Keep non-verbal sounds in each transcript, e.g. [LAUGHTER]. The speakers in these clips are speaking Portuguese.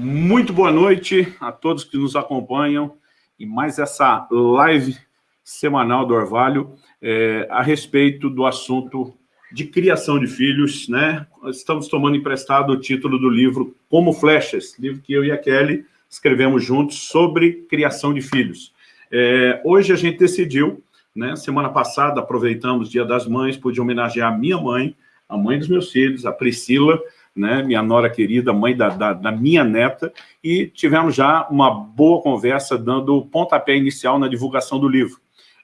Muito boa noite a todos que nos acompanham e mais essa live semanal do Orvalho é, a respeito do assunto de criação de filhos, né? Estamos tomando emprestado o título do livro Como Flechas, livro que eu e a Kelly escrevemos juntos sobre criação de filhos. É, hoje a gente decidiu, né? Semana passada aproveitamos o Dia das Mães, pude homenagear a minha mãe, a mãe dos meus filhos, a Priscila, né, minha nora querida, mãe da, da, da, minha neta, e tivemos já uma boa conversa, dando o pontapé inicial na divulgação do livro.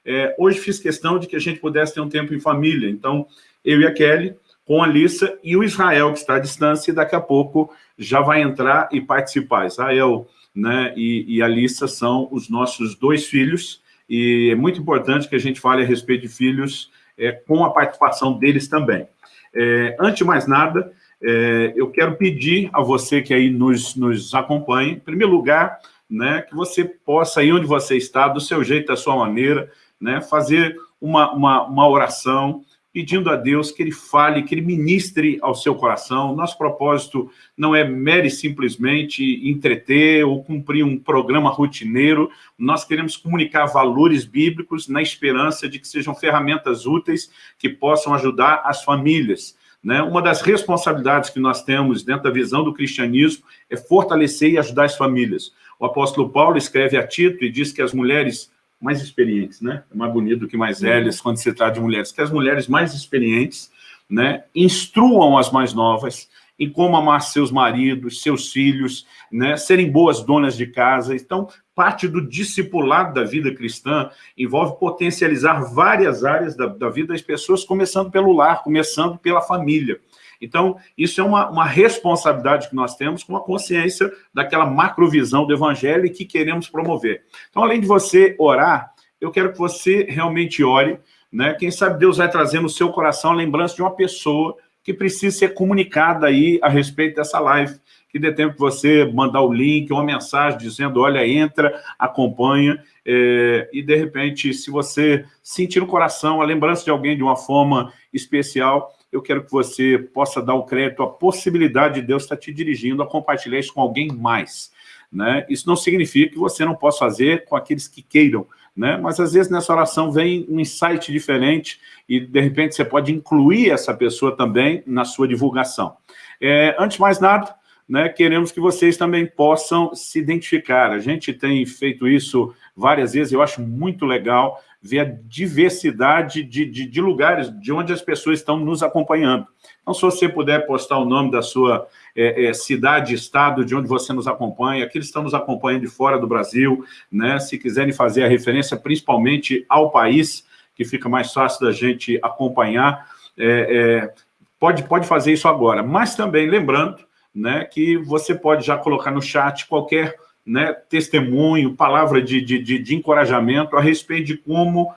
É, hoje fiz questão de que a gente pudesse ter um tempo em família, então eu e a Kelly, com a Lissa e o Israel, que está à distância, e daqui a pouco já vai entrar e participar. Israel né, e, e a Lissa são os nossos dois filhos, e é muito importante que a gente fale a respeito de filhos é, com a participação deles também. É, antes de mais nada, é, eu quero pedir a você que aí nos, nos acompanhe, em primeiro lugar, né, que você possa, aí onde você está, do seu jeito, da sua maneira, né, fazer uma, uma, uma oração, pedindo a Deus que Ele fale, que Ele ministre ao seu coração. Nosso propósito não é mere simplesmente entreter ou cumprir um programa rotineiro. Nós queremos comunicar valores bíblicos na esperança de que sejam ferramentas úteis que possam ajudar as famílias. Né? Uma das responsabilidades que nós temos dentro da visão do cristianismo é fortalecer e ajudar as famílias. O apóstolo Paulo escreve a Tito e diz que as mulheres mais experientes, né? é mais bonito do que mais uhum. velhas quando se trata de mulheres, que as mulheres mais experientes né, instruam as mais novas em como amar seus maridos, seus filhos, né, serem boas donas de casa. Então, parte do discipulado da vida cristã envolve potencializar várias áreas da, da vida das pessoas, começando pelo lar, começando pela família. Então, isso é uma, uma responsabilidade que nós temos com a consciência daquela macrovisão do evangelho que queremos promover. Então, além de você orar, eu quero que você realmente ore, né? Quem sabe Deus vai trazer no seu coração a lembrança de uma pessoa que precisa ser comunicada aí a respeito dessa live que dê tempo você mandar o link, uma mensagem dizendo, olha, entra, acompanha, é, e de repente, se você sentir no coração a lembrança de alguém de uma forma especial, eu quero que você possa dar o crédito à possibilidade de Deus estar te dirigindo a compartilhar isso com alguém mais. Né? Isso não significa que você não possa fazer com aqueles que queiram, né? mas às vezes nessa oração vem um insight diferente e de repente você pode incluir essa pessoa também na sua divulgação. É, antes de mais nada, né, queremos que vocês também possam se identificar. A gente tem feito isso várias vezes, eu acho muito legal ver a diversidade de, de, de lugares de onde as pessoas estão nos acompanhando. Então, se você puder postar o nome da sua é, é, cidade, estado, de onde você nos acompanha, aqueles que estão nos acompanhando de fora do Brasil, né, se quiserem fazer a referência principalmente ao país, que fica mais fácil da gente acompanhar, é, é pode, pode fazer isso agora. Mas também lembrando né, que você pode já colocar no chat qualquer né, testemunho, palavra de, de, de, de encorajamento a respeito de como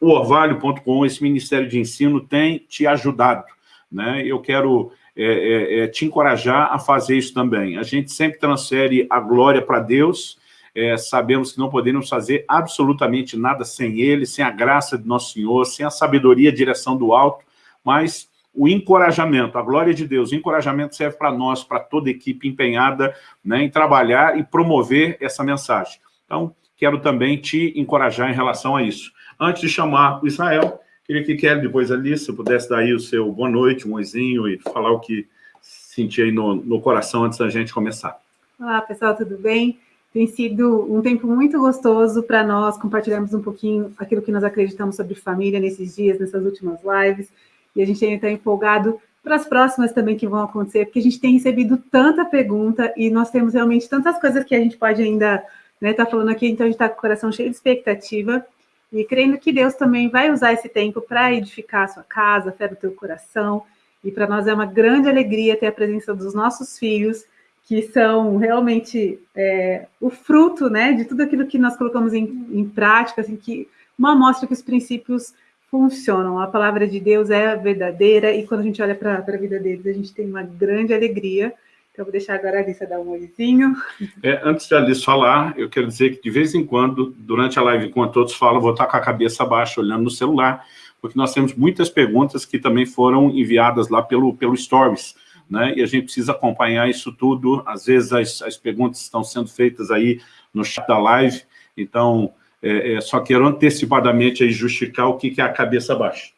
o Orvalho.com, esse Ministério de Ensino, tem te ajudado. Né? Eu quero é, é, é, te encorajar a fazer isso também. A gente sempre transfere a glória para Deus, é, sabemos que não podemos fazer absolutamente nada sem Ele, sem a graça de Nosso Senhor, sem a sabedoria e direção do alto, mas o encorajamento, a glória de Deus, o encorajamento serve para nós, para toda equipe empenhada né, em trabalhar e promover essa mensagem. Então, quero também te encorajar em relação a isso. Antes de chamar o Israel, queria que Kelly, depois ali, se pudesse dar aí o seu boa noite, um oizinho e falar o que senti aí no, no coração antes da gente começar. Olá, pessoal, tudo bem? Tem sido um tempo muito gostoso para nós compartilharmos um pouquinho aquilo que nós acreditamos sobre família nesses dias, nessas últimas lives e a gente ainda está empolgado para as próximas também que vão acontecer, porque a gente tem recebido tanta pergunta e nós temos realmente tantas coisas que a gente pode ainda né, tá falando aqui, então a gente está com o coração cheio de expectativa. E crendo que Deus também vai usar esse tempo para edificar a sua casa, a fé do teu coração, e para nós é uma grande alegria ter a presença dos nossos filhos, que são realmente é, o fruto né, de tudo aquilo que nós colocamos em, em prática, assim, que uma amostra que os princípios funcionam. A palavra de Deus é verdadeira e quando a gente olha para a vida deles, a gente tem uma grande alegria. Então, vou deixar agora a Alice dar um olhozinho. É, antes de Alice falar, eu quero dizer que de vez em quando, durante a live, enquanto todos falam, vou estar com a cabeça baixa, olhando no celular, porque nós temos muitas perguntas que também foram enviadas lá pelo, pelo Stories. né? e a gente precisa acompanhar isso tudo. Às vezes as, as perguntas estão sendo feitas aí no chat da live, então é, é, só quero antecipadamente aí justificar o que, que é a cabeça baixa.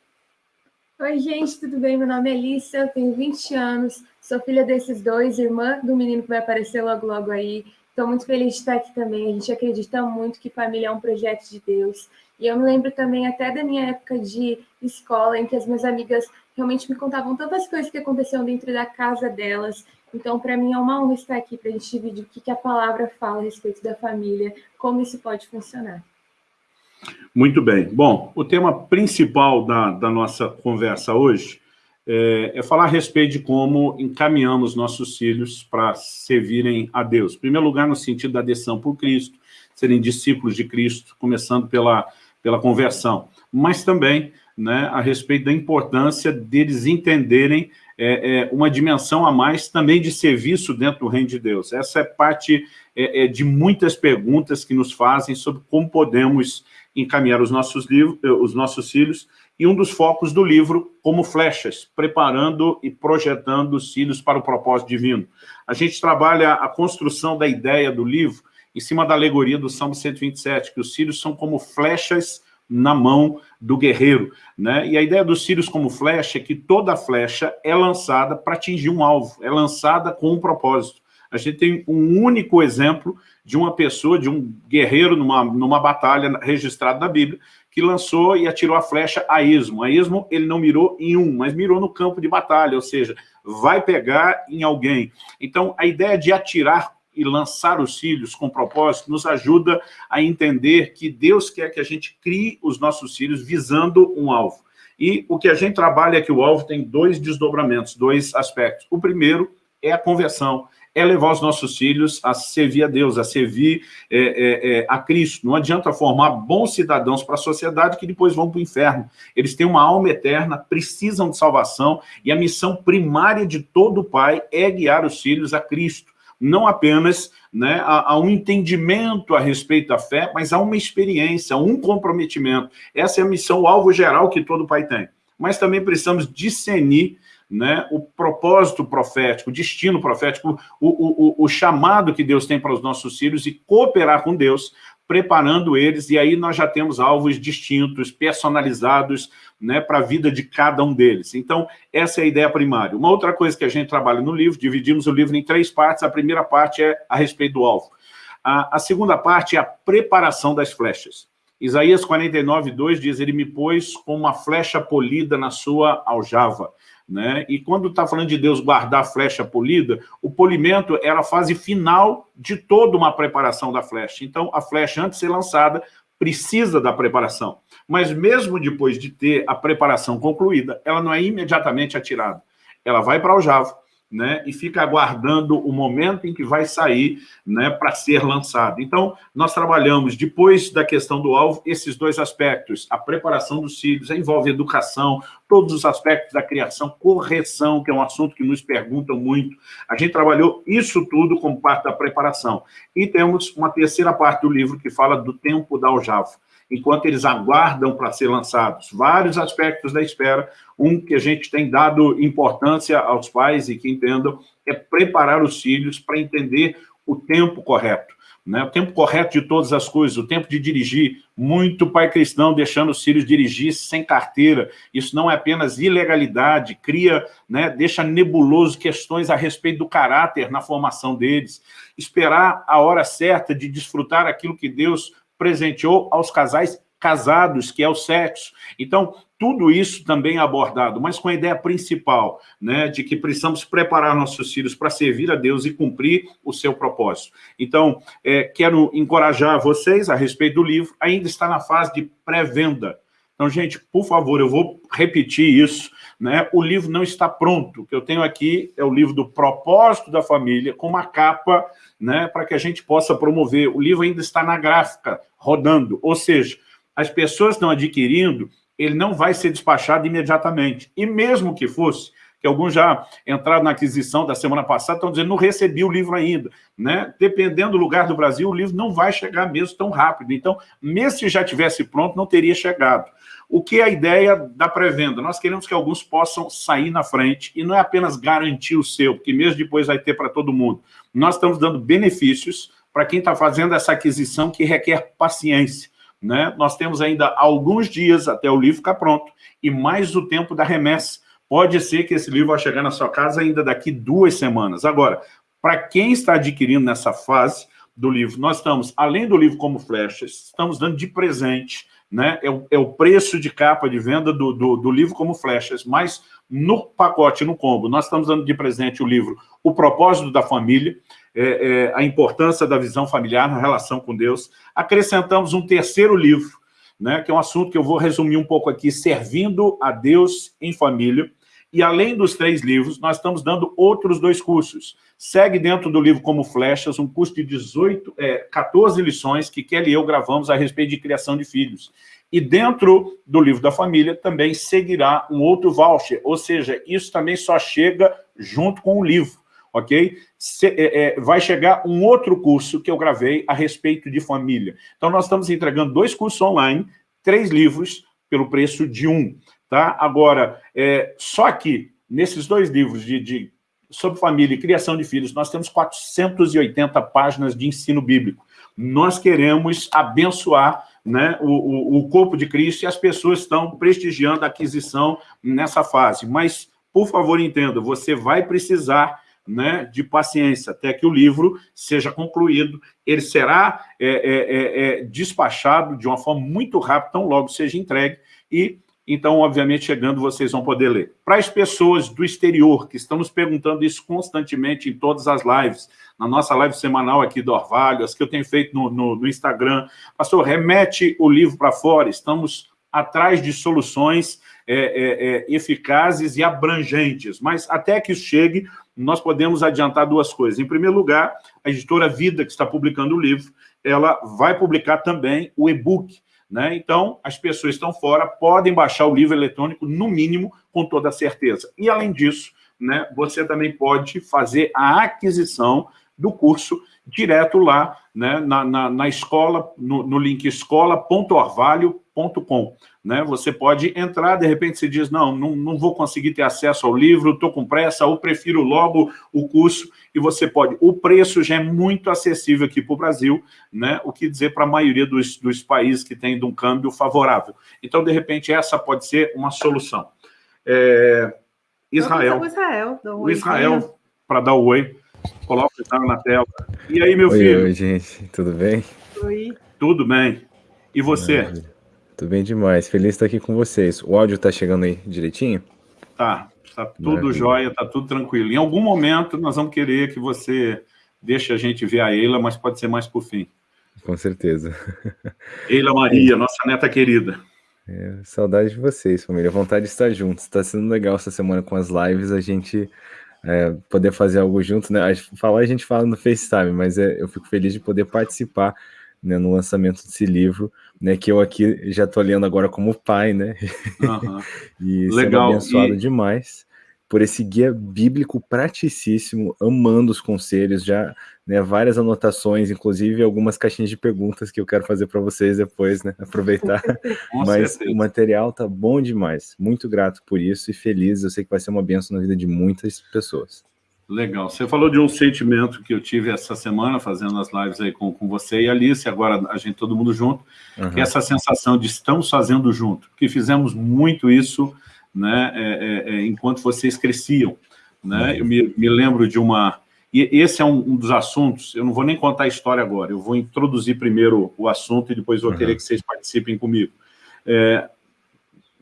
Oi, gente, tudo bem? Meu nome é Elissa, eu tenho 20 anos, sou filha desses dois, irmã do menino que vai aparecer logo, logo aí. Estou muito feliz de estar aqui também. A gente acredita muito que família é um projeto de Deus. E eu me lembro também até da minha época de escola, em que as minhas amigas realmente me contavam tantas coisas que aconteciam dentro da casa delas. Então, para mim, é uma honra estar aqui para a gente dividir o que, que a palavra fala a respeito da família, como isso pode funcionar. Muito bem. Bom, o tema principal da, da nossa conversa hoje é, é, falar a respeito de como encaminhamos nossos filhos para servirem a Deus. Em primeiro lugar, no sentido da adesão por Cristo, serem discípulos de Cristo, começando pela, pela conversão. Mas também né, a respeito da importância deles entenderem é, é, uma dimensão a mais também de serviço dentro do reino de Deus. Essa é parte é, é de muitas perguntas que nos fazem sobre como podemos encaminhar os nossos, livros, eh, os nossos filhos, e um dos focos do livro, como flechas, preparando e projetando os filhos para o propósito divino. A gente trabalha a construção da ideia do livro em cima da alegoria do Salmo 127, que os filhos são como flechas na mão do guerreiro. Né? E a ideia dos filhos como flecha é que toda flecha é lançada para atingir um alvo, é lançada com um propósito. A gente tem um único exemplo de uma pessoa, de um guerreiro numa, numa batalha registrada na Bíblia, que lançou e atirou a flecha a esmo. A esmo ele não mirou em um, mas mirou no campo de batalha, ou seja, vai pegar em alguém. Então, a ideia de atirar e lançar os filhos com propósito nos ajuda a entender que Deus quer que a gente crie os nossos filhos visando um alvo. E o que a gente trabalha é que o alvo tem dois desdobramentos, dois aspectos. O primeiro é a conversão, é levar os nossos filhos a servir a Deus, a servir é, é, é, a Cristo. Não adianta formar bons cidadãos para a sociedade que depois vão para o inferno. Eles têm uma alma eterna, precisam de salvação, e a missão primária de todo pai é guiar os filhos a Cristo. Não apenas né, a, a um entendimento a respeito da fé, mas a uma experiência, a um comprometimento. Essa é a missão, o alvo geral que todo pai tem. Mas também precisamos discernir né, o propósito profético, o destino profético, o, o, o chamado que Deus tem para os nossos filhos e cooperar com Deus, preparando eles, e aí nós já temos alvos distintos, personalizados, né, para a vida de cada um deles. Então, essa é a ideia primária. Uma outra coisa que a gente trabalha no livro, dividimos o livro em três partes, a primeira parte é a respeito do alvo. A, a segunda parte é a preparação das flechas. Isaías 49, 2 diz, ele me pôs com uma flecha polida na sua aljava. Né? E quando está falando de Deus guardar a flecha polida, o polimento era a fase final de toda uma preparação da flecha. Então, a flecha, antes de ser lançada, precisa da preparação. Mas mesmo depois de ter a preparação concluída, ela não é imediatamente atirada. Ela vai para o javo, né, e fica aguardando o momento em que vai sair né, para ser lançado. Então, nós trabalhamos, depois da questão do alvo, esses dois aspectos, a preparação dos filhos, envolve educação, todos os aspectos da criação, correção, que é um assunto que nos perguntam muito. A gente trabalhou isso tudo como parte da preparação. E temos uma terceira parte do livro que fala do tempo da aljava enquanto eles aguardam para ser lançados. Vários aspectos da espera. Um que a gente tem dado importância aos pais e que entendam é preparar os filhos para entender o tempo correto. Né? O tempo correto de todas as coisas, o tempo de dirigir. Muito pai cristão deixando os filhos dirigir sem carteira. Isso não é apenas ilegalidade, cria, né, deixa nebuloso questões a respeito do caráter na formação deles. Esperar a hora certa de desfrutar aquilo que Deus presenteou aos casais casados, que é o sexo. Então, tudo isso também é abordado, mas com a ideia principal, né, de que precisamos preparar nossos filhos para servir a Deus e cumprir o seu propósito. Então, é, quero encorajar vocês a respeito do livro, ainda está na fase de pré-venda. Então, gente, por favor, eu vou repetir isso, né? O livro não está pronto. O que eu tenho aqui é o livro do propósito da família, com uma capa, né, para que a gente possa promover. O livro ainda está na gráfica, rodando, ou seja, as pessoas estão adquirindo, ele não vai ser despachado imediatamente. E mesmo que fosse, que alguns já entraram na aquisição da semana passada, estão dizendo, não recebi o livro ainda. Né? Dependendo do lugar do Brasil, o livro não vai chegar mesmo tão rápido. Então, mesmo se já tivesse pronto, não teria chegado. o que é a ideia da pré-venda? Nós queremos que alguns possam sair na frente, e não é apenas garantir o seu, porque mesmo depois vai ter para todo mundo. Nós estamos dando benefícios para quem está fazendo essa aquisição que requer paciência. Né? Nós temos ainda alguns dias até o livro ficar pronto, e mais o tempo da remessa. Pode ser que esse livro vai chegar na sua casa ainda daqui duas semanas. Agora, para quem está adquirindo nessa fase do livro, nós estamos, além do livro como flechas, estamos dando de presente né? É o, é o preço de capa de venda do, do, do, livro como flechas, mas no pacote, no combo, nós estamos dando de presente o livro O Propósito da Família, é, é, a importância da visão familiar na relação com Deus. Acrescentamos um terceiro livro, né, que é um assunto que eu vou resumir um pouco aqui, Servindo a Deus em Família. E além dos três livros, nós estamos dando outros dois cursos. Segue dentro do livro Como Flechas, um curso de 18, é, 14 lições que Kelly e eu gravamos a respeito de criação de filhos. E dentro do livro da família também seguirá um outro voucher, ou seja, isso também só chega junto com o livro, ok? Se, é, é, vai chegar um outro curso que eu gravei a respeito de família. Então, nós estamos entregando dois cursos online, três livros, pelo preço de um. Tá? Agora, é, só aqui, nesses dois livros de, de, sobre família e criação de filhos, nós temos 480 páginas de ensino bíblico. Nós queremos abençoar né, o, o, o corpo de Cristo e as pessoas estão prestigiando a aquisição nessa fase. Mas, por favor, entenda, você vai precisar né, de paciência até que o livro seja concluído. Ele será é, é, é, é despachado de uma forma muito rápida, tão logo seja entregue, e então, obviamente, chegando, vocês vão poder ler. Para as pessoas do exterior, que estão nos perguntando isso constantemente em todas as lives, na nossa live semanal aqui do Orvalho, as que eu tenho feito no, no, no Instagram, pastor, remete o livro para fora, estamos atrás de soluções é, é, é, eficazes e abrangentes, mas até que isso chegue, nós podemos adiantar duas coisas. Em primeiro lugar, a editora Vida, que está publicando o livro, ela vai publicar também o e-book, né? Então, as pessoas estão fora podem baixar o livro eletrônico, no mínimo, com toda certeza. E, além disso, né, você também pode fazer a aquisição do curso direto lá né, na, na, na escola, no, no link escola.orvalho.com. Né? Você pode entrar, de repente você diz, não, não, não vou conseguir ter acesso ao livro, estou com pressa, ou prefiro logo o curso, e você pode. O preço já é muito acessível aqui para o Brasil, né? o que dizer para a maioria dos, dos países que tem de um câmbio favorável. Então, de repente, essa pode ser uma solução. É... Israel. O Israel, o Israel para dar o oi. Coloca o Israel na tela. E aí, meu oi, filho? Oi, gente. Tudo bem? Oi. Tudo bem. E você? Maravilha. Tudo bem demais. Feliz de estar aqui com vocês. O áudio está chegando aí direitinho? Tá. Está tudo Maravilha. jóia, está tudo tranquilo. Em algum momento nós vamos querer que você deixe a gente ver a Eila, mas pode ser mais por fim. Com certeza. [LAUGHS] Eila Maria, nossa neta querida. É, saudade de vocês, família. Vontade de estar juntos. Está sendo legal essa semana com as lives, a gente é, poder fazer algo junto, né? Falar a gente fala no FaceTime, mas é, eu fico feliz de poder participar né, no lançamento desse livro, né, que eu aqui já estou lendo agora como pai, né? Uhum. [LAUGHS] e Legal. sendo abençoado e... demais por esse guia bíblico praticíssimo, amando os conselhos, já né, várias anotações, inclusive algumas caixinhas de perguntas que eu quero fazer para vocês depois, né, aproveitar. [LAUGHS] Mas certeza. o material tá bom demais, muito grato por isso e feliz, eu sei que vai ser uma benção na vida de muitas pessoas. Legal. Você falou de um sentimento que eu tive essa semana, fazendo as lives aí com, com você e Alice, agora a gente todo mundo junto, uhum. que é essa sensação de estamos fazendo junto, porque fizemos muito isso né, é, é, é, enquanto vocês cresciam. Né? Uhum. Eu me, me lembro de uma... E esse é um, um, dos assuntos, eu não vou nem contar a história agora, eu vou introduzir primeiro o assunto e depois vou uhum. querer que vocês participem comigo. É,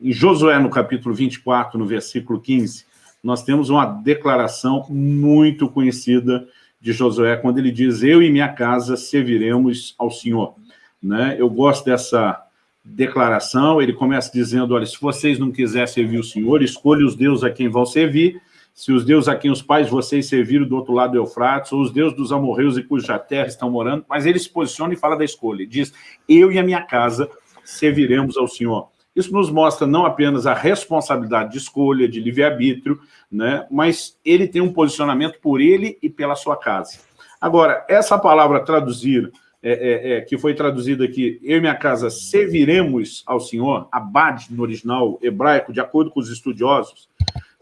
em Josué, no capítulo 24, no versículo 15, nós temos uma declaração muito conhecida de Josué, quando ele diz, eu e minha casa serviremos ao Senhor. Né? Eu gosto dessa declaração, ele começa dizendo, olha, se vocês não quiserem servir o Senhor, escolha os deuses a quem vão servir, se os deuses a quem os pais vocês serviram do outro lado do Eufrates, ou os deuses dos amorreus e cuja terra estão morando, mas ele se posiciona e fala da escolha, ele diz, eu e a minha casa serviremos ao Senhor. Isso nos mostra não apenas a responsabilidade de escolha, de livre-arbítrio, né, mas ele tem um posicionamento por ele e pela sua casa. Agora, essa palavra traduzir é, é, é, que foi traduzido aqui, eu e minha casa serviremos ao Senhor, abad no original hebraico, de acordo com os estudiosos,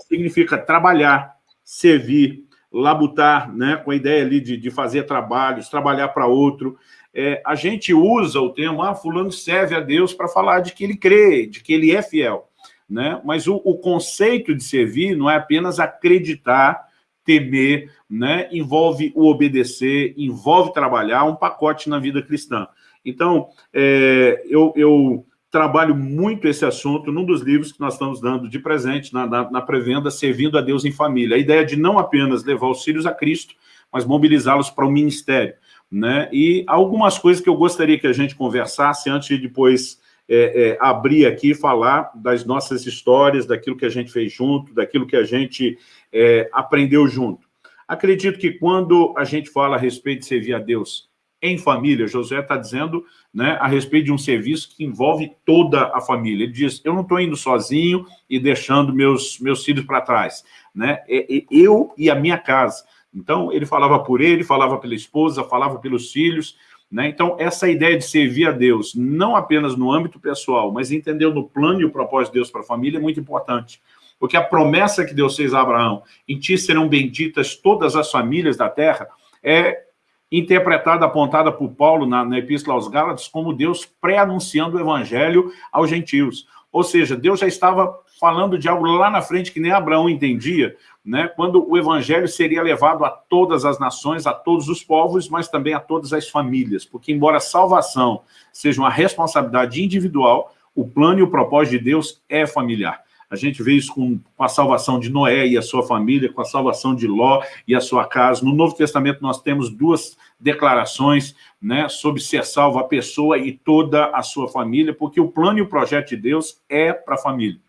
significa trabalhar, servir, labutar, né, com a ideia ali de, de fazer trabalhos, trabalhar para outro. É, a gente usa o termo, ah, fulano serve a Deus para falar de que ele crê, de que ele é fiel. Né? Mas o, o conceito de servir não é apenas acreditar temer, né? envolve o obedecer, envolve trabalhar, um pacote na vida cristã. Então, é, eu, eu, trabalho muito esse assunto num dos livros que nós estamos dando de presente na, na, na pré-venda, Servindo a Deus em Família. A ideia de não apenas levar os filhos a Cristo, mas mobilizá-los para o ministério. Né? E algumas coisas que eu gostaria que a gente conversasse antes de depois é, é, abrir aqui e falar das nossas histórias, daquilo que a gente fez junto, daquilo que a gente é, aprendeu junto. Acredito que quando a gente fala a respeito de servir a Deus em família, Josué está dizendo né, a respeito de um serviço que envolve toda a família. Ele diz, eu não estou indo sozinho e deixando meus, meus filhos para trás. Né? É, é, eu e a minha casa. Então, ele falava por ele, falava pela esposa, falava pelos filhos, né? Então, essa ideia de servir a Deus, não apenas no âmbito pessoal, mas entendendo o plano e o propósito de Deus para a família é muito importante. Porque a promessa que Deus fez a Abraão, em ti serão benditas todas as famílias da terra, é interpretada, apontada por Paulo na, na Epístola aos Gálatas como Deus pré-anunciando o evangelho aos gentios. Ou seja, Deus já estava falando de algo lá na frente que nem Abraão entendia, né, quando o evangelho seria levado a todas as nações, a todos os povos, mas também a todas as famílias, porque embora a salvação seja uma responsabilidade individual, o plano e o propósito de Deus é familiar. A gente vê isso com, a salvação de Noé e a sua família, com a salvação de Ló e a sua casa. No Novo Testamento nós temos duas declarações né, sobre ser salvo a pessoa e toda a sua família, porque o plano e o projeto de Deus é para a família.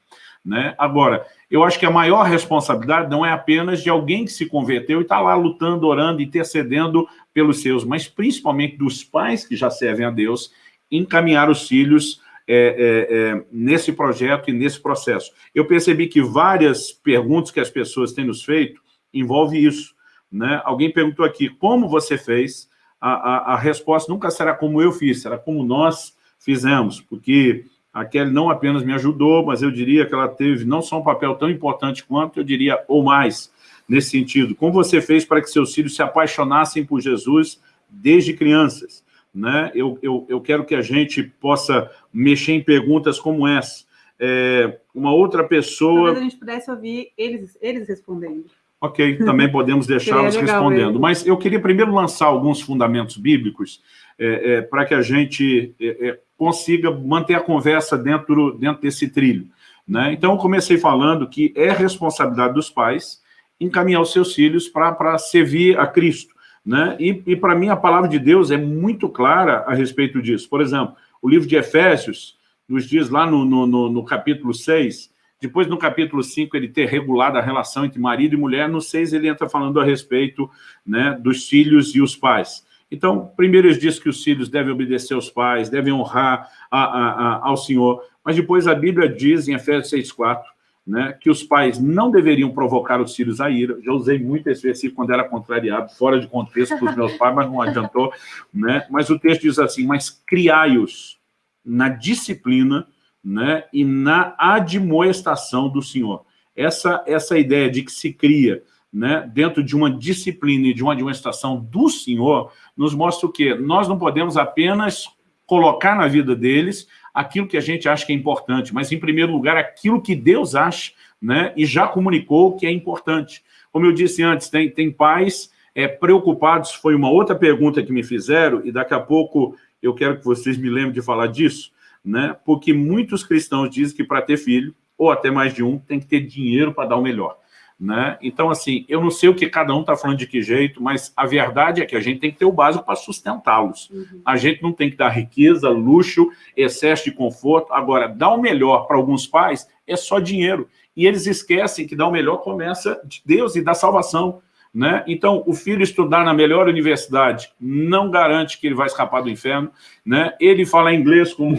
Né? Agora, eu acho que a maior responsabilidade não é apenas de alguém que se converteu e está lá lutando, orando, intercedendo pelos seus, mas principalmente dos pais que já servem a Deus, encaminhar os filhos é, é, é, nesse projeto e nesse processo. Eu percebi que várias perguntas que as pessoas têm nos feito envolvem isso. Né? Alguém perguntou aqui, como você fez? A, a, a resposta nunca será como eu fiz, será como nós fizemos, porque a Kelly não apenas me ajudou, mas eu diria que ela teve não só um papel tão importante quanto, eu diria, ou mais, nesse sentido. Como você fez para que seus filhos se apaixonassem por Jesus desde crianças? Né? Eu, eu, eu quero que a gente possa mexer em perguntas como essa. É, uma outra pessoa... Talvez a gente pudesse ouvir eles, eles respondendo. Ok, também [LAUGHS] podemos deixá-los respondendo. Mesmo. Mas eu queria primeiro lançar alguns fundamentos bíblicos é, é, para que a gente é, é, consiga manter a conversa dentro, dentro desse trilho. Né? Então, eu comecei falando que é responsabilidade dos pais encaminhar os seus filhos para servir a Cristo. Né? E, e para mim, a palavra de Deus é muito clara a respeito disso. Por exemplo, o livro de Efésios nos diz lá no, no, no, no capítulo 6, depois no capítulo 5 ele ter regulado a relação entre marido e mulher, no 6 ele entra falando a respeito né, dos filhos e os pais. Então, primeiro ele diz que os filhos devem obedecer aos pais, devem honrar a, a, a, ao Senhor, mas depois a Bíblia diz, em Efésios 6,4, né, que os pais não deveriam provocar os filhos a ira. Já usei muito esse versículo quando era contrariado, fora de contexto para os meus pais, mas não adiantou. Né? Mas o texto diz assim, mas criai-os na disciplina né, e na admoestação do Senhor. Essa, essa ideia de que se cria né, dentro de uma disciplina e de uma administração do Senhor, nos mostra o quê? Nós não podemos apenas colocar na vida deles aquilo que a gente acha que é importante, mas, em primeiro lugar, aquilo que Deus acha né, e já comunicou que é importante. Como eu disse antes, tem, tem pais é, preocupados, foi uma outra pergunta que me fizeram, e daqui a pouco eu quero que vocês me lembrem de falar disso, né, porque muitos cristãos dizem que para ter filho, ou até mais de um, tem que ter dinheiro para dar o melhor. Né? Então, assim, eu não sei o que cada um está falando de que jeito, mas a verdade é que a gente tem que ter o básico para sustentá-los. Uhum. A gente não tem que dar riqueza, luxo, excesso de conforto. Agora, dar o melhor para alguns pais é só dinheiro. E eles esquecem que dar o melhor começa de Deus e da salvação. Né? Então, o filho estudar na melhor universidade não garante que ele vai escapar do inferno. Né? Ele falar inglês, como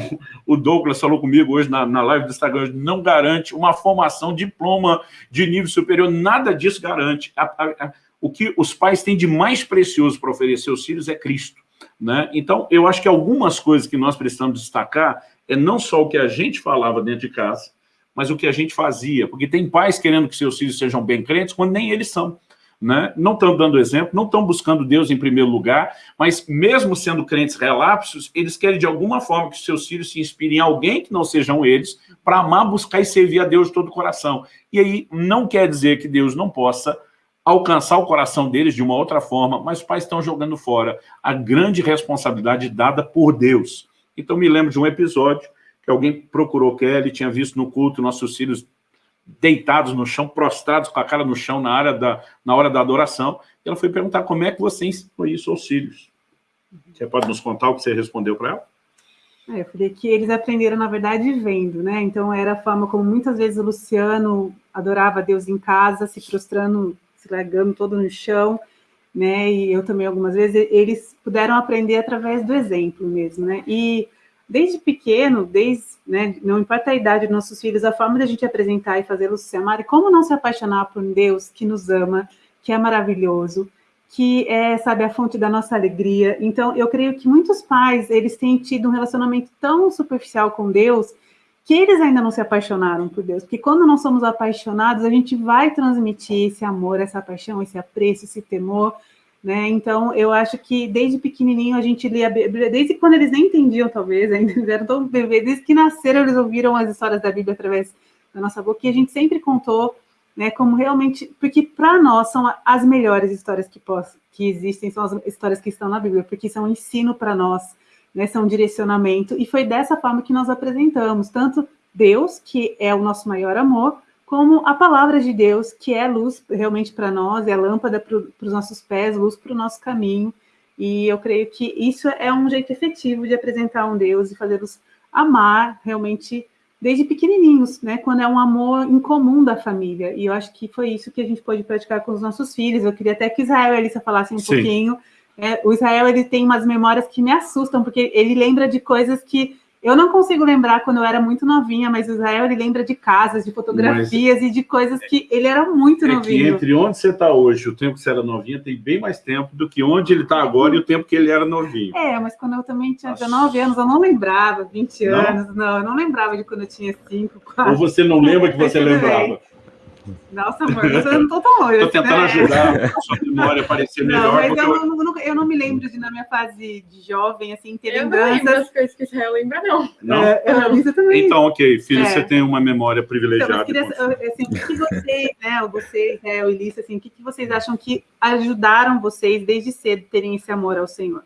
o Douglas falou comigo hoje na, na live do Instagram, não garante uma formação, diploma de nível superior, nada disso garante. A, a, a, o que os pais têm de mais precioso para oferecer aos filhos é Cristo. Né? Então, eu acho que algumas coisas que nós precisamos destacar é não só o que a gente falava dentro de casa, mas o que a gente fazia. Porque tem pais querendo que seus filhos sejam bem crentes, quando nem eles são. Né? Não estão dando exemplo, não estão buscando Deus em primeiro lugar, mas mesmo sendo crentes relapsos, eles querem de alguma forma que seus filhos se inspirem em alguém que não sejam eles, para amar, buscar e servir a Deus de todo o coração. E aí não quer dizer que Deus não possa alcançar o coração deles de uma outra forma, mas os pais estão jogando fora a grande responsabilidade dada por Deus. Então me lembro de um episódio que alguém procurou Kelly, tinha visto no culto nossos filhos deitados no chão, prostrados com a cara no chão na, área da, na hora da adoração, e ela foi perguntar como é que você ensinou isso aos filhos. Você pode nos contar o que você respondeu para ela? É, eu falei que eles aprenderam, na verdade, vendo, né? Então, era a forma como muitas vezes o Luciano adorava Deus em casa, se prostrando se largando todo no chão, né? E eu também algumas vezes eles puderam aprender através do exemplo mesmo, né? E desde pequeno, desde, né, não importa a idade dos nossos filhos, a forma da gente apresentar e fazê-los se amar, como não se apaixonar por um Deus que nos ama, que é maravilhoso, que é, sabe, a fonte da nossa alegria. Então, eu creio que muitos pais, eles têm tido um relacionamento tão superficial com Deus, que eles ainda não se apaixonaram por Deus, porque quando não somos apaixonados, a gente vai transmitir esse amor, essa paixão, esse apreço, esse temor, né? Então, eu acho que desde pequenininho a gente lia a Bíblia, desde quando eles nem entendiam, talvez, [LAUGHS] ainda eram tão bebês, desde que nasceram eles ouviram as histórias da Bíblia através da nossa boca, e a gente sempre contou, né, como realmente, porque para nós são as melhores histórias que, posso, que existem, são as histórias que estão na Bíblia, porque são ensino para nós, né, são direcionamento, e foi dessa forma que nós apresentamos, tanto Deus, que é o nosso maior amor, como a palavra de Deus, que é luz realmente para nós, é lâmpada para os nossos pés, luz para o nosso caminho, e eu creio que isso é um jeito efetivo de apresentar um Deus e fazê-los amar realmente desde pequenininhos, né? Quando é um amor incomum da família. E eu acho que foi isso que a gente pode praticar com os nossos filhos. Eu queria até que Israel e Alissa falassem um Sim. pouquinho é, o Israel ele tem umas memórias que me assustam, porque ele lembra de coisas que eu não consigo lembrar quando eu era muito novinha, mas o Israel ele lembra de casas, de fotografias mas, e de coisas que ele era muito é novinho. Que entre onde você está hoje o tempo que você era novinha tem bem mais tempo do que onde ele está agora e o tempo que ele era novinho. É, mas quando eu também tinha 19 anos, eu não lembrava, 20 anos, não, não eu não lembrava de quando eu tinha 5, 4. Ou você não lembra que você [LAUGHS] lembrava? Nossa, amor, você não tô tão longe. Estou tentando né? ajudar a sua memória a parecer melhor. Não, mas eu, eu... Não, eu, não, me lembro de, na minha fase de jovem, assim, ter eu lembranças. Eu não lembro das coisas que Israel lembra, não. Não? É, eu, também. Então, ok, filho, é. você tem uma memória privilegiada. Então, queria, assim, o que vocês, né, você, Israel e Lícia, assim, o que vocês acham que ajudaram vocês desde cedo terem esse amor ao Senhor?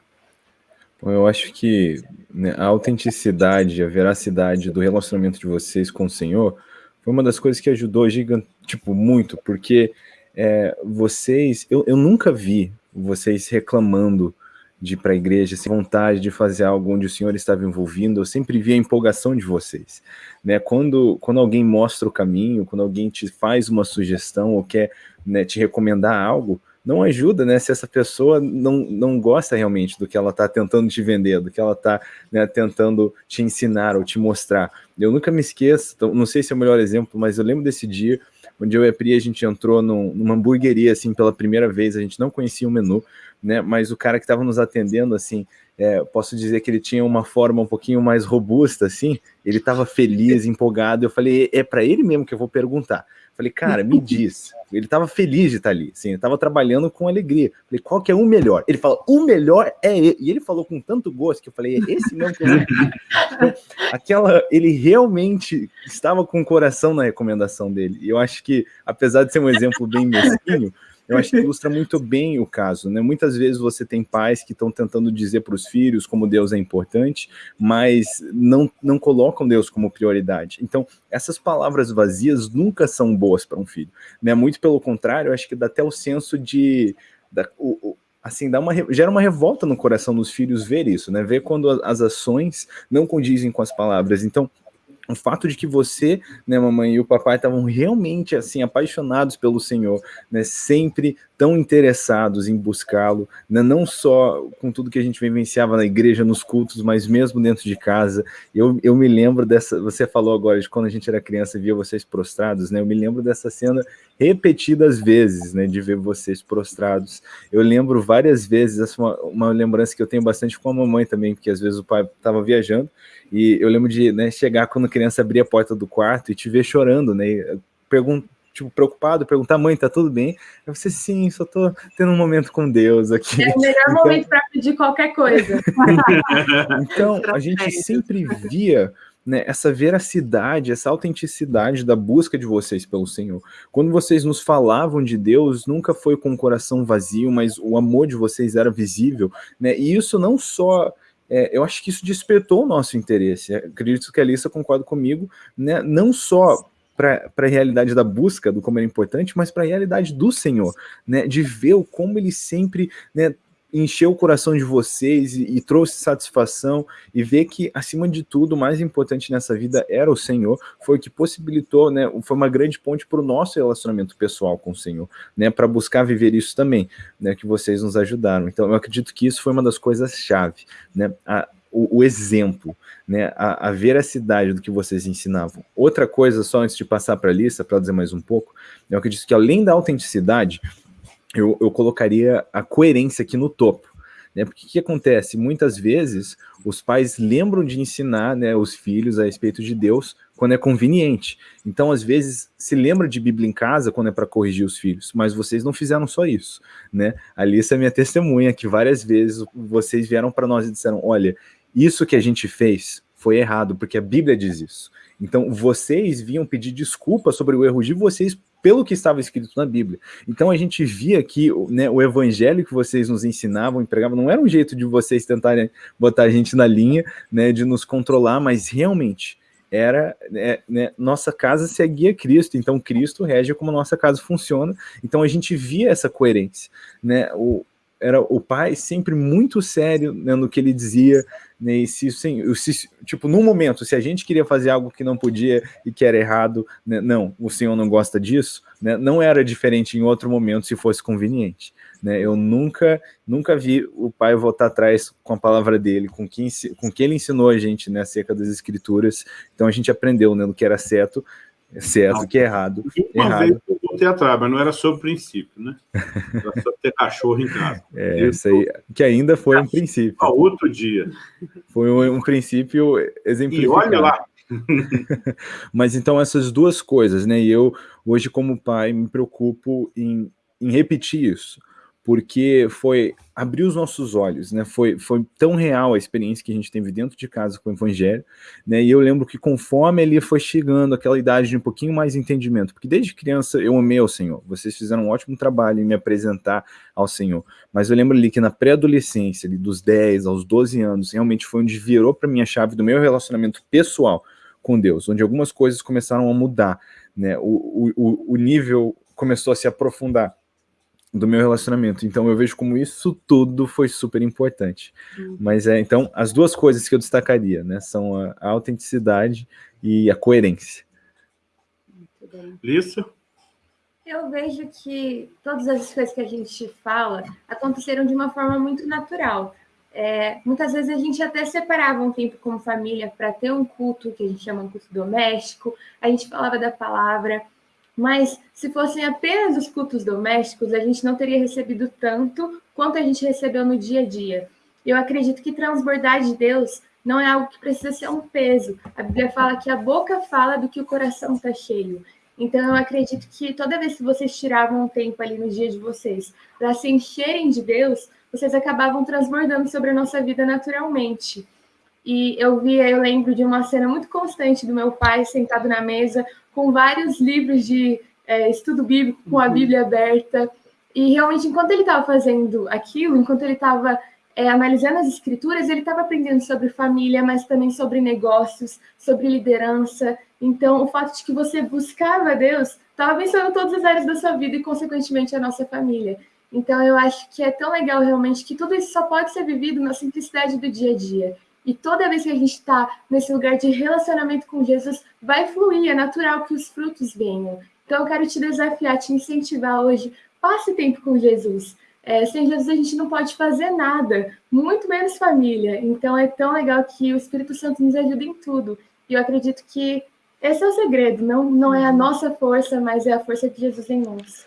Bom, eu acho que né, a autenticidade, a veracidade do relacionamento de vocês com o Senhor foi uma das coisas que ajudou gigante, tipo, muito, porque é, vocês, eu, eu nunca vi vocês reclamando de ir para a igreja, sem vontade de fazer algo onde o Senhor estava envolvido, eu sempre vi a empolgação de vocês. Né? Quando, quando alguém mostra o caminho, quando alguém te faz uma sugestão ou quer né, te recomendar algo, não ajuda, né? Se essa pessoa não, não gosta realmente do que ela está tentando te vender, do que ela está né, tentando te ensinar ou te mostrar. Eu nunca me esqueço, então, não sei se é o melhor exemplo, mas eu lembro desse dia onde eu e a Pri, a gente entrou num, numa hamburgueria, assim, pela primeira vez, a gente não conhecia o menu, né? Mas o cara que estava nos atendendo, assim, é, posso dizer que ele tinha uma forma um pouquinho mais robusta, assim, ele estava feliz, empolgado. Eu falei, é, é para ele mesmo que eu vou perguntar. Falei, cara, me diz. Ele estava feliz de estar ali, sim, ele estava trabalhando com alegria. Falei, qual que é o melhor? Ele falou, o melhor é ele. E ele falou com tanto gosto que eu falei, é esse mesmo que eu então, Aquela, ele realmente estava com o coração na recomendação dele. E eu acho que, apesar de ser um exemplo bem mesquinho, eu acho que ilustra muito bem o caso, né? Muitas vezes você tem pais que estão tentando dizer para os filhos como Deus é importante, mas não, não colocam Deus como prioridade. Então, essas palavras vazias nunca são boas para um filho, né? Muito pelo contrário, eu acho que dá até o senso de... Da, o, assim, dá uma, gera uma revolta no coração dos filhos ver isso, né? Ver quando as ações não condizem com as palavras. Então, o fato de que você, né, mamãe e o papai estavam realmente assim apaixonados pelo Senhor, né, sempre tão interessados em buscá-lo, né? não só com tudo que a gente vivenciava na igreja, nos cultos, mas mesmo dentro de casa. Eu, eu me lembro dessa, você falou agora de quando a gente era criança via vocês prostrados, né? Eu me lembro dessa cena repetidas vezes, né, de ver vocês prostrados. Eu lembro várias vezes, essa é uma, uma lembrança que eu tenho bastante com a mamãe também, porque às vezes o pai estava viajando, e eu lembro de né, chegar quando a criança abrir a porta do quarto e te ver chorando, né, perguntar tipo, preocupado, perguntar, mãe, tá tudo bem? Eu você sim, só tô tendo um momento com Deus aqui. É o melhor então... momento para pedir qualquer coisa. [LAUGHS] então, a gente sempre via né, essa veracidade, essa autenticidade da busca de vocês pelo Senhor. Quando vocês nos falavam de Deus, nunca foi com o coração vazio, mas o amor de vocês era visível, né? E isso não só é, eu acho que isso despertou o nosso interesse. Acredito que a Alissa concorda comigo, né? Não só para a realidade da busca, do como era importante, mas para a realidade do Senhor, né? De ver o como ele sempre né, encheu o coração de vocês e, e, trouxe satisfação e ver que, acima de tudo, o mais importante nessa vida era o Senhor, foi o que possibilitou, né, foi uma grande ponte para o nosso relacionamento pessoal com o Senhor, né, para buscar viver isso também, né, que vocês nos ajudaram. Então, eu acredito que isso foi uma das coisas-chave, né, a, o, o, exemplo, né, a, a veracidade do que vocês ensinavam. Outra coisa, só antes de passar para a lista, para dizer mais um pouco, eu acredito que além da autenticidade, eu, eu colocaria a coerência aqui no topo. Né? Porque o que acontece? Muitas vezes os pais lembram de ensinar né, os filhos a respeito de Deus quando é conveniente. Então, às vezes, se lembra de Bíblia em casa quando é para corrigir os filhos, mas vocês não fizeram só isso. Né? A Alissa é minha testemunha que várias vezes vocês vieram para nós e disseram: olha, isso que a gente fez foi errado, porque a Bíblia diz isso. Então, vocês vinham pedir desculpa sobre o erro de vocês pelo que estava escrito na Bíblia. Então, a gente via que né, o evangelho que vocês nos ensinavam, empregavam, não era um jeito de vocês tentarem botar a gente na linha, né, de nos controlar, mas realmente era né, né, nossa casa seguia Cristo, então Cristo rege como nossa casa funciona, então a gente via essa coerência, né, o, era o pai sempre muito sério né, no que ele dizia, né, e se, se, tipo, num momento, se a gente queria fazer algo que não podia e que era errado, né, não, o senhor não gosta disso, né, não era diferente em outro momento se fosse conveniente. Né, eu nunca, nunca vi o pai voltar atrás com a palavra dele, com quem, com que ele ensinou a gente né, acerca das escrituras, então a gente aprendeu né, no que era certo, certo, o que é errado. Uma errado. vez eu voltei atrás, mas não era sobre princípio, né? Era sobre ter cachorro em casa. [LAUGHS] É, isso aí, que ainda foi um princípio. A outro dia. Foi um, um princípio exemplificado. E olha lá. [LAUGHS] mas então essas duas coisas, né? E eu, hoje como pai, me preocupo em, em repetir isso porque foi abrir os nossos olhos, né? Foi, foi tão real a experiência que a gente teve dentro de casa com o Evangelho, né? E eu lembro que conforme ele foi chegando aquela idade de um pouquinho mais entendimento, porque desde criança eu amei ao Senhor, vocês fizeram um ótimo trabalho em me apresentar ao Senhor, mas eu lembro ali que na pré-adolescência, dos 10 aos 12 anos, realmente foi onde virou para mim a chave do meu relacionamento pessoal com Deus, onde algumas coisas começaram a mudar, né? O, o, o nível começou a se aprofundar do meu relacionamento. Então eu vejo como isso tudo foi super importante. Uhum. Mas é, então, as duas coisas que eu destacaria, né, são a, a autenticidade e a coerência. Lissa? Eu vejo que todas as coisas que a gente fala aconteceram de uma forma muito natural. É, muitas vezes a gente até separava um tempo como família para ter um culto que a gente chama de culto doméstico, a gente falava da palavra, mas se fossem apenas os cultos domésticos, a gente não teria recebido tanto quanto a gente recebeu no dia a dia. Eu acredito que transbordar de Deus não é algo que precisa ser um peso. A Bíblia fala que a boca fala do que o coração está cheio. Então, eu acredito que toda vez que vocês tiravam um tempo ali no dia de vocês para se encherem de Deus, vocês acabavam transbordando sobre a nossa vida naturalmente. E eu via, eu lembro de uma cena muito constante do meu pai sentado na mesa, com vários livros de é, estudo bíblico, com a uhum. Bíblia aberta. E realmente, enquanto ele estava fazendo aquilo, enquanto ele estava é, analisando as escrituras, ele estava aprendendo sobre família, mas também sobre negócios, sobre liderança. Então, o fato de que você buscava Deus estava abençoando todas as áreas da sua vida e, consequentemente, a nossa família. Então, eu acho que é tão legal realmente que tudo isso só pode ser vivido na simplicidade do dia a dia. E toda vez que a gente está nesse lugar de relacionamento com Jesus, vai fluir, é natural que os frutos venham. Então eu quero te desafiar, te incentivar hoje passe tempo com Jesus. É, sem Jesus a gente não pode fazer nada, muito menos família. Então é tão legal que o Espírito Santo nos ajuda em tudo. E eu acredito que esse é o segredo, não, não é a uhum. nossa força, mas é a força de Jesus em nós.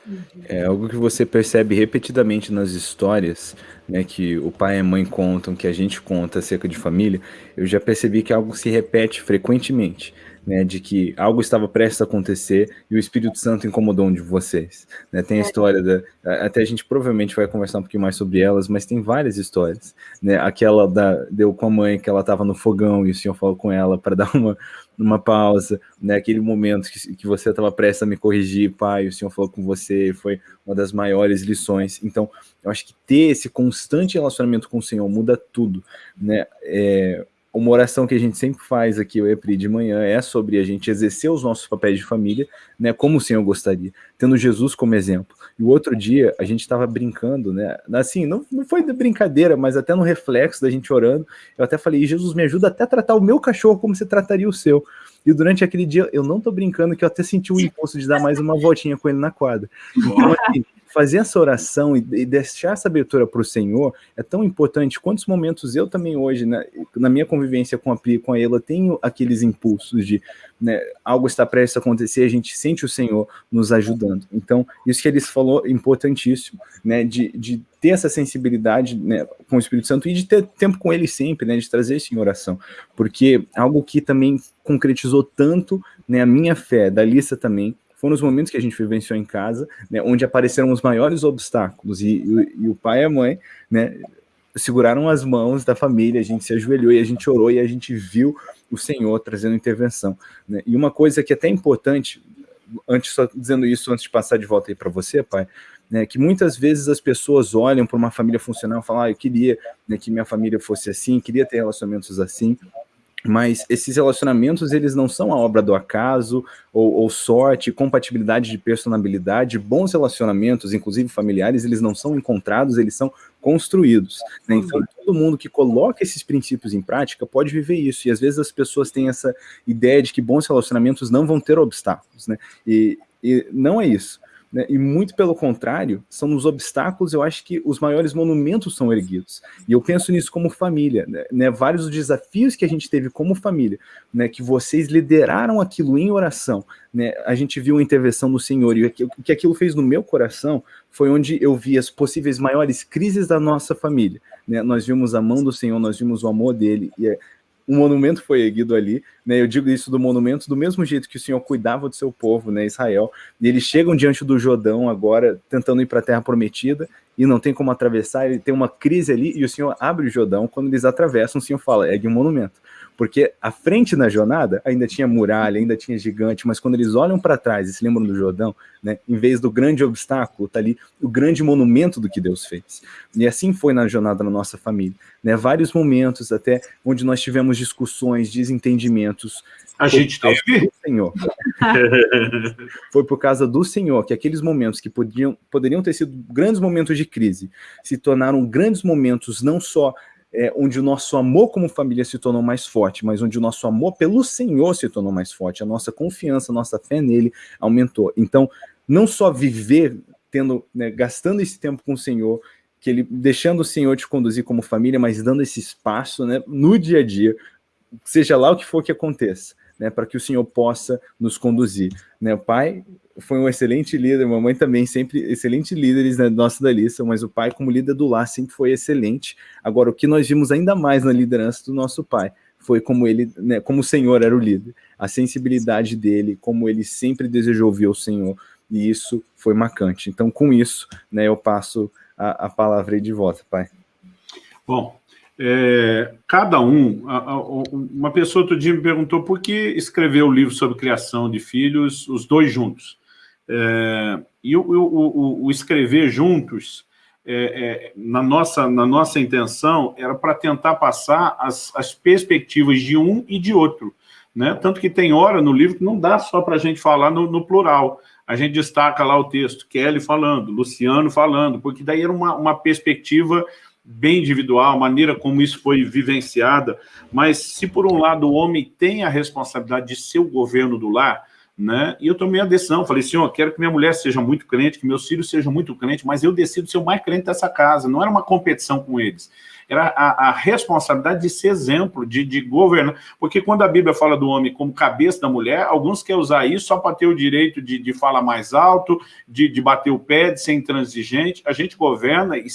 É algo que você percebe repetidamente nas histórias, né, que o pai e a mãe contam, que a gente conta acerca de família, eu já percebi que algo se repete frequentemente né, de que algo estava prestes a acontecer e o Espírito Santo incomodou um de vocês. Né? Tem a é. história da. Até a gente provavelmente vai conversar um pouquinho mais sobre elas, mas tem várias histórias. Né? Aquela da, deu com a mãe que ela estava no fogão e o senhor falou com ela para [LAUGHS] dar uma, uma pausa, né? aquele momento que, que você estava prestes a me corrigir, pai, o senhor falou com você, foi uma das maiores lições. Então, eu acho que ter esse constante relacionamento com o Senhor muda tudo. Né? É, uma oração que a gente sempre faz aqui, o EPRI de manhã, é sobre a gente exercer os nossos papéis de família, né, como o Senhor gostaria, tendo Jesus como exemplo. E o outro dia, a gente estava brincando, né, assim, não, não foi de brincadeira, mas até no reflexo da gente orando, eu até falei, Jesus, me ajuda até a tratar o meu cachorro como você trataria o seu. E durante aquele dia, eu não tô brincando que eu até senti o impulso de dar mais uma voltinha com ele na quadra. Então, assim, fazer essa oração e, e deixar essa abertura para o Senhor é tão importante. Quantos momentos eu também hoje, né, na minha convivência com a Pri, com a Ela, tenho aqueles impulsos de né, algo está prestes a acontecer, a gente sente o Senhor nos ajudando. Então, isso que eles falou é importantíssimo, né, de, de ter essa sensibilidade né, com o Espírito Santo e de ter tempo com ele sempre, né, de trazer isso em oração, porque algo que também concretizou tanto né, a minha fé, da Lista também, foram os momentos que a gente vivenciou em casa, né, onde apareceram os maiores obstáculos, e, e, e o pai e a mãe, né, seguraram as mãos da família, a gente se ajoelhou e a gente orou e a gente viu o Senhor trazendo intervenção. Né? E uma coisa que é até importante, antes só dizendo isso antes de passar de volta aí para você, pai, né, que muitas vezes as pessoas olham para uma família funcional e falam, ah, eu queria né, que minha família fosse assim, queria ter relacionamentos assim, mas esses relacionamentos eles não são a obra do acaso ou, ou, sorte, compatibilidade de personalidade, bons relacionamentos, inclusive familiares, eles não são encontrados, eles são construídos. Né? Então todo mundo que coloca esses princípios em prática pode viver isso. E às vezes as pessoas têm essa ideia de que bons relacionamentos não vão ter obstáculos, né? E, e não é isso. Né? E muito pelo contrário, são nos obstáculos, eu acho que os maiores monumentos são erguidos. E eu penso nisso como família, né? né? Vários desafios que a gente teve como família, né? Que vocês lideraram aquilo em oração, né? A gente viu a intervenção do Senhor e o que aquilo fez no meu coração foi onde eu vi as possíveis maiores crises da nossa família, né? Nós vimos a mão do Senhor, nós vimos o amor dele e é um monumento foi erguido ali, né? Eu digo isso do monumento do mesmo jeito que o Senhor cuidava do seu povo, né, Israel. E eles chegam diante do Jordão agora, tentando ir para a terra prometida, e não tem como atravessar, ele tem uma crise ali, e o Senhor abre o Jordão, quando eles atravessam, o Senhor fala, ergue um monumento porque à frente na jornada ainda tinha muralha, ainda tinha gigante, mas quando eles olham para trás e se lembram do Jordão, né, em vez do grande obstáculo, está ali o grande monumento do que Deus fez. E assim foi na jornada da nossa família. Né, vários momentos até onde nós tivemos discussões, desentendimentos. A gente teve? Senhor. [LAUGHS] foi por causa do Senhor que aqueles momentos que podiam, poderiam ter sido grandes momentos de crise se tornaram grandes momentos não só é, onde o nosso amor como família se tornou mais forte, mas onde o nosso amor pelo Senhor se tornou mais forte, a nossa confiança, a nossa fé nele aumentou. Então, não só viver tendo, né, gastando esse tempo com o Senhor, que ele deixando o Senhor te conduzir como família, mas dando esse espaço, né, no dia a dia, seja lá o que for que aconteça, né, para que o Senhor possa nos conduzir. Né, o pai foi um excelente líder, mamãe também sempre excelente líderes né, nossa da lista, mas o pai como líder do lar sempre foi excelente. Agora, o que nós vimos ainda mais na liderança do nosso pai foi como ele, né, como o Senhor era o líder, a sensibilidade dele, como ele sempre desejou ouvir o Senhor, e isso foi marcante. Então, com isso, né, eu passo a, a palavra aí de volta, pai. Bom, é, cada um, a, a, uma pessoa outro dia me perguntou por que escrever o livro sobre criação de filhos, os dois juntos. É, e o, o, o, escrever juntos, é, é, na, nossa, na nossa intenção, era para tentar passar as, as perspectivas de um e de outro. Né? Tanto que tem hora no livro que não dá só para a gente falar no, no, plural. A gente destaca lá o texto, Kelly falando, Luciano falando, porque daí era uma, uma perspectiva bem individual, a maneira como isso foi vivenciada, mas se por um lado o homem tem a responsabilidade de ser o governo do lar, né? E eu tomei a decisão, falei, senhor, quero que minha mulher seja muito crente, que meus filhos sejam muito crentes, mas eu decido ser o mais crente dessa casa. Não era uma competição com eles. Era a, a responsabilidade de ser exemplo, de, de, governar. Porque quando a Bíblia fala do homem como cabeça da mulher, alguns querem usar isso só para ter o direito de, de falar mais alto, de, de bater o pé, de ser intransigente. A gente governa e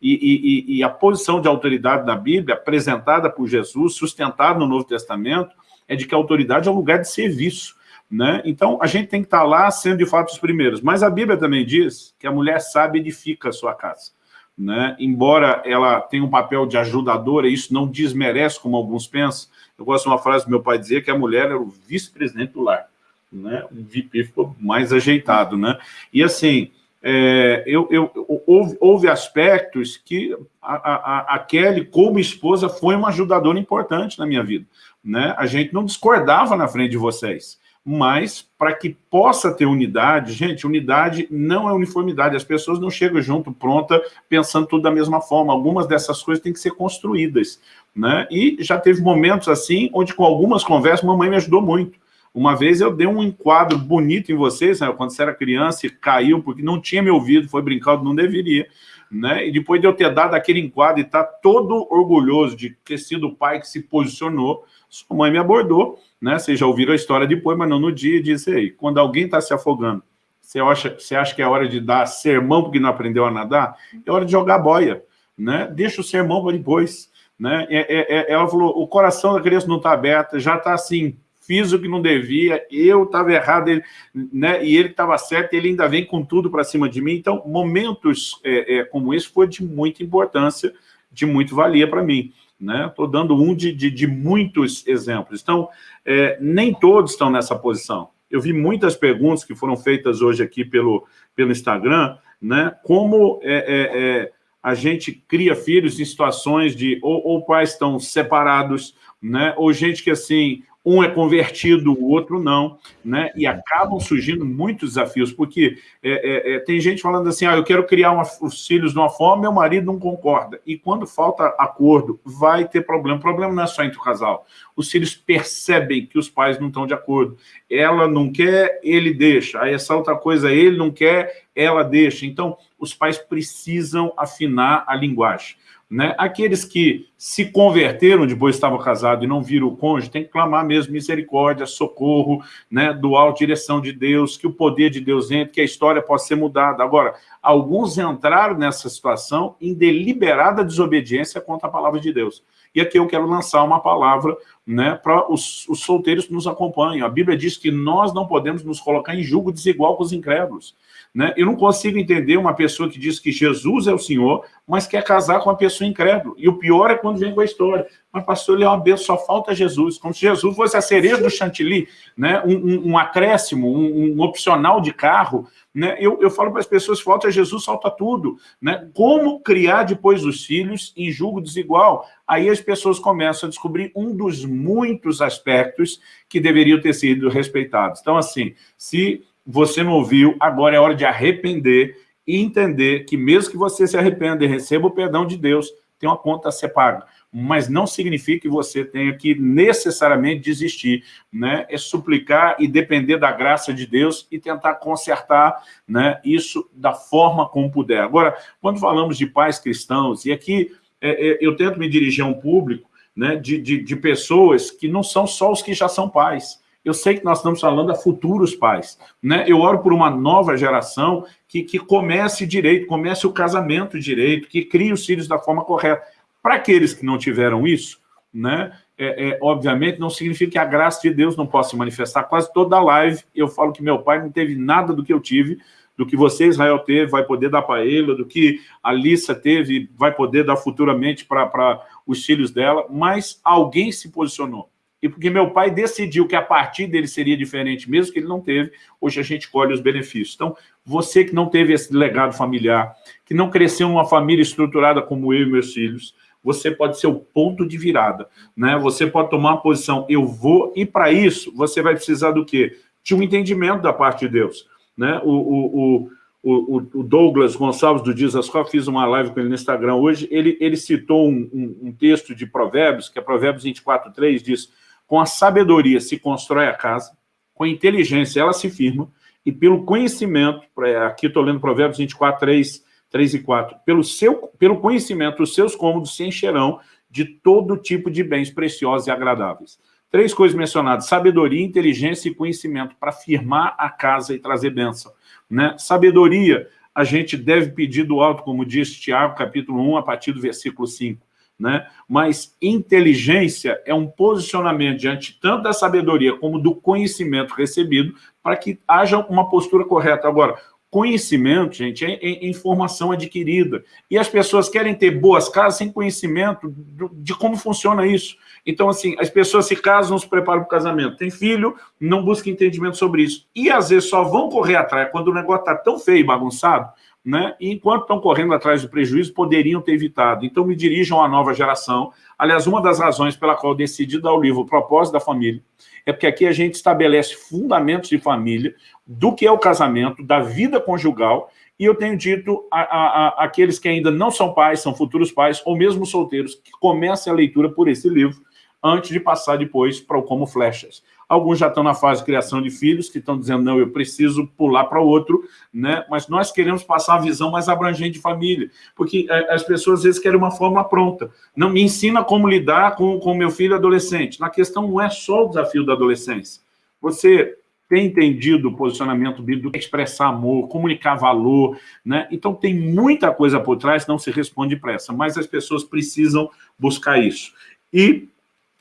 e, e, e, a posição de autoridade da Bíblia, apresentada por Jesus, sustentada no Novo Testamento, é de que a autoridade é um lugar de serviço. Né? Então, a gente tem que estar lá sendo, de fato, os primeiros. Mas a Bíblia também diz que a mulher sábia edifica a sua casa. Né? Embora ela tenha um papel de ajudadora, isso não desmerece, como alguns pensam. Eu gosto de uma frase do meu pai dizer que a mulher era o vice-presidente do lar. Né? O VP ficou mais ajeitado. Né? E assim, é, eu, eu, houve, houve, aspectos que a, a, a, Kelly, como esposa, foi uma ajudadora importante na minha vida. Né? A gente não discordava na frente de vocês, mas para que possa ter unidade, gente, unidade não é uniformidade, as pessoas não chegam junto pronta pensando tudo da mesma forma, algumas dessas coisas têm que ser construídas. Né? E já teve momentos assim, onde com algumas conversas, mamãe me ajudou muito. Uma vez eu dei um enquadro bonito em vocês, né? quando você era criança e caiu, porque não tinha me ouvido, foi brincado, não deveria. Né? E depois de eu ter dado aquele enquadro e estar tá todo orgulhoso de ter sido o pai que se posicionou, sua mãe me abordou, né? Vocês já ouviram a história depois, mas não no dia, e disse aí, quando alguém está se afogando, você acha, você acha que é hora de dar sermão porque não aprendeu a nadar? É hora de jogar boia, né? Deixa o sermão para depois. Né? É, é, é, ela falou, o coração da criança não está aberto, já está assim, fiz o que não devia, eu estava errado, ele, né, e ele estava certo, ele ainda vem com tudo para cima de mim. Então, momentos é, é, como esse foi de muita importância, de muito valia para mim. Estou né? dando um de, de, de muitos exemplos. Então, é, nem todos estão nessa posição. Eu vi muitas perguntas que foram feitas hoje aqui pelo, pelo Instagram, né? como é, é, é a gente cria filhos em situações de ou, ou pais estão separados, né? ou gente que assim um é convertido, o outro não, né? E acabam surgindo muitos desafios, porque é, é, é, tem gente falando assim, ah, eu quero criar uma, os filhos de uma forma, meu marido não concorda. E quando falta acordo, vai ter problema. O problema não é só entre o casal. Os filhos percebem que os pais não estão de acordo. Ela não quer, ele deixa. Aí essa outra coisa, ele não quer, ela deixa. Então, os pais precisam afinar a linguagem. Né? Aqueles que se converteram, depois estavam casados e não viram o cônjuge, tem que clamar mesmo misericórdia, socorro, né? doar direção de Deus, que o poder de Deus entre, que a história possa ser mudada. Agora, alguns entraram nessa situação em deliberada desobediência contra a palavra de Deus. E aqui eu quero lançar uma palavra né, para os, os solteiros que nos acompanham. A Bíblia diz que nós não podemos nos colocar em julgo desigual com os incrédulos. Né? Eu não consigo entender uma pessoa que diz que Jesus é o Senhor, mas quer casar com uma pessoa incrédula. E o pior é quando vem com a história. Mas, pastor, ele é uma bênção, só falta Jesus. Como se Jesus fosse a cereja do chantilly, né? um, um, um acréscimo, um, um, opcional de carro. Né? Eu, eu falo para as pessoas, falta Jesus, falta tudo. Né? Como criar depois os filhos em julgo desigual? Aí as pessoas começam a descobrir um dos muitos aspectos que deveriam ter sido respeitados. Então, assim, se você não ouviu, agora é hora de arrepender e entender que mesmo que você se arrependa e receba o perdão de Deus, tem uma conta a ser paga. Mas não significa que você tenha que necessariamente desistir. Né? É suplicar e depender da graça de Deus e tentar consertar né, isso da forma como puder. Agora, quando falamos de pais cristãos, e aqui é, é, eu tento me dirigir a um público né, de, de, de pessoas que não são só os que já são pais, eu sei que nós estamos falando a futuros pais. Né? Eu oro por uma nova geração que, que comece direito, comece o casamento direito, que crie os filhos da forma correta. Para aqueles que não tiveram isso, né, é, é, obviamente não significa que a graça de Deus não possa se manifestar. Quase toda live eu falo que meu pai não teve nada do que eu tive, do que você, Israel, teve, vai poder dar para ele, do que a Lissa teve, vai poder dar futuramente para os filhos dela, mas alguém se posicionou e porque meu pai decidiu que a partir dele seria diferente, mesmo que ele não teve, hoje a gente colhe os benefícios. Então, você que não teve esse legado familiar, que não cresceu numa família estruturada como eu e meus filhos, você pode ser o ponto de virada. Né? Você pode tomar uma posição, eu vou, e para isso, você vai precisar do quê? De um entendimento da parte de Deus. Né? O, o, o, o Douglas Gonçalves do Dias Ascó, fiz uma live com ele no Instagram hoje, ele, ele citou um, um, um texto de Provérbios, que é Provérbios 24, 3, diz com a sabedoria se constrói a casa, com a inteligência ela se firma, e pelo conhecimento, aqui estou lendo Provérbios 24, 3, 3 e 4, pelo, seu, pelo conhecimento, os seus cômodos se encherão de todo tipo de bens preciosos e agradáveis. Três coisas mencionadas, sabedoria, inteligência e conhecimento, para firmar a casa e trazer bênção. Né? Sabedoria, a gente deve pedir do alto, como diz Tiago, capítulo 1, a partir do versículo 5. Né? Mas inteligência é um posicionamento diante tanto da sabedoria como do conhecimento recebido para que haja uma postura correta. Agora, conhecimento, gente, é, é, informação adquirida. E as pessoas querem ter boas casas sem conhecimento de como funciona isso. Então, assim, as pessoas se casam, se preparam para o casamento. Tem filho, não busca entendimento sobre isso. E, às vezes, só vão correr atrás quando o negócio está tão feio e bagunçado, né? E enquanto estão correndo atrás do prejuízo, poderiam ter evitado. Então, me dirijam à nova geração. Aliás, uma das razões pela qual decidi dar o livro O Propósito da Família é porque aqui a gente estabelece fundamentos de família, do que é o casamento, da vida conjugal, e eu tenho dito aqueles que ainda não são pais, são futuros pais, ou mesmo solteiros, que comecem a leitura por esse livro, antes de passar depois para o Como Flechas. Alguns já estão na fase de criação de filhos, que estão dizendo, não, eu preciso pular para outro, né? mas nós queremos passar uma visão mais abrangente de família, porque é, as pessoas às vezes querem uma forma pronta. Não me ensina como lidar com o meu filho adolescente. Na questão não é só o desafio da adolescência. Você tem entendido o posicionamento bíblico, expressar amor, comunicar valor, né? Então tem muita coisa por trás, não se responde pressa, mas as pessoas precisam buscar isso. E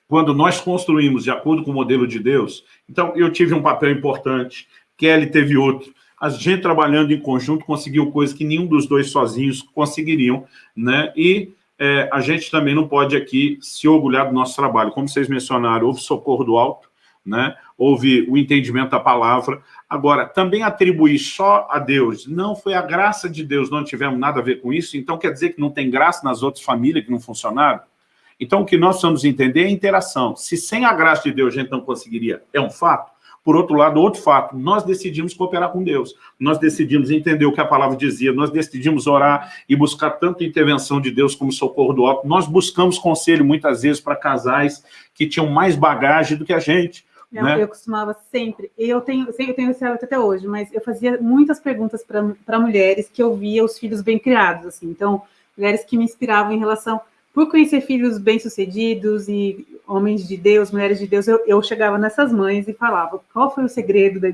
quando nós construímos de acordo com o modelo de Deus, então eu tive um papel importante, Kelly teve outro, a gente trabalhando em conjunto conseguiu coisas que nenhum dos dois sozinhos conseguiriam, né? E é, a gente também não pode aqui se orgulhar do nosso trabalho. Como vocês mencionaram, houve socorro do alto, né? houve o entendimento da palavra. Agora, também atribuir só a Deus, não foi a graça de Deus, não tivemos nada a ver com isso, então quer dizer que não tem graça nas outras famílias que não funcionaram? Então, o que nós precisamos entender é a interação. Se sem a graça de Deus a gente não conseguiria, é um fato. Por outro lado, outro fato, nós decidimos cooperar com Deus. Nós decidimos entender o que a palavra dizia, nós decidimos orar e buscar tanto intervenção de Deus como socorro do alto. Nós buscamos conselho, muitas vezes, para casais que tinham mais bagagem do que a gente. Não, né? Eu costumava sempre, eu tenho, eu tenho esse hábito até hoje, mas eu fazia muitas perguntas para mulheres que eu via os filhos bem criados, assim. Então, mulheres que me inspiravam em relação por conhecer filhos bem-sucedidos e homens de Deus, mulheres de Deus, eu, eu, chegava nessas mães e falava qual foi o segredo da,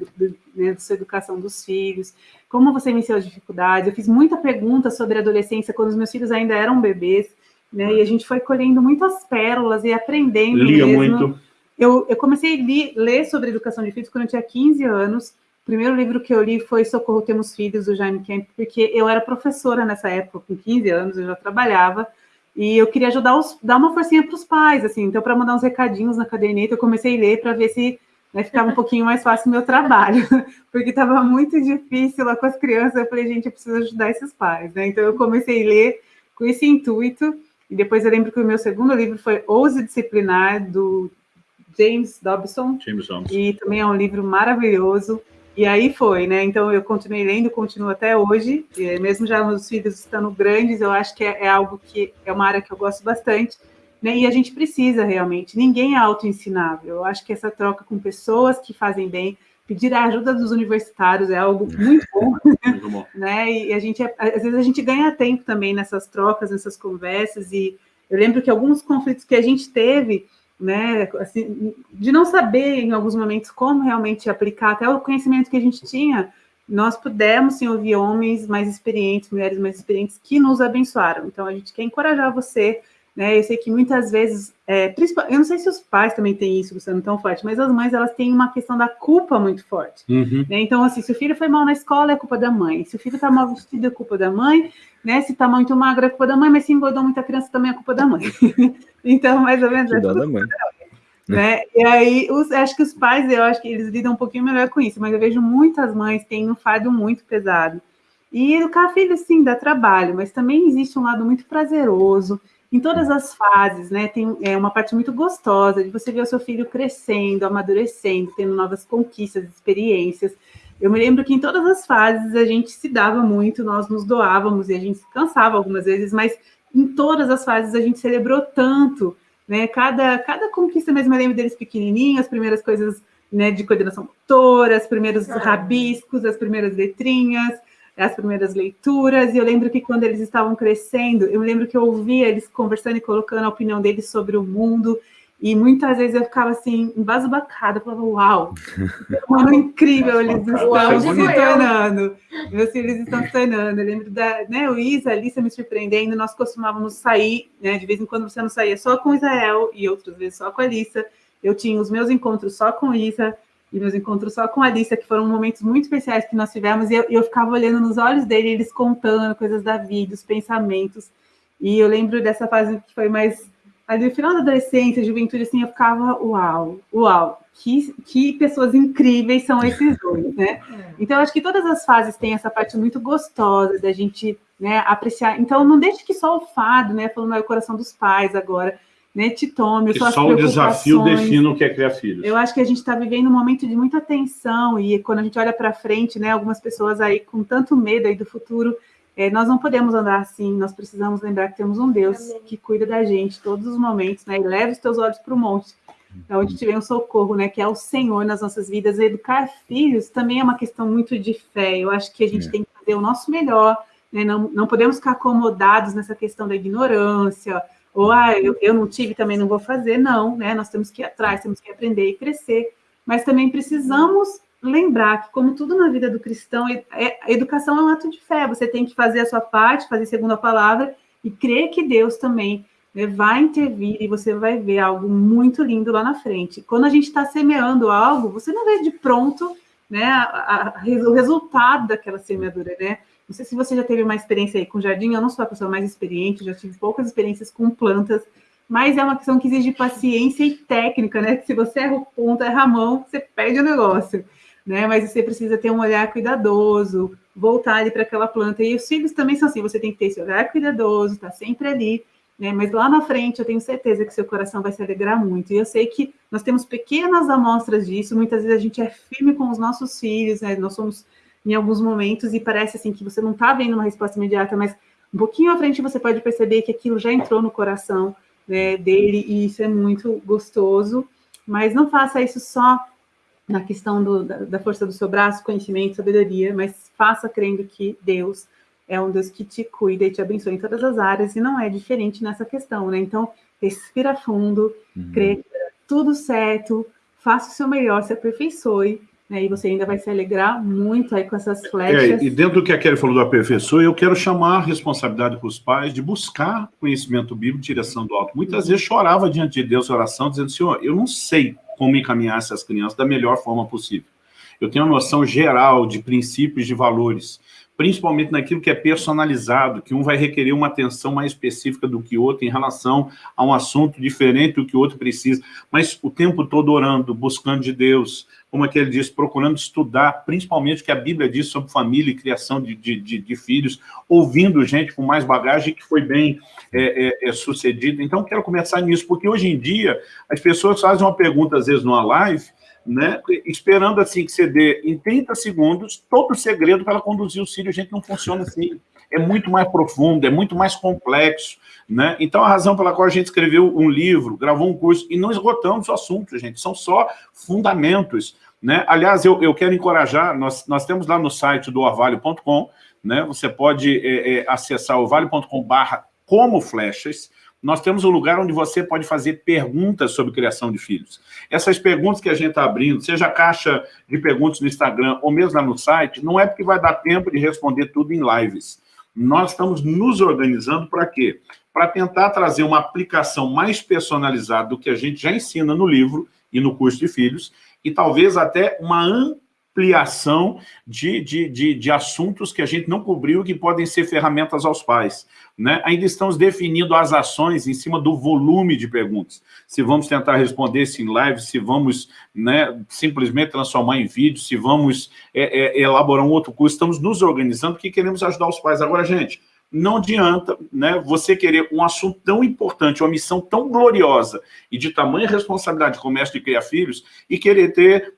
né, da sua educação dos filhos, como você venceu as dificuldades. Eu fiz muita pergunta sobre a adolescência quando os meus filhos ainda eram bebês, né, e a gente foi colhendo muitas pérolas e aprendendo Lia mesmo. muito. Eu, eu comecei a li, ler sobre educação de filhos quando eu tinha 15 anos, o primeiro livro que eu li foi Socorro Temos Filhos, do Jaime Kemp, porque eu era professora nessa época, com 15 anos, eu já trabalhava, e eu queria ajudar os, dar uma forcinha para os pais, assim. Então, para mandar uns recadinhos na caderneta, eu comecei a ler para ver se né, ficava um pouquinho mais fácil o meu trabalho, [LAUGHS] porque estava muito difícil lá com as crianças. Eu falei, gente, eu preciso ajudar esses pais, né? Então, eu comecei a ler com esse intuito. E depois eu lembro que o meu segundo livro foi Ouse Disciplinar, do James Dobson. James Dobson. E também é um livro maravilhoso. E aí foi, né? Então eu continuei lendo, continuo até hoje, mesmo já os filhos estando grandes, eu acho que é, é, algo que é uma área que eu gosto bastante, né? E a gente precisa realmente, ninguém é autoensinável. Eu acho que essa troca com pessoas que fazem bem, pedir a ajuda dos universitários é algo [LAUGHS] muito bom, muito bom. né? E a gente, às vezes a gente ganha tempo também nessas trocas, nessas conversas, e eu lembro que alguns conflitos que a gente teve, né, assim, de não saber em alguns momentos como realmente aplicar até o conhecimento que a gente tinha, nós pudemos sim ouvir homens mais experientes, mulheres mais experientes que nos abençoaram. Então a gente quer encorajar você, né? Eu sei que muitas vezes, é, eu não sei se os pais também têm isso, sendo tão forte, mas as mães elas têm uma questão da culpa muito forte. Uhum. Né? Então assim, se o filho foi mal na escola é culpa da mãe, se o filho está mal vestido é culpa da mãe, né? Se está muito magro é culpa da mãe, mas se engordou muita criança também é culpa da mãe. [LAUGHS] Então, mais ou menos. É da mãe. Né? E aí, os, acho que os pais, eu acho que eles lidam um pouquinho melhor com isso, mas eu vejo muitas mães têm um fardo muito pesado. E educar filho, sim, dá trabalho, mas também existe um lado muito prazeroso, em todas as fases, né? Tem é, uma parte muito gostosa de você ver o seu filho crescendo, amadurecendo, tendo novas conquistas, experiências. Eu me lembro que em todas as fases a gente se dava muito, nós nos doávamos e a gente se cansava algumas vezes, mas em todas as fases a gente celebrou tanto, né? Cada, cada conquista mesmo, eu lembro deles pequenininhos, as primeiras coisas né, de coordenação motora, os primeiros rabiscos, as primeiras letrinhas, as primeiras leituras, e eu lembro que quando eles estavam crescendo, eu lembro que eu ouvia eles conversando e colocando a opinião deles sobre o mundo, e muitas vezes eu ficava assim, embasbacada, falava, uau, mano, incrível, eles estão se tornando, meus filhos estão se tornando. Eu lembro da né, o Isa, a Alice me surpreendendo, nós costumávamos sair, né, de vez em quando você não saía só com Israel, e outras vezes só com a Alissa. Eu tinha os meus encontros só com Isa, e meus encontros só com a Alissa, que foram momentos muito especiais que nós tivemos, e eu, eu ficava olhando nos olhos dele, eles contando coisas da vida, os pensamentos. E eu lembro dessa fase que foi mais ali no final da adolescência, juventude, assim, eu ficava, uau, uau, que, que pessoas incríveis são esses [LAUGHS] dois, né? É. Então, acho que todas as fases têm essa parte muito gostosa da gente né, apreciar. Então, não deixe que só o fado, né, falando no coração dos pais agora, né, te tome. Que só o desafio define o que é criar filhos. Eu acho que a gente está vivendo um momento de muita tensão e quando a gente olha para frente, né, algumas pessoas aí com tanto medo aí do futuro, é, nós não podemos andar assim, nós precisamos lembrar que temos um Deus Amém. que cuida da gente todos os momentos, né? E leva os teus olhos para o monte, é onde te vem um socorro, né? Que é o Senhor nas nossas vidas. E educar filhos também é uma questão muito de fé. Eu acho que a gente é. tem que fazer o nosso melhor, né? Não, não podemos ficar acomodados nessa questão da ignorância, ou ah, eu, eu não tive, também não vou fazer, não, né? Nós temos que ir atrás, temos que aprender e crescer, mas também precisamos lembrar que, como tudo na vida do cristão, é, a educação é um ato de fé. Você tem que fazer a sua parte, fazer segundo a palavra e crer que Deus também né, vai intervir e você vai ver algo muito lindo lá na frente. Quando a gente está semeando algo, você não vê de pronto né, a, a, o resultado daquela semeadura, né? Não sei se você já teve uma experiência aí com jardim, eu não sou a pessoa mais experiente, já tive poucas experiências com plantas, mas é uma questão que exige paciência e técnica, né? Se você erra o ponto, erra a mão, você perde o negócio né? Mas você precisa ter um olhar cuidadoso, voltar ali para aquela planta. E os filhos também são assim, você tem que ter esse olhar cuidadoso, tá sempre ali, né? Mas lá na frente eu tenho certeza que seu coração vai se alegrar muito. E eu sei que nós temos pequenas amostras disso, muitas vezes a gente é firme com os nossos filhos, né? Nós somos em alguns momentos e parece assim que você não está vendo uma resposta imediata, mas um pouquinho à frente você pode perceber que aquilo já entrou no coração né, dele e isso é muito gostoso. Mas não faça isso só na questão do, da, da, força do seu braço, conhecimento, sabedoria, mas faça crendo que Deus é um Deus que te cuida e te abençoa em todas as áreas, e não é diferente nessa questão, né? Então, respira fundo, uhum. crê que tudo certo, faça o seu melhor, se aperfeiçoe, né? E você ainda vai se alegrar muito aí com essas flechas. É, e dentro do que a Kelly falou do aperfeiçoe, eu quero chamar a responsabilidade para os pais de buscar conhecimento bíblico, direção do alto. Muitas vezes chorava diante de Deus oração, dizendo, Senhor, eu não sei como encaminhar essas crianças da melhor forma possível. Eu tenho uma noção geral de princípios, de valores, principalmente naquilo que é personalizado, que um vai requerer uma atenção mais específica do que o outro em relação a um assunto diferente do que o outro precisa, mas o tempo todo orando, buscando de Deus, como é que ele diz, procurando estudar, principalmente o que a Bíblia diz sobre família e criação de, de, de, de filhos, ouvindo gente com mais bagagem que foi bem é, é, é sucedida. Então, quero começar nisso, porque hoje em dia as pessoas fazem uma pergunta, às vezes, numa live, né, esperando assim que você dê em 30 segundos todo o segredo para conduzir o filho. A gente não funciona assim. É muito mais profundo, é muito mais complexo. Né? Então, a razão pela qual a gente escreveu um livro, gravou um curso, e não esgotamos o assunto, gente, são só fundamentos. Né? Aliás, eu, eu quero encorajar, nós, nós temos lá no site do orvalho.com, né? você pode é, é, acessar orvalho.com barra como flechas, nós temos um lugar onde você pode fazer perguntas sobre criação de filhos. Essas perguntas que a gente está abrindo, seja a caixa de perguntas no Instagram ou mesmo lá no site, não é porque vai dar tempo de responder tudo em lives. Nós estamos nos organizando para quê? Para tentar trazer uma aplicação mais personalizada do que a gente já ensina no livro e no curso de filhos, e talvez até uma ampliação de, de, de, de, assuntos que a gente não cobriu que podem ser ferramentas aos pais. Né? Ainda estamos definindo as ações em cima do volume de perguntas. Se vamos tentar responder isso em live, se vamos né, simplesmente transformar em vídeo, se vamos é, é, elaborar um outro curso, estamos nos organizando porque queremos ajudar os pais. Agora, gente, não adianta né, você querer um assunto tão importante, uma missão tão gloriosa e de tamanha responsabilidade como essa de criar filhos e querer ter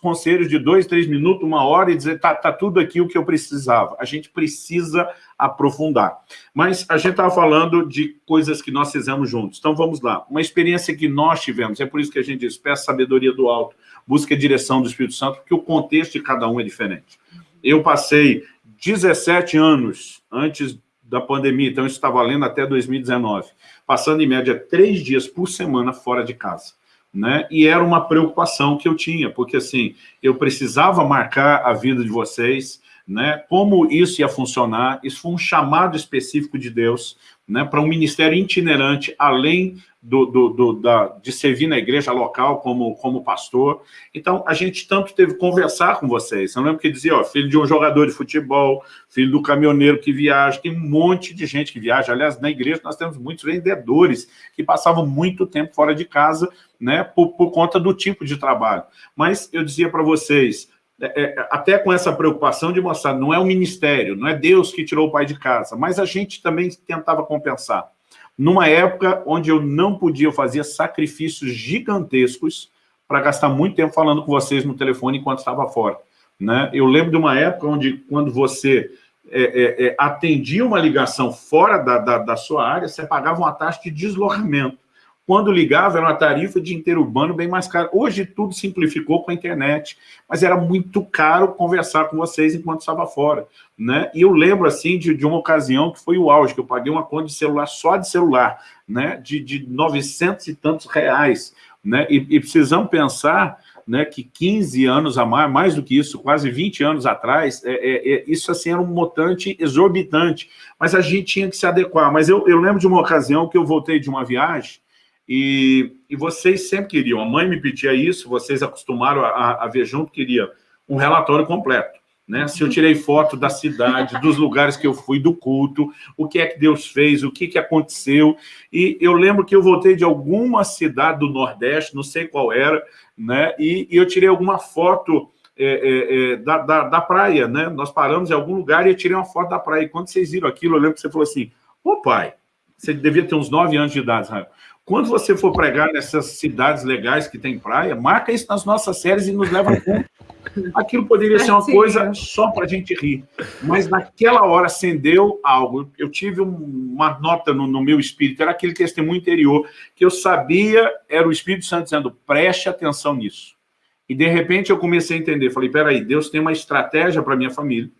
conselhos de dois, três minutos, uma hora e dizer, tá, tá tudo aqui o que eu precisava. A gente precisa aprofundar. Mas a gente estava falando de coisas que nós fizemos juntos. Então vamos lá. Uma experiência que nós tivemos, é por isso que a gente diz, peça sabedoria do alto, busca a direção do Espírito Santo, porque o contexto de cada um é diferente. Eu passei 17 anos antes da pandemia, então isso está valendo até 2019, passando em média três dias por semana fora de casa. Né? E era uma preocupação que eu tinha, porque assim, eu precisava marcar a vida de vocês, né? Como isso ia funcionar, isso foi um chamado específico de Deus, né? Para um ministério itinerante, além do, do, do, da, de servir na igreja local como, como pastor. Então, a gente tanto teve que conversar com vocês. Eu lembro que dizia, ó, filho de um jogador de futebol, filho do caminhoneiro que viaja, tem um monte de gente que viaja. Aliás, na igreja nós temos muitos vendedores que passavam muito tempo fora de casa, né, por, por conta do tipo de trabalho. Mas eu dizia para vocês, até com essa preocupação de mostrar, não é o ministério, não é Deus que tirou o pai de casa, mas a gente também tentava compensar numa época onde eu não podia, eu fazia sacrifícios gigantescos para gastar muito tempo falando com vocês no telefone enquanto estava fora. Né? Eu lembro de uma época onde, quando você é, é, é, atendia uma ligação fora da, da, da, sua área, você pagava uma taxa de deslocamento. Quando ligava, era uma tarifa de interurbano bem mais cara. Hoje tudo simplificou com a internet, mas era muito caro conversar com vocês enquanto estava fora. Né? E eu lembro, assim, de, de uma ocasião que foi o auge, que eu paguei uma conta de celular, só de celular, né? de, de 900 e tantos reais. Né? E, e precisamos pensar né, que 15 anos a mais, mais do que isso, quase 20 anos atrás, é, é, é, isso assim era um montante exorbitante, mas a gente tinha que se adequar. Mas eu, eu lembro de uma ocasião que eu voltei de uma viagem, e, e vocês sempre queriam, a mãe me pedia isso, vocês acostumaram a, a ver junto, queria um relatório completo. Né? Se eu tirei foto da cidade, dos lugares que eu fui, do culto, o que é que Deus fez, o que, que aconteceu. E eu lembro que eu voltei de alguma cidade do Nordeste, não sei qual era, né? e, e eu tirei alguma foto é, é, é, da, da, da, praia. Né? Nós paramos em algum lugar e eu tirei uma foto da praia. E quando vocês viram aquilo, eu lembro que você falou assim, ô pai, você devia ter uns nove anos de idade, Israel. Quando você for pregar nessas cidades legais que tem praia, marca isso nas nossas séries e nos leva a ponto. Aquilo poderia ser uma coisa só para a gente rir. Mas naquela hora acendeu algo. Eu tive uma nota no, no, meu espírito, era aquele testemunho interior, que eu sabia, era o Espírito Santo dizendo, preste atenção nisso. E de repente eu comecei a entender, falei, peraí, Deus tem uma estratégia para minha família,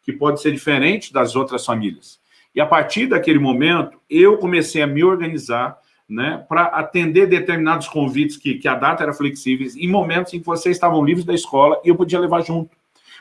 que pode ser diferente das outras famílias. E a partir daquele momento, eu comecei a me organizar, né, para atender determinados convites que, que a data era flexível, em momentos em que vocês estavam livres da escola e eu podia levar junto.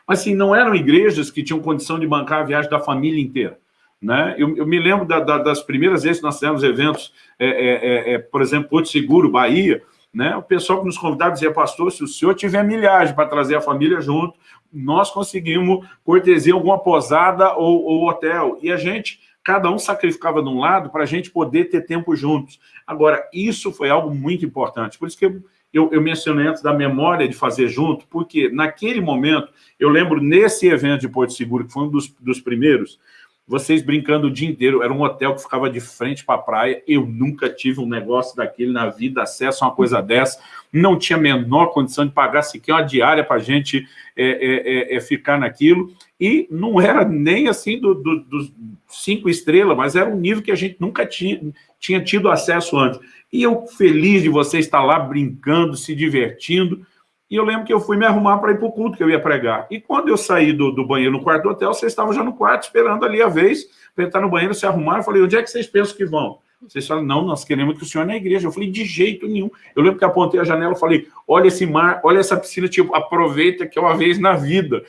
Mas, assim, não eram igrejas que tinham condição de bancar a viagem da família inteira. Né? Eu, eu me lembro da, da, das primeiras vezes que nós fizemos eventos, é, é, é, é, por exemplo, Porto Seguro, Bahia, né? o pessoal que nos convidava dizia, pastor, se o senhor tiver milhagem para trazer a família junto, nós conseguimos cortesia alguma posada ou, ou hotel. E a gente cada um sacrificava de um lado para a gente poder ter tempo juntos. Agora, isso foi algo muito importante, por isso que eu, eu, eu, mencionei antes da memória de fazer junto, porque naquele momento, eu lembro nesse evento de Porto Seguro, que foi um dos, dos primeiros, vocês brincando o dia inteiro, era um hotel que ficava de frente para a praia, eu nunca tive um negócio daquele na vida, acesso a uma coisa dessa, não tinha a menor condição de pagar sequer uma diária para a gente é, é, é, é, ficar naquilo, e não era nem assim dos do, do cinco estrelas, mas era um nível que a gente nunca tinha, tinha tido acesso antes. E eu feliz de você estar lá brincando, se divertindo, e eu lembro que eu fui me arrumar para ir para o culto que eu ia pregar. E quando eu saí do, do banheiro no quarto do hotel, vocês estavam já no quarto esperando ali a vez para entrar no banheiro, se arrumar. Eu falei, onde é que vocês pensam que vão? Vocês falaram, não, nós queremos que o senhor é na igreja. Eu falei, de jeito nenhum. Eu lembro que apontei a janela e falei, olha esse mar, olha essa piscina, tipo, aproveita que é uma vez na vida.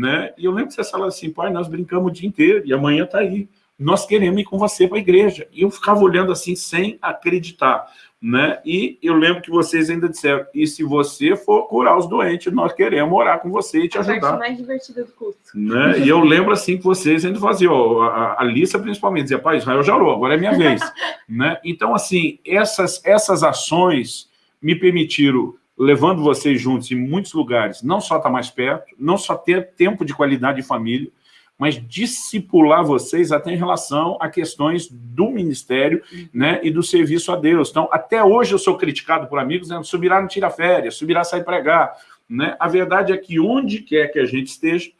Né? E eu lembro que vocês falaram assim, pai, nós brincamos o dia inteiro e amanhã está aí. Nós queremos ir com você para a igreja. E eu ficava olhando assim, sem acreditar né? E eu lembro que vocês ainda disseram, e se você for curar os doentes, nós queremos orar com você e te ajudar. A parte mais divertida do curso. Né? E eu lembro assim que vocês ainda faziam, a, a Lissa principalmente, dizia, pai, Israel já orou, agora é minha vez. [LAUGHS] né? Então, assim, essas, essas ações me permitiram, levando vocês juntos em muitos lugares, não só estar mais perto, não só ter tempo de qualidade de família, mas discipular vocês até em relação a questões do ministério né, e do serviço a Deus. Então, até hoje eu sou criticado por amigos, né, subirá não tira férias, subirá sai pregar. Né? A verdade é que onde quer que a gente esteja,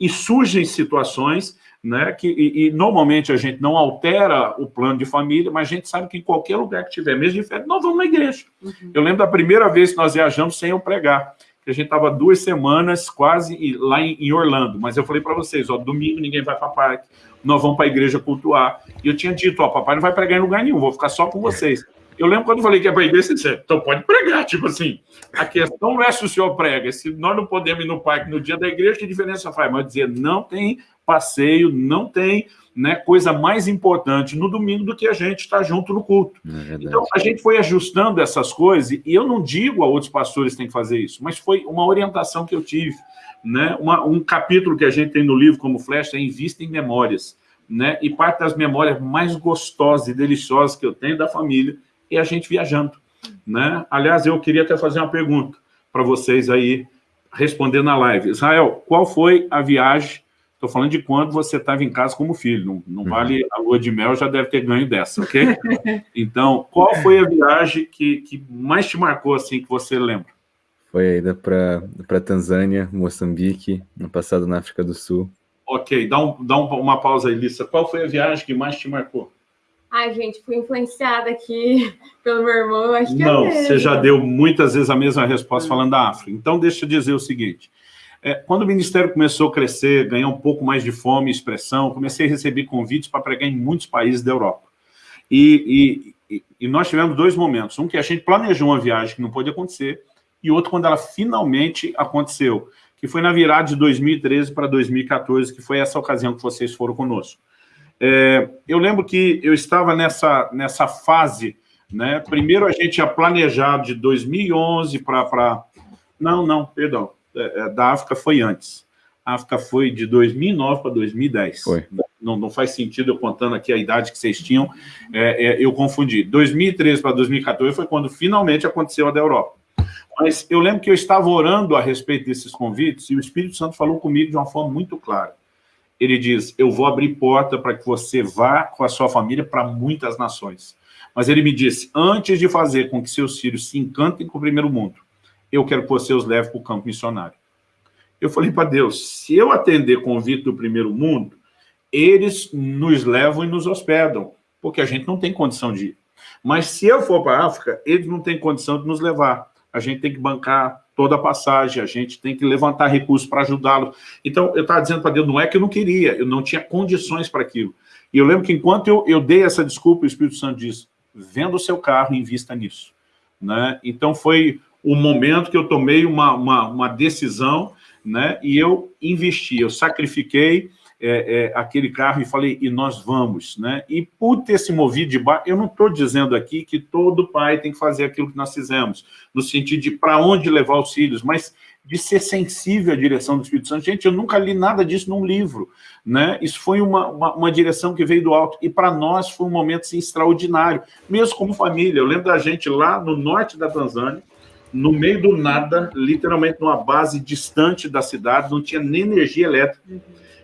e surgem situações né, que, e, e, normalmente a gente não altera o plano de família, mas a gente sabe que em qualquer lugar que tiver mesmo de férias, nós vamos na igreja. Uhum. Eu lembro da primeira vez que nós viajamos sem eu pregar, que a gente estava duas semanas quase lá em, Orlando, mas eu falei para vocês, ó, domingo ninguém vai para parque, nós vamos para a igreja cultuar. E eu tinha dito, ó, papai não vai pregar em lugar nenhum, vou ficar só com vocês. Eu lembro quando eu falei que é para a igreja, você disse, então pode pregar, tipo assim, a questão não é se o senhor prega, se nós não podemos ir no parque no dia da igreja, que diferença faz? Mas dizer, não tem passeio, não tem né, coisa mais importante no domingo do que a gente estar junto no culto. É então, a gente foi ajustando essas coisas, e eu não digo a outros pastores que têm que fazer isso, mas foi uma orientação que eu tive. Né? Uma, um capítulo que a gente tem no livro como flecha é Invista em Memórias. Né? E parte das memórias mais gostosas e deliciosas que eu tenho da família é a gente viajando. Né? Aliás, eu queria até fazer uma pergunta para vocês aí, responder na live. Israel, qual foi a viagem Estou falando de quando você estava em casa como filho, não, não uhum. vale a lua de mel, já deve ter ganho dessa, ok? [LAUGHS] Então, qual foi a viagem que, que mais te marcou, assim, que você lembra? Foi a ida para Tanzânia, Moçambique, no passado na África do Sul. Ok, dá, um, dá um, uma pausa aí, Lissa. Qual foi a viagem que mais te marcou? Ai, gente, fui influenciada aqui [LAUGHS] pelo meu irmão, acho que é Não, é você já deu muitas vezes a mesma resposta hum. falando da África. Então, deixa eu dizer o seguinte. É, quando o Ministério começou a crescer, ganhar um pouco mais de fome e expressão, comecei a receber convites para pregar em muitos países da Europa. E, e, e, nós tivemos dois momentos. Um que a gente planejou uma viagem que não pôde acontecer, e outro quando ela finalmente aconteceu, que foi na virada de 2013 para 2014, que foi essa ocasião que vocês foram conosco. É, eu lembro que eu estava nessa, nessa fase, né? primeiro a gente tinha planejado de 2011 para... Não, não, perdão, da África foi antes. A África foi de 2009 para 2010. Foi. Não, não faz sentido eu contando aqui a idade que vocês tinham, é, é, eu confundi. 2013 para 2014 foi quando finalmente aconteceu a da Europa. Mas eu lembro que eu estava orando a respeito desses convites e o Espírito Santo falou comigo de uma forma muito clara. Ele diz, eu vou abrir porta para que você vá com a sua família para muitas nações. Mas ele me disse, antes de fazer com que seus filhos se encantem com o primeiro mundo, eu quero que você os leve para o campo missionário. Eu falei para Deus, se eu atender convite do primeiro mundo, eles nos levam e nos hospedam, porque a gente não tem condição de ir. Mas se eu for para a África, eles não têm condição de nos levar. A gente tem que bancar toda a passagem, a gente tem que levantar recursos para ajudá-lo. Então, eu estava dizendo para Deus, não é que eu não queria, eu não tinha condições para aquilo. E eu lembro que enquanto eu, eu dei essa desculpa, o Espírito Santo disse, venda o seu carro e invista nisso. Né? Então, foi o momento que eu tomei uma, uma, uma decisão né, e eu investi, eu sacrifiquei é, é, aquele carro e falei, e nós vamos. Né? E por ter se movido de baixo, eu não estou dizendo aqui que todo pai tem que fazer aquilo que nós fizemos, no sentido de para onde levar os filhos, mas de ser sensível à direção do Espírito Santo. Gente, eu nunca li nada disso num livro. Né? Isso foi uma, uma, uma direção que veio do alto. E para nós foi um momento assim, extraordinário, mesmo como família. Eu lembro da gente lá no norte da Tanzânia, no meio do nada, literalmente numa base distante da cidade, não tinha nem energia elétrica. Uhum.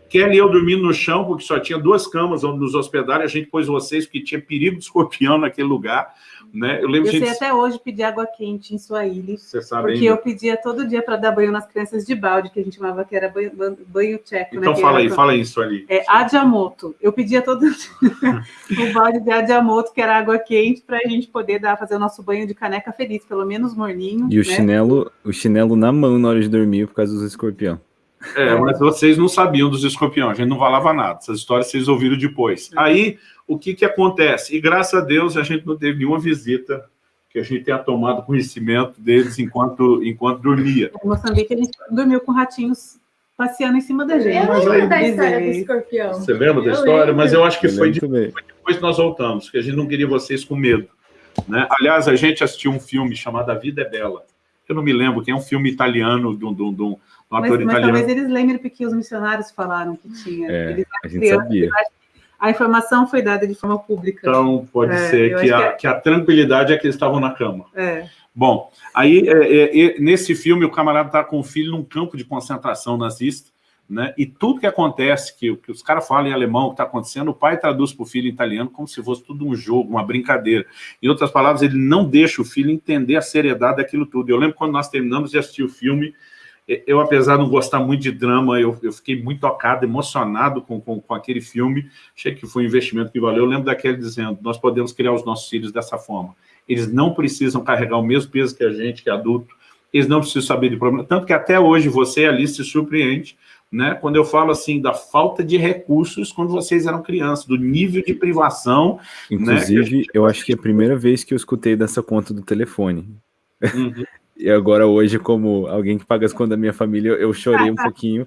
Kelly e eu dormindo no chão, porque só tinha duas camas onde nos hospedar, a gente pôs vocês, porque tinha perigo de escorpião naquele lugar. Né? Eu, lembro eu gente... sei até hoje pedir água quente em Você sabe porque ainda? eu pedia todo dia para dar banho nas crianças de balde, que a gente chamava que era banho, banho tcheco. Né? Então né? fala aí, fala isso ali. É Adiamoto. Eu pedia todo [LAUGHS] dia o balde de Adiamoto, que era água quente, para a gente poder dar, fazer o nosso banho de caneca feliz, pelo menos morninho. E o, né? chinelo, o chinelo na mão na hora de dormir por causa dos escorpião. É, mas vocês não sabiam dos escorpiões, a gente não falava nada. Essas histórias vocês ouviram depois. Aí, o que, que acontece? E graças a Deus a gente não teve nenhuma visita que a gente tenha tomado conhecimento deles enquanto, enquanto dormia. Em Moçambique, ele dormiu com ratinhos passeando em cima da gente. Eu lembro da história do escorpião. Você lembra da história? Lembro. Mas eu acho que foi, depois, foi depois que nós voltamos, que a gente não queria vocês com medo. Né? Aliás, a gente assistiu um filme chamado A Vida é Bela. Eu não me lembro, que é um filme italiano de um, um, um mas, mas talvez eles lembrem porque os missionários falaram que tinha. É, eles a gente sabia. A informação foi dada de forma pública. Então, pode é, ser que a, que, é... que a, tranquilidade é que eles estavam na cama. É. Bom, aí, é, é nesse filme, o camarada está com o filho num campo de concentração nazista, né? E tudo que acontece, que, que os caras falam em alemão, o que está acontecendo, o pai traduz para o filho em italiano como se fosse tudo um jogo, uma brincadeira. Em outras palavras, ele não deixa o filho entender a seriedade daquilo tudo. Eu lembro quando nós terminamos de assistir o filme, eu, apesar de não gostar muito de drama, eu, eu fiquei muito tocado, emocionado com, com, com, aquele filme. Achei que foi um investimento que valeu. Eu lembro daquele dizendo, nós podemos criar os nossos filhos dessa forma. Eles não precisam carregar o mesmo peso que a gente, que é adulto. Eles não precisam saber de problema. Tanto que até hoje você ali se surpreende né, quando eu falo assim da falta de recursos quando vocês eram crianças, do nível de privação. Né, Inclusive, né, gente... eu acho que é a primeira vez que eu escutei dessa conta do telefone. Uhum. E agora hoje, como alguém que paga as contas da minha família, eu chorei um [LAUGHS] pouquinho,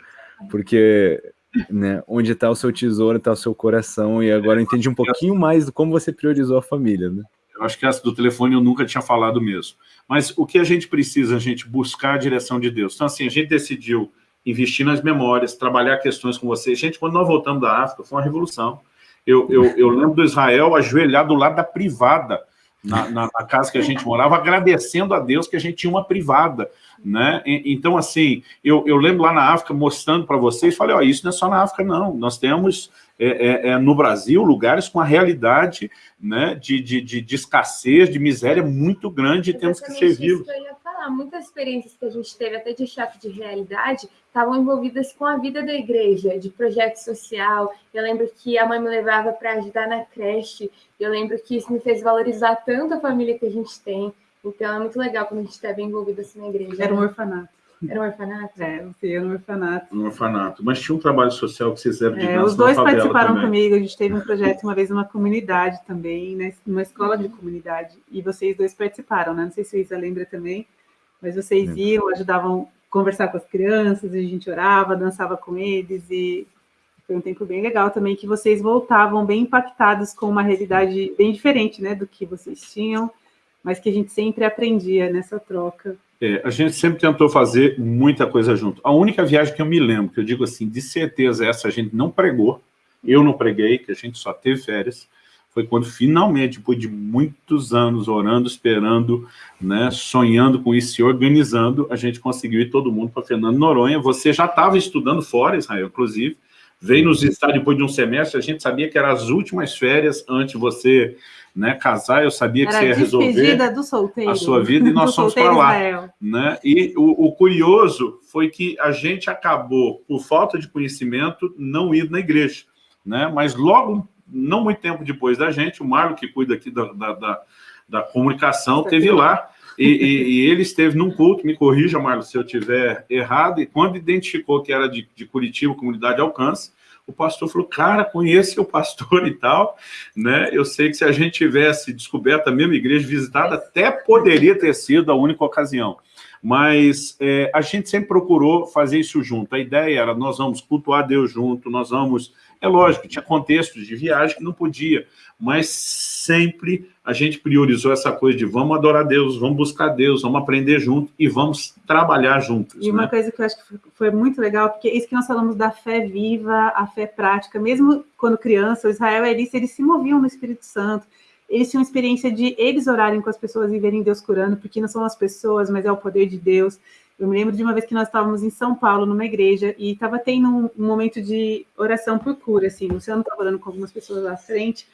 porque né, onde está o seu tesouro, está o seu coração, e agora eu entendi um pouquinho mais de como você priorizou a família. Né? Eu acho que essa do telefone eu nunca tinha falado mesmo. Mas o que a gente precisa, a gente buscar a direção de Deus. Então, assim, a gente decidiu investir nas memórias, trabalhar questões com vocês. Gente, quando nós voltamos da África, foi uma revolução. Eu, eu, eu lembro do Israel ajoelhado do lado da privada, na, na, na, casa que a gente morava, agradecendo a Deus que a gente tinha uma privada. Né? Então, assim, eu, eu lembro lá na África, mostrando para vocês, falei, ó, isso não é só na África, não. Nós temos é, é, é, no Brasil lugares com a realidade né, de, de, de, de escassez, de miséria muito grande e temos que falar, muitas experiências que a gente teve, até de choque de realidade, estavam envolvidas com a vida da igreja, de projeto social. Eu lembro que a mãe me levava para ajudar na creche. Eu lembro que isso me fez valorizar tanto a família que a gente tem. Então é muito legal quando a gente está bem envolvido assim na igreja. Era um orfanato. Era um orfanato? É, era um orfanato. Um orfanato. Mas tinha um trabalho social que vocês fizeram de é, Os dois participaram também. comigo. A gente teve um projeto uma vez numa comunidade também, né, numa escola de comunidade. E vocês dois participaram, né? Não sei se a Isa lembra também. Mas vocês iam, ajudavam conversar com as crianças, a gente orava, dançava com eles, e foi um tempo bem legal também, que vocês voltavam bem impactados com uma realidade bem diferente, né, do que vocês tinham, mas que a gente sempre aprendia nessa troca. É, a gente sempre tentou fazer muita coisa junto. A única viagem que eu me lembro, que eu digo assim, de certeza essa a gente não pregou, eu não preguei, que a gente só teve férias, foi quando finalmente, depois de muitos anos orando, esperando, né, sonhando com isso, se organizando, a gente conseguiu ir todo mundo para Fernando Noronha. Você já estava estudando fora, Israel, inclusive, veio nos visitar depois de um semestre, a gente sabia que eram as últimas férias antes de você né, casar, eu sabia que Era você ia resolver a sua vida e nós fomos para lá. Né? E o, o, curioso foi que a gente acabou, por falta de conhecimento, não ir na igreja. Né? Mas logo não muito tempo depois da gente, o Marlon, que cuida aqui da, da, da, da comunicação, teve lá, e, e, e, ele esteve num culto, me corrija, Marlon, se eu tiver errado, e quando identificou que era de, de Curitiba, Comunidade Alcance, o pastor falou, cara, conhece o pastor [LAUGHS] e tal, né? Eu sei que se a gente tivesse descoberto a mesma igreja visitada, até poderia ter sido a única ocasião. Mas é, a gente sempre procurou fazer isso junto. A ideia era, nós vamos cultuar Deus junto, nós vamos é lógico, tinha contextos de viagem que não podia, mas sempre a gente priorizou essa coisa de vamos adorar Deus, vamos buscar Deus, vamos aprender junto e vamos trabalhar juntos. E uma né? coisa que eu acho que foi muito legal, porque isso que nós falamos da fé viva, a fé prática, mesmo quando criança, o Israel e Alice, eles se moviam no Espírito Santo, eles tinham experiência de eles orarem com as pessoas e verem Deus curando, porque não são as pessoas, mas é o poder de Deus. Eu me lembro de uma vez que nós estávamos em São Paulo, numa igreja, e estava tendo um, um, momento de oração por cura, assim. O Luciano estava orando com algumas pessoas lá à frente,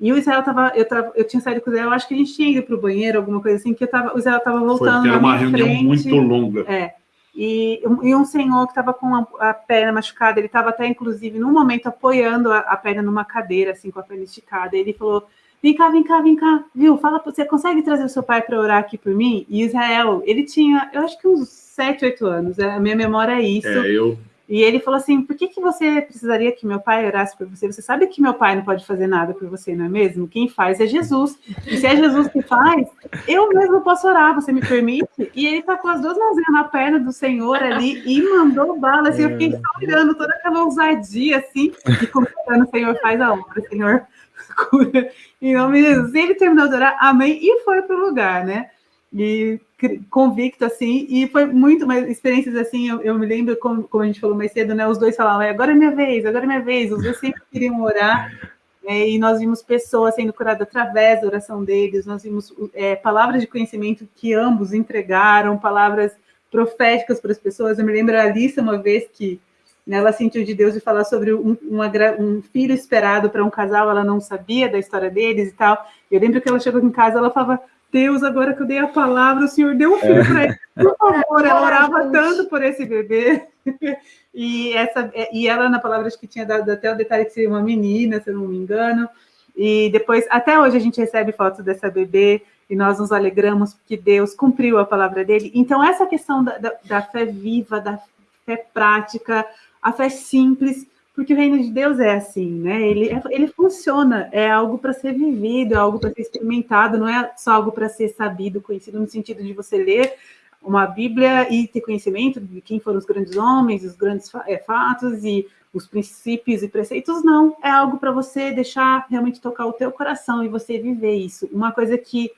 e o Israel estava, eu, tava, eu tinha saído com o Israel, acho que a gente tinha ido para o banheiro, alguma coisa assim, que tava, o Israel estava voltando Foi, era uma reunião frente, muito longa. É, e, e um senhor que estava com a, a, perna machucada, ele estava até, inclusive, num momento apoiando a, a, perna numa cadeira, assim, com a perna esticada, ele falou, vem cá, vem cá, vem cá, viu, fala, você consegue trazer o seu pai para orar aqui por mim? E Israel, ele tinha, eu acho que uns sete, oito anos. A minha memória é isso. É, eu... E ele falou assim: por que, que você precisaria que meu pai orasse por você? Você sabe que meu pai não pode fazer nada por você, não é mesmo? Quem faz é Jesus. E se é Jesus que faz, eu mesmo posso orar, você me permite? E ele tá com as duas mãozinhas na perna do Senhor ali e mandou bala. Assim, eu fiquei só olhando toda aquela ousadia, assim, e comentando: Senhor, faz a obra, Senhor, [LAUGHS] cura. Em nome de Jesus. E ele terminou de orar, amém, e foi para o lugar, né? E convicto, assim, e foi muito, mais experiências assim, eu, eu me lembro, como, como, a gente falou mais cedo, né, os dois falavam, agora é minha vez, agora é minha vez, os dois sempre queriam orar, [LAUGHS] é, e nós vimos pessoas sendo curadas através da oração deles, nós vimos é, palavras de conhecimento que ambos entregaram, palavras proféticas para as pessoas, eu me lembro a Alice uma vez que né? ela sentiu de Deus de falar sobre um, uma, um filho esperado para um casal, ela não sabia da história deles e tal. Eu lembro que ela chegou em casa, ela falava, Deus, agora que eu dei a palavra, o Senhor deu um filho é. para ele. Por favor, ela orava tanto por esse bebê. [LAUGHS] E, essa, e ela, na palavra, acho que tinha dado até o detalhe que seria uma menina, se eu não me engano. E depois, até hoje, a gente recebe fotos dessa bebê e nós nos alegramos porque Deus cumpriu a palavra dele. Então, essa questão da, da, da fé viva, da fé prática, a fé simples, porque o reino de Deus é assim, né? Ele, é, ele funciona, é algo para ser vivido, é algo para ser experimentado, não é só algo para ser sabido, conhecido, no sentido de você ler uma Bíblia e ter conhecimento de quem foram os grandes homens, os grandes é, fatos e os princípios e preceitos, não. É algo para você deixar realmente tocar o teu coração e você viver isso. Uma coisa que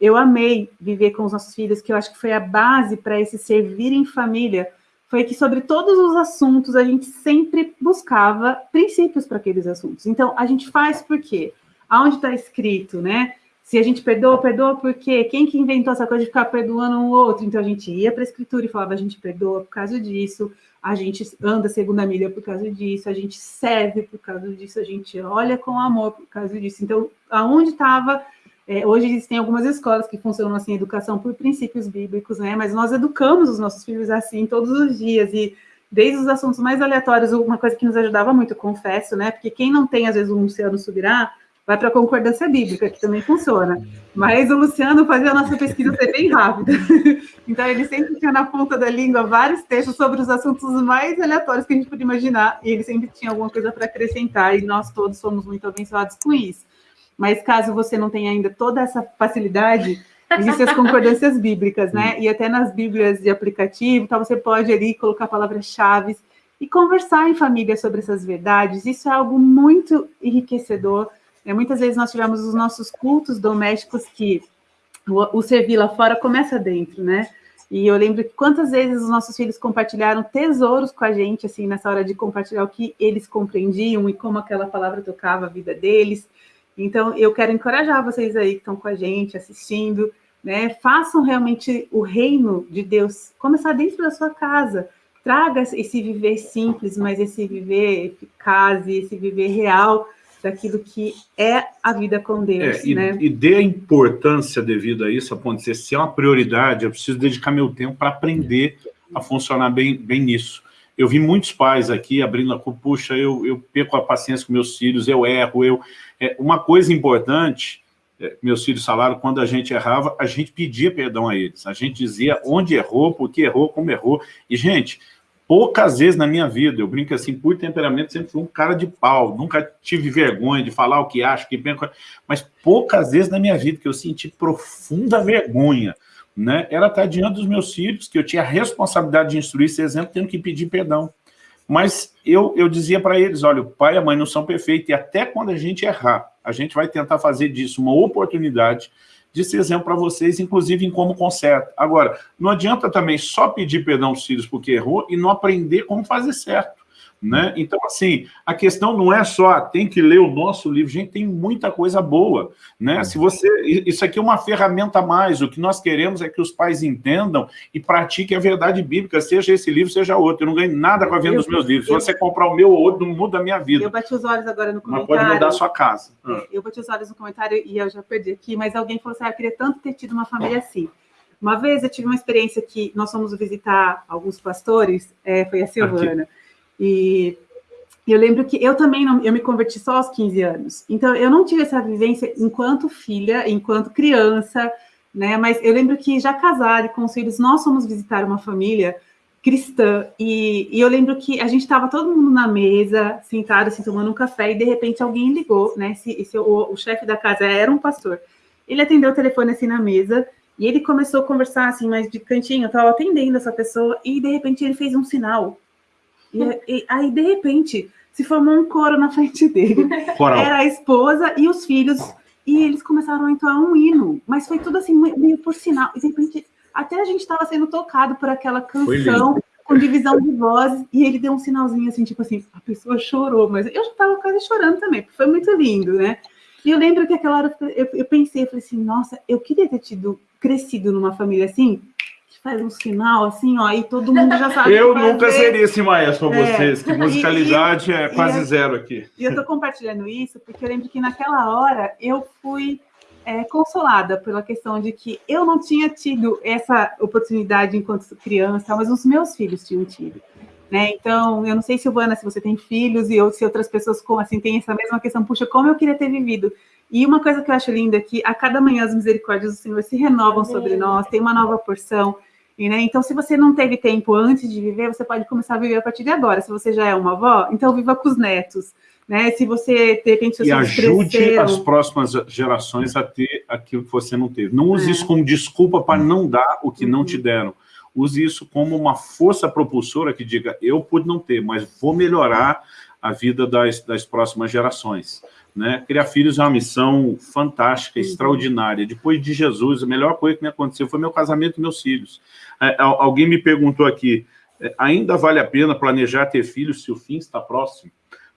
eu amei viver com os nossos filhos, que eu acho que foi a base para esse servir em família, foi que sobre todos os assuntos a gente sempre buscava princípios para aqueles assuntos. Então, a gente faz por quê? Aonde está escrito, né? Se a gente perdoa, perdoa por quê? Quem que inventou essa coisa de ficar perdoando um outro? Então, a gente ia para a escritura e falava, a gente perdoa por causa disso, a gente anda segunda milha por causa disso, a gente serve por causa disso, a gente olha com amor por causa disso. Então, aonde estava é, hoje existem algumas escolas que funcionam assim, educação por princípios bíblicos, né? Mas nós educamos os nossos filhos assim todos os dias e desde os assuntos mais aleatórios, uma coisa que nos ajudava muito, confesso, né? Porque quem não tem às vezes um Luciano Subirá, vai para a concordância bíblica, que também funciona. Mas o Luciano fazia a nossa pesquisa ser bem rápida. [LAUGHS] Então ele sempre tinha na ponta da língua vários textos sobre os assuntos mais aleatórios que a gente podia imaginar, e ele sempre tinha alguma coisa para acrescentar, e nós todos somos muito abençoados com isso. Mas caso você não tenha ainda toda essa facilidade, existem as concordâncias bíblicas, né? E até nas bíblias de aplicativo, então você pode ali colocar palavras-chave e conversar em família sobre essas verdades. Isso é algo muito enriquecedor. Né? Muitas vezes nós tivemos os nossos cultos domésticos que o, o servir lá fora começa dentro, né? E eu lembro que quantas vezes os nossos filhos compartilharam tesouros com a gente, assim, nessa hora de compartilhar o que eles compreendiam e como aquela palavra tocava a vida deles. Então, eu quero encorajar vocês aí que estão com a gente, assistindo, né? Façam realmente o reino de Deus começar dentro da sua casa. Traga esse viver simples, mas esse viver eficaz, esse viver real daquilo que é a vida com Deus, é, e, né? E dê a importância devida a isso, a ponto de dizer, se é uma prioridade, eu preciso dedicar meu tempo para aprender a funcionar bem, bem nisso. Eu vi muitos pais aqui abrindo a puxa, eu, eu perco a paciência com meus filhos, eu erro, eu... É, uma coisa importante, é, meus filhos falaram, quando a gente errava, a gente pedia perdão a eles. A gente dizia onde errou, por que errou, como errou. E, gente, poucas vezes na minha vida, eu brinco assim, por temperamento, sempre fui um cara de pau, nunca tive vergonha de falar o que acho, que mas poucas vezes na minha vida que eu senti profunda vergonha né, era estar diante dos meus filhos, que eu tinha a responsabilidade de instruir esse exemplo, tendo que pedir perdão. Mas eu, eu dizia para eles, olha, o pai e a mãe não são perfeitos, e até quando a gente errar, a gente vai tentar fazer disso uma oportunidade de ser exemplo para vocês, inclusive em como conserta. Agora, não adianta também só pedir perdão aos filhos porque errou e não aprender como fazer certo. Né? Então, assim, a questão não é só, tem que ler o nosso livro, gente, tem muita coisa boa, né? Se você, isso aqui é uma ferramenta a mais, o que nós queremos é que os pais entendam e pratiquem a verdade bíblica, seja esse livro, seja outro, eu não ganho nada com a venda eu, dos meus livros, eu, se você comprar o meu ou outro, não muda a minha vida. Eu bati os olhos agora no comentário. Mas pode mudar a sua casa. É, eu bati os olhos no comentário e eu já perdi aqui, mas alguém falou assim, ah, eu queria tanto ter tido uma família assim. Uma vez eu tive uma experiência que nós fomos visitar alguns pastores, é, foi a Silvana, aqui. E eu lembro que eu também não, eu me converti só aos 15 anos. Então eu não tive essa vivência enquanto filha, enquanto criança, né? Mas eu lembro que já casada e com os filhos, nós fomos visitar uma família cristã e, e eu lembro que a gente estava todo mundo na mesa, sentado assim, tomando um café e de repente alguém ligou, né? Esse, esse o, o chefe da casa era um pastor. Ele atendeu o telefone assim na mesa e ele começou a conversar assim, mais de cantinho, eu estava atendendo essa pessoa e de repente ele fez um sinal e, e, aí, de repente, se formou um coro na frente dele. [LAUGHS] Coral. Era a esposa e os filhos, e eles começaram a entoar um hino, mas foi tudo assim, meio por sinal. E de repente, até a gente estava sendo tocado por aquela canção com divisão de vozes, e ele deu um sinalzinho assim, tipo assim, a pessoa chorou, mas eu já estava quase chorando também, porque foi muito lindo, né? E eu lembro que aquela hora eu, eu pensei, eu falei assim, nossa, eu queria ter tido, crescido numa família assim, faz um sinal assim, ó, e todo mundo já sabe. eu nunca seria esse maestro para é. vocês, que musicalidade e, é quase e, zero aqui. E eu estou compartilhando isso porque eu lembro que naquela hora eu fui é, consolada pela questão de que eu não tinha tido essa oportunidade enquanto criança, mas os meus filhos tinham tido. Né? Então, eu não sei, Silvana, se você tem filhos e ou se outras pessoas com assim têm essa mesma questão, puxa, como eu queria ter vivido. E uma coisa que eu acho linda é que a cada manhã as misericórdias do Senhor se renovam Amém. sobre nós, tem uma nova porção. E, né, então, se você não teve tempo antes de viver, você pode começar a viver a partir de agora. Se você já é uma avó, então viva com os netos. Né? Se você, de repente, E ajude cresceram... as próximas gerações a ter aquilo que você não teve. Não use é. isso como desculpa para não dar o que uhum. não te deram. Use isso como uma força propulsora que diga, eu pude não ter, mas vou melhorar a vida das, das próximas gerações. Né? Criar filhos é uma missão fantástica, uhum. extraordinária. Depois de Jesus, a melhor coisa que me aconteceu foi meu casamento e meus filhos. É, alguém me perguntou aqui, é, ainda vale a pena planejar ter filhos se o fim está próximo?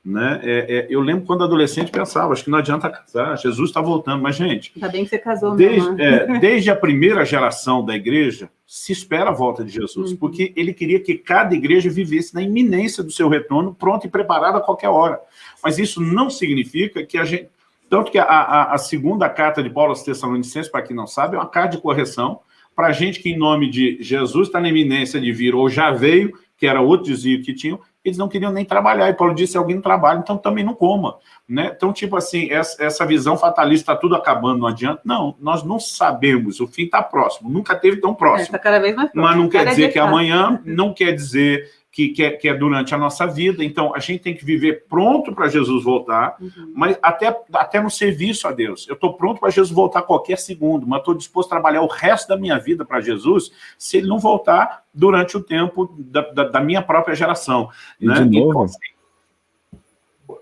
Né? É, é, eu lembro quando adolescente pensava, acho que não adianta casar, Jesus está voltando, mas gente... Ainda bem que você casou, desde, é, [LAUGHS] desde a primeira geração da igreja, se espera a volta de Jesus, uhum. porque ele queria que cada igreja vivesse na iminência do seu retorno, pronta e preparada a qualquer hora. Mas isso não significa que a gente... Tanto que a, a, a segunda carta de Paulo aos Tessalonicenses, para quem não sabe, é uma carta de correção para gente que, em nome de Jesus, está na iminência de vir, ou já veio, que era outro desvio que tinham, eles não queriam nem trabalhar. E Paulo disse, alguém não trabalha, então também não coma. Né? Então, tipo assim, essa, essa visão fatalista, está tudo acabando, não adianta. Não, nós não sabemos, o fim está próximo. Nunca teve tão próximo. Está é, cada vez mais próximo. Mas não quer dizer que amanhã, não quer dizer que, que, é, que, é, durante a nossa vida. Então, a gente tem que viver pronto para Jesus voltar, uhum. mas até, até no serviço a Deus. Eu estou pronto para Jesus voltar qualquer segundo, mas estou disposto a trabalhar o resto da minha vida para Jesus se ele não voltar durante o tempo da, da, da minha própria geração. E né? de novo, então, assim,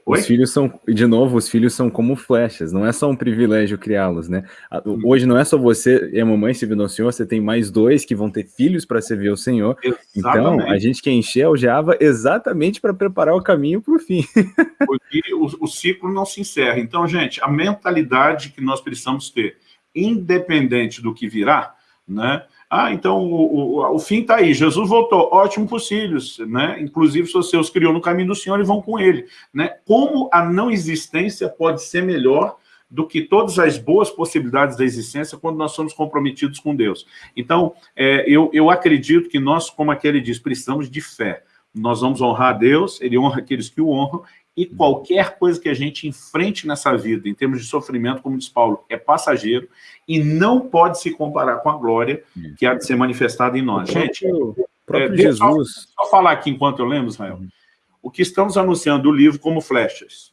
Oi? Os filhos são, de novo, os filhos são como flechas, não é só um privilégio criá-los, né? Hum. Hoje não é só você e a mamãe servindo ao Senhor, você tem mais dois que vão ter filhos para servir ao Senhor. Exatamente. Então, a gente quer encher o Java exatamente para preparar o caminho para o fim. [LAUGHS] Porque o, o ciclo não se encerra. Então, gente, a mentalidade que nós precisamos ter, independente do que virá, né? Ah, então o, o, o fim está aí, Jesus voltou, ótimo para os filhos, né? inclusive se você os criou no caminho do Senhor e vão com ele. Né? Como a não existência pode ser melhor do que todas as boas possibilidades da existência quando nós somos comprometidos com Deus. Então, é, eu, eu acredito que nós, como aquele diz, precisamos de fé. Nós vamos honrar a Deus, Ele honra aqueles que o honram, e qualquer coisa que a gente enfrente nessa vida, em termos de sofrimento, como diz Paulo, é passageiro e não pode se comparar com a glória que há de ser manifestada em nós. Gente, o próprio é, Jesus... Só, só, falar aqui enquanto eu lembro, Israel. O que estamos anunciando o livro como flechas,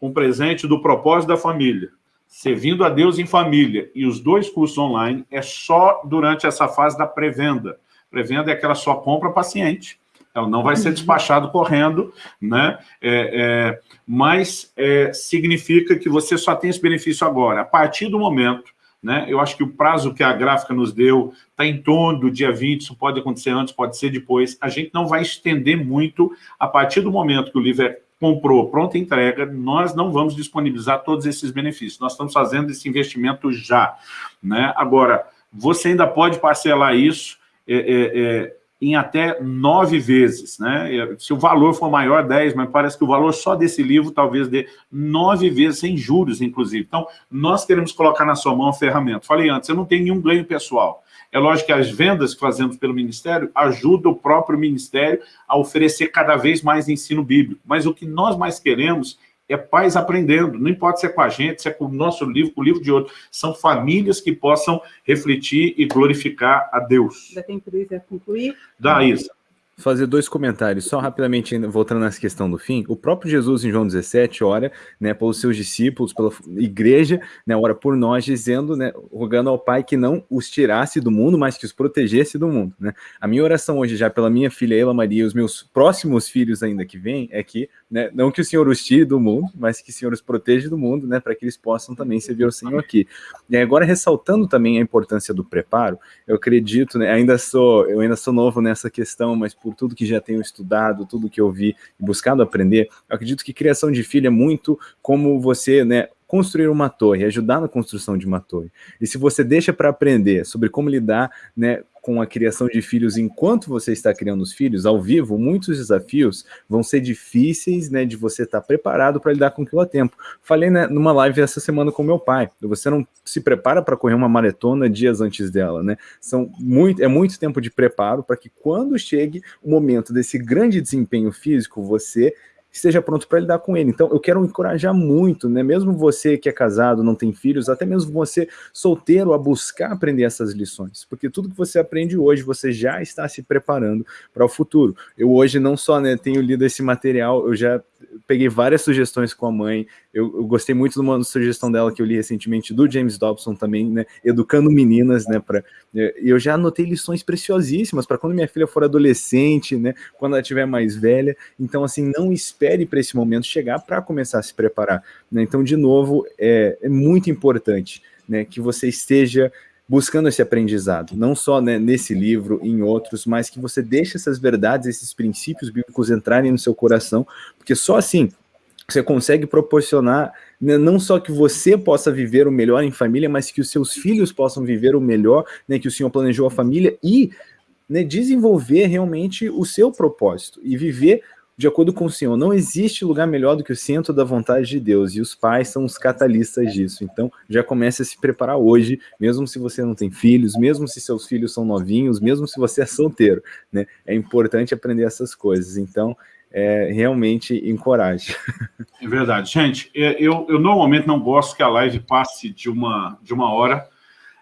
um presente do propósito da família, servindo a Deus em família, e os dois cursos online é só durante essa fase da pré-venda. Pré-venda é aquela só compra paciente ela não vai ser uhum. despachado correndo, né? É, é, mas é, significa que você só tem esse benefício agora. A partir do momento, né? Eu acho que o prazo que a gráfica nos deu está em torno do dia 20, isso pode acontecer antes, pode ser depois. A gente não vai estender muito a partir do momento que o livro é comprou, pronta entrega, nós não vamos disponibilizar todos esses benefícios. Nós estamos fazendo esse investimento já. Né? Agora, você ainda pode parcelar isso é, é, é em até nove vezes. Né? Se o valor for maior, dez, mas parece que o valor só desse livro talvez dê nove vezes sem juros, inclusive. Então, nós queremos colocar na sua mão a ferramenta. Falei antes, eu não tenho nenhum ganho pessoal. É lógico que as vendas que fazemos pelo Ministério ajudam o próprio Ministério a oferecer cada vez mais ensino bíblico. Mas o que nós mais queremos é pais aprendendo, não importa se é com a gente, se é com o nosso livro, com o livro de outro, são famílias que possam refletir e glorificar a Deus. Dá tempo de concluir? Dá, isso fazer dois comentários, só rapidamente, voltando nessa questão do fim, o próprio Jesus em João 17 ora, né, pelos seus discípulos, pela igreja, né, ora por nós, dizendo, né, rogando ao Pai que não os tirasse do mundo, mas que os protegesse do mundo, né. A minha oração hoje, já pela minha filha Ela Maria e os meus próximos filhos ainda que vêm, é que, né, não que o Senhor os tire do mundo, mas que o Senhor os proteja do mundo, né, para que eles possam também servir ao Senhor aqui. E agora, ressaltando também a importância do preparo, eu acredito, né, ainda sou, eu ainda sou novo nessa questão, mas por tudo que já tenho estudado, tudo que eu vi e buscado aprender, eu acredito que criação de filho é muito como você, né, construir uma torre, ajudar na construção de uma torre. E se você deixa para aprender sobre como lidar né, com a criação de filhos enquanto você está criando os filhos, ao vivo, muitos desafios vão ser difíceis, né, de você estar preparado para lidar com aquilo a tempo. Falei né, numa live essa semana com meu pai, você não se prepara para correr uma maratona dias antes dela, né? São muito, é muito tempo de preparo para que quando chegue o momento desse grande desempenho físico, você esteja pronto para lidar com ele. Então, eu quero encorajar muito, né? Mesmo você que é casado, não tem filhos, até mesmo você solteiro, a buscar aprender essas lições, porque tudo que você aprende hoje, você já está se preparando para o futuro. Eu hoje não só né, tenho lido esse material, eu já peguei várias sugestões com a mãe, eu, eu, gostei muito de uma sugestão dela que eu li recentemente, do James Dobson também, né, educando meninas, né, para é, eu já anotei lições preciosíssimas para quando minha filha for adolescente, né, quando ela estiver mais velha, então assim, não espere para esse momento chegar para começar a se preparar, né, então de novo, é, é muito importante, né, que você esteja buscando esse aprendizado, não só né, nesse livro, em outros, mas que você deixe essas verdades, esses princípios bíblicos entrarem no seu coração, porque só assim você consegue proporcionar né, não só que você possa viver o melhor em família, mas que os seus filhos possam viver o melhor, né, que o Senhor planejou a família e né, desenvolver realmente o seu propósito e viver de acordo com o Senhor, não existe lugar melhor do que o centro da vontade de Deus, e os pais são os catalistas disso. Então, já comece a se preparar hoje, mesmo se você não tem filhos, mesmo se seus filhos são novinhos, mesmo se você é solteiro, né? É importante aprender essas coisas. Então, é, realmente encoraje. É verdade. Gente, é, eu, eu normalmente não gosto que a live passe de uma, de uma hora,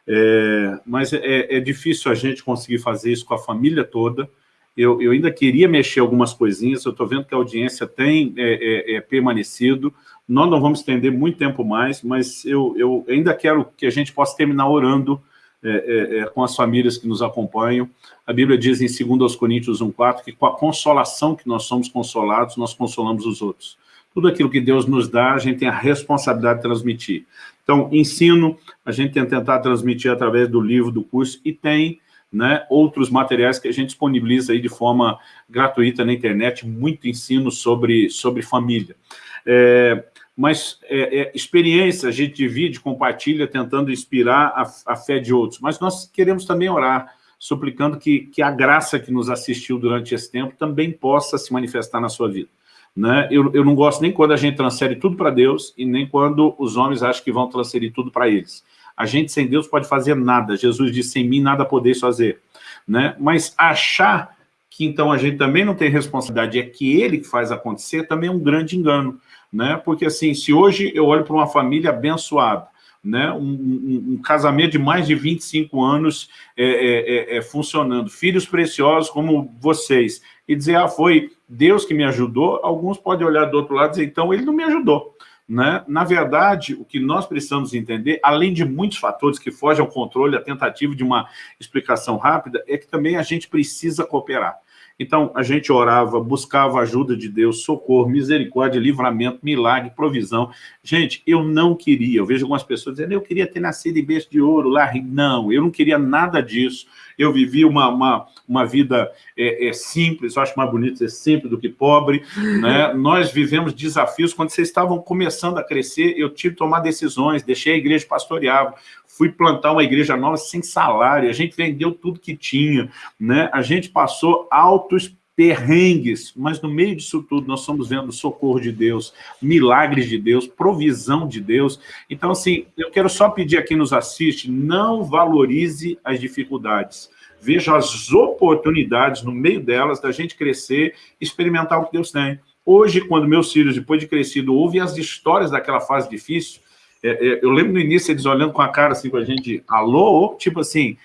é, mas é, é difícil a gente conseguir fazer isso com a família toda, eu, eu ainda queria mexer algumas coisinhas, eu estou vendo que a audiência tem é, é, é, permanecido, nós não vamos estender muito tempo mais, mas eu, eu ainda quero que a gente possa terminar orando é, é, é, com as famílias que nos acompanham. A Bíblia diz em 2 Coríntios 1,4 que com a consolação que nós somos consolados, nós consolamos os outros. Tudo aquilo que Deus nos dá, a gente tem a responsabilidade de transmitir. Então, ensino, a gente tem que tentar transmitir através do livro, do curso, e tem né, outros materiais que a gente disponibiliza aí de forma gratuita na internet, muito ensino sobre, sobre família. É, mas é, é, experiência a gente divide, compartilha, tentando inspirar a, a, fé de outros. Mas nós queremos também orar, suplicando que, que a graça que nos assistiu durante esse tempo também possa se manifestar na sua vida. Né? Eu, eu não gosto nem quando a gente transfere tudo para Deus e nem quando os homens acham que vão transferir tudo para eles. A gente sem Deus pode fazer nada. Jesus disse, sem mim nada podeis fazer. Né? Mas achar que então a gente também não tem responsabilidade, é que ele que faz acontecer, também é um grande engano. Né? Porque assim, se hoje eu olho para uma família abençoada, né? Um, um, um, casamento de mais de 25 anos é, é, é, é, funcionando, filhos preciosos como vocês, e dizer, ah, foi Deus que me ajudou, alguns podem olhar do outro lado e dizer, então ele não me ajudou. Né? Na verdade, o que nós precisamos entender, além de muitos fatores que fogem ao controle, a tentativa de uma explicação rápida, é que também a gente precisa cooperar. Então, a gente orava, buscava ajuda de Deus, socorro, misericórdia, livramento, milagre, provisão. Gente, eu não queria, eu vejo algumas pessoas dizendo, eu queria ter nascido em berço de ouro lá. Não, eu não queria nada disso eu vivi uma, uma, uma vida é, é, simples, eu acho mais bonito ser simples do que pobre, né? [LAUGHS] nós vivemos desafios, quando vocês estavam começando a crescer, eu tive que tomar decisões, deixei a igreja pastorear, fui plantar uma igreja nova sem salário, a gente vendeu tudo que tinha, né? a gente passou altos perrengues, mas no meio disso tudo nós estamos vendo socorro de Deus, milagres de Deus, provisão de Deus. Então, assim, eu quero só pedir a quem nos assiste, não valorize as dificuldades. Veja as oportunidades no meio delas da gente crescer, experimentar o que Deus tem. Hoje, quando meus filhos, depois de crescido, ouvem as histórias daquela fase difícil, eu lembro no início eles olhando com a cara assim com a gente, alô, tipo assim,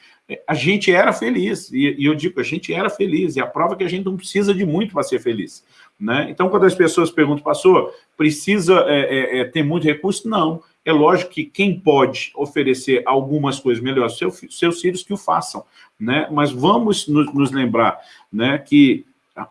a gente era feliz, e, e, eu digo, a gente era feliz, e a prova é que a gente não precisa de muito para ser feliz. Né? Então, quando as pessoas perguntam, pastor, precisa é, é, é, ter muito recurso? Não. É lógico que quem pode oferecer algumas coisas melhores, seu, seus filhos que o façam. Né? Mas vamos nos, nos lembrar né, que,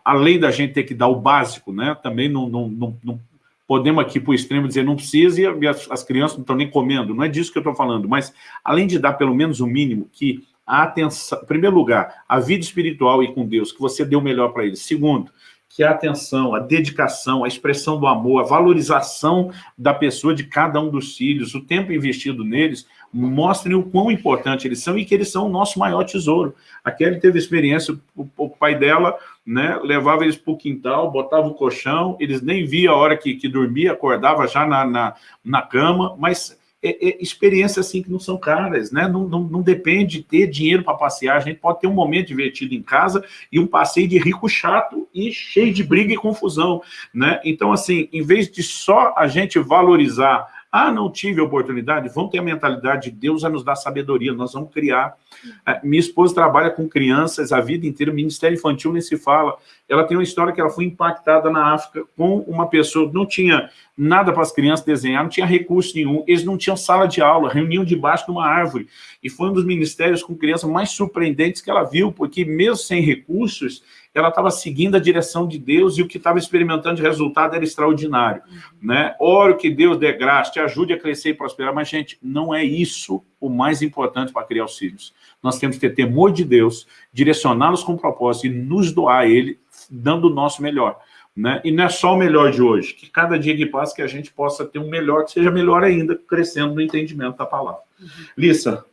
além da gente ter que dar o básico, né, também não, não, não podemos aqui para o extremo dizer não precisa e as, as crianças não estão nem comendo, não é disso que eu estou falando, mas além de dar pelo menos o mínimo, que a atenção, em primeiro lugar, a vida espiritual e com Deus, que você deu melhor para eles. Segundo, que a atenção, a dedicação, a expressão do amor, a valorização da pessoa de cada um dos filhos, o tempo investido neles, mostrem o quão importante eles são e que eles são o nosso maior tesouro. A Kelly teve experiência, o, o pai dela né, levava eles para o quintal, botava o colchão, eles nem via a hora que, que dormia, acordava já na, na, na cama, mas é, é, experiências assim que não são caras, né? Não, não, não depende de ter dinheiro para passear, a gente pode ter um momento divertido em casa e um passeio de rico chato e cheio de briga e confusão, né? Então, assim, em vez de só a gente valorizar ah, não tive oportunidade, vamos ter a mentalidade de Deus a nos dar sabedoria, nós vamos criar. É, minha esposa trabalha com crianças a vida inteira, Ministério Infantil nem se fala. Ela tem uma história que ela foi impactada na África com uma pessoa, não tinha nada para as crianças desenhar, não tinha recurso nenhum, eles não tinham sala de aula, reuniam debaixo de uma árvore. E foi um dos ministérios com crianças mais surpreendentes que ela viu, porque mesmo sem recursos, ela estava seguindo a direção de Deus e o que estava experimentando de resultado era extraordinário. Uhum. Né? Oro que Deus dê graça, te ajude a crescer e prosperar, mas, gente, não é isso o mais importante para criar os filhos. Nós temos que ter temor de Deus, direcioná-los com propósito e nos doar a Ele, dando o nosso melhor. Né? E não é só o melhor de hoje, que cada dia que passa que a gente possa ter um melhor, que seja melhor ainda, crescendo no entendimento da palavra. Uhum. Lissa,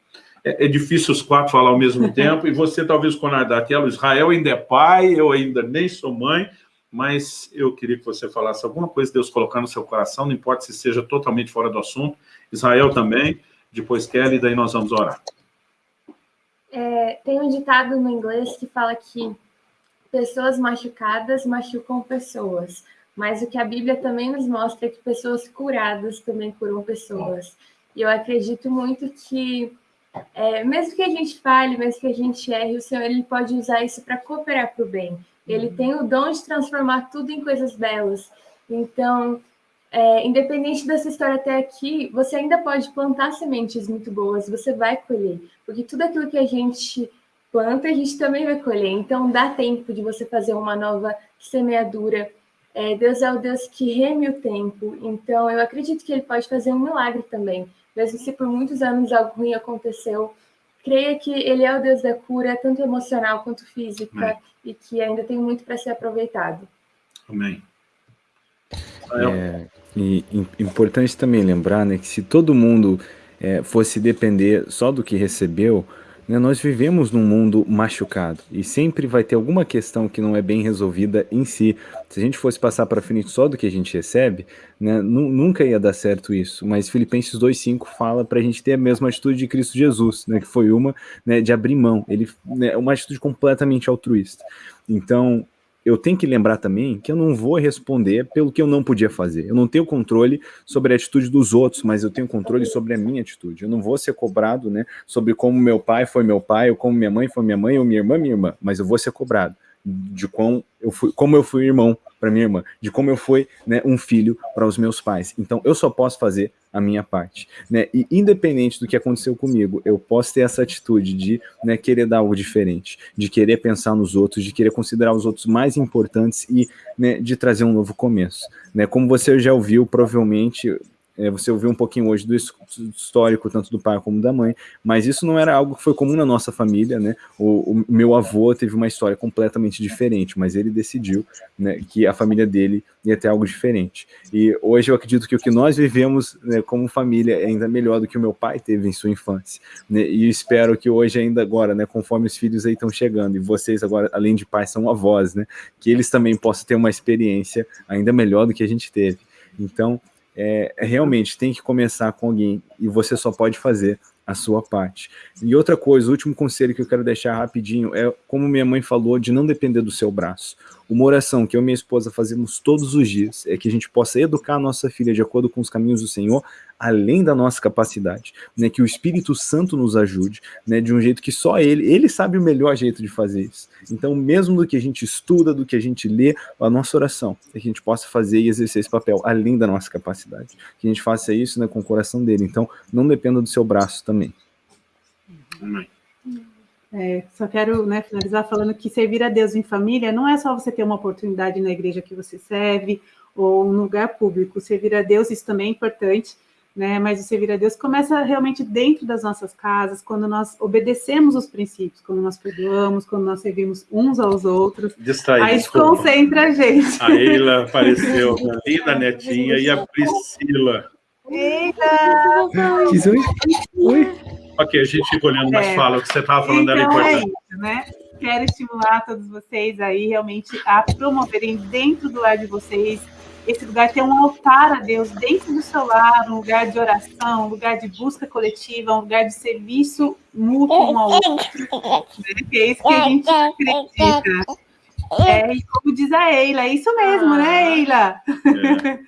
é, é, difícil os quatro falar ao mesmo [LAUGHS] tempo, e você talvez com daquela, Israel ainda é pai, eu ainda nem sou mãe, mas eu queria que você falasse alguma coisa Deus colocar no seu coração, não importa se seja totalmente fora do assunto, Israel também, depois Kelly, daí nós vamos orar. É, tem um ditado no inglês que fala que pessoas machucadas machucam pessoas, mas o que a Bíblia também nos mostra é que pessoas curadas também curam pessoas. E eu acredito muito que é, mesmo que a gente fale, mesmo que a gente erre, o Senhor ele pode usar isso para cooperar para o bem. Ele uhum. tem o dom de transformar tudo em coisas belas. Então, é, independente dessa história até aqui, você ainda pode plantar sementes muito boas, você vai colher. Porque tudo aquilo que a gente planta, a gente também vai colher. Então, dá tempo de você fazer uma nova semeadura. É, Deus é o Deus que reme o tempo. Então, eu acredito que Ele pode fazer um milagre também mesmo se por muitos anos algo ruim aconteceu, creia que ele é o Deus da cura, tanto emocional quanto física, Amém. e que ainda tem muito para ser aproveitado. Amém. É, e importante também lembrar né, que se todo mundo é, fosse depender só do que recebeu, nós vivemos num mundo machucado e sempre vai ter alguma questão que não é bem resolvida em si. Se a gente fosse passar para frente só do que a gente recebe, né, nunca ia dar certo isso. Mas Filipenses 2,5 fala para a gente ter a mesma atitude de Cristo Jesus, né, que foi uma né, de abrir mão, ele, né, uma atitude completamente altruísta. Então, eu tenho que lembrar também que eu não vou responder pelo que eu não podia fazer. Eu não tenho controle sobre a atitude dos outros, mas eu tenho controle sobre a minha atitude. Eu não vou ser cobrado, né, sobre como meu pai foi meu pai, ou como minha mãe foi minha mãe, ou minha irmã minha irmã, mas eu vou ser cobrado de como eu fui, como eu fui irmão para minha irmã, de como eu fui né, um filho para os meus pais. Então eu só posso fazer a minha parte. Né? E independente do que aconteceu comigo, eu posso ter essa atitude de né, querer dar algo diferente, de querer pensar nos outros, de querer considerar os outros mais importantes e né, de trazer um novo começo. Né? Como você já ouviu, provavelmente é, você ouviu um pouquinho hoje do histórico, tanto do pai como da mãe, mas isso não era algo que foi comum na nossa família, né? O, o meu avô teve uma história completamente diferente, mas ele decidiu né, que a família dele ia ter algo diferente. E hoje eu acredito que o que nós vivemos né, como família é ainda melhor do que o meu pai teve em sua infância. Né? E espero que hoje, ainda agora, né, conforme os filhos aí estão chegando, e vocês agora, além de pais, são avós, né? Que eles também possam ter uma experiência ainda melhor do que a gente teve. Então, é, realmente tem que começar com alguém e você só pode fazer a sua parte. E outra coisa, o último conselho que eu quero deixar rapidinho é, como minha mãe falou, de não depender do seu braço. Uma oração que eu e minha esposa fazemos todos os dias é que a gente possa educar a nossa filha de acordo com os caminhos do Senhor, além da nossa capacidade, né, que o Espírito Santo nos ajude, né, de um jeito que só ele, ele sabe o melhor jeito de fazer isso. Então, mesmo do que a gente estuda, do que a gente lê, a nossa oração é que a gente possa fazer e exercer esse papel, além da nossa capacidade. Que a gente faça isso né, com o coração dele. Então, não dependa do seu braço também. Amém. É, só quero né, finalizar falando que servir a Deus em família não é só você ter uma oportunidade na igreja que você serve ou no lugar público. Servir a Deus, isso também é importante, né? Mas o servir a Deus começa realmente dentro das nossas casas, quando nós obedecemos os princípios, quando nós perdoamos, quando nós servimos uns aos outros. Distraí, aí desculpa. concentra a gente. A Eila apareceu, [LAUGHS] a linda netinha, e a Priscila. Eita! Oi? Ok, a gente fica olhando, mas é. fala, o que você estava falando então, era importante. É isso, né? Quero estimular todos vocês aí realmente a promoverem dentro do lar de vocês esse lugar ter um altar a Deus dentro do seu lar, um lugar de oração, um lugar de busca coletiva, um lugar de serviço mútuo um ao outro. Né? Que é isso que a gente acredita. É, e como diz a Eila, é isso mesmo, né, ah. Eila?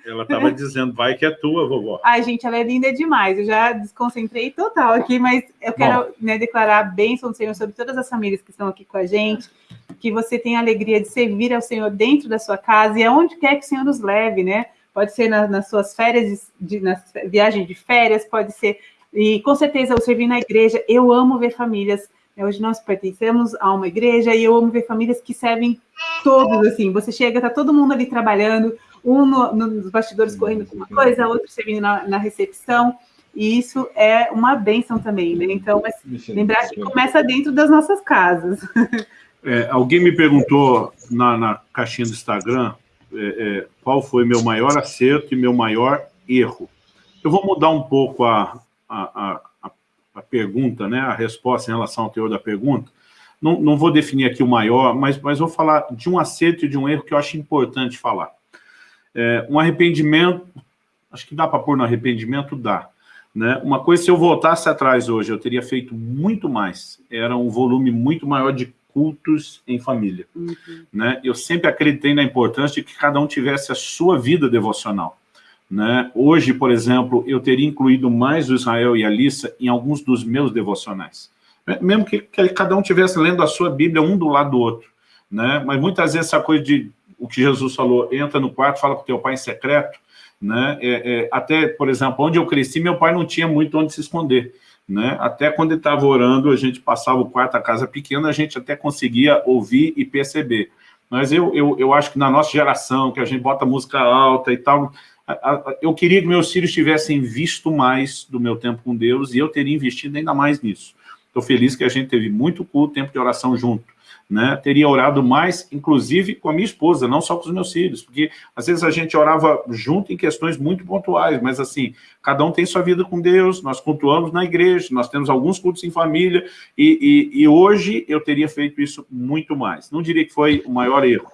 É, ela estava dizendo, vai que é tua, vovó. Ai, gente, ela é linda demais. Eu já desconcentrei total aqui, mas eu quero né, declarar a bênção do Senhor sobre todas as famílias que estão aqui com a gente, que você tenha a alegria de servir ao Senhor dentro da sua casa e aonde quer que o Senhor nos leve, né? Pode ser na, nas suas férias, de, na viagem de férias, pode ser, e com certeza eu servir na igreja. Eu amo ver famílias é, hoje nós pertencemos a uma igreja e eu amo ver famílias que servem todos, assim. Você chega, tá todo mundo ali trabalhando, um no, nos bastidores correndo com uma coisa, outro servindo na, na recepção. E isso é uma benção também, né? Então, mas lembrar que começa dentro das nossas casas. [LAUGHS] É, alguém me perguntou na, na caixinha do Instagram é, é, qual foi meu maior acerto e meu maior erro. Eu vou mudar um pouco a, a, a pergunta, né, a resposta em relação ao teor da pergunta, não, não vou definir aqui o maior, mas, mas vou falar de um acerto e de um erro que eu acho importante falar. É, um arrependimento, acho que dá para pôr no arrependimento? Dá. Né? Uma coisa, se eu voltasse atrás hoje, eu teria feito muito mais, era um volume muito maior de cultos em família. Uhum. Né? Eu sempre acreditei na importância de que cada um tivesse a sua vida devocional. Né? Hoje, por exemplo, eu teria incluído mais o Israel e a Lissa em alguns dos meus devocionais. Né? Mesmo que, que cada um estivesse lendo a sua Bíblia um do lado do outro. Né? Mas muitas vezes essa coisa de o que Jesus falou, entra no quarto, fala com teu pai em secreto, né? É, é, até, por exemplo, onde eu cresci, meu pai não tinha muito onde se esconder. Né? Até quando ele estava orando, a gente passava o quarto, a casa pequena, a gente até conseguia ouvir e perceber. Mas eu, eu, eu acho que na nossa geração, que a gente bota música alta e tal, eu queria que meus filhos tivessem visto mais do meu tempo com Deus e eu teria investido ainda mais nisso. Estou feliz que a gente teve muito culto, tempo de oração junto né, teria orado mais, inclusive com a minha esposa, não só com os meus filhos, porque às vezes a gente orava junto em questões muito pontuais, mas assim, cada um tem sua vida com Deus, nós cultuamos na igreja, nós temos alguns cultos em família, e, e, e hoje eu teria feito isso muito mais. Não diria que foi o maior erro.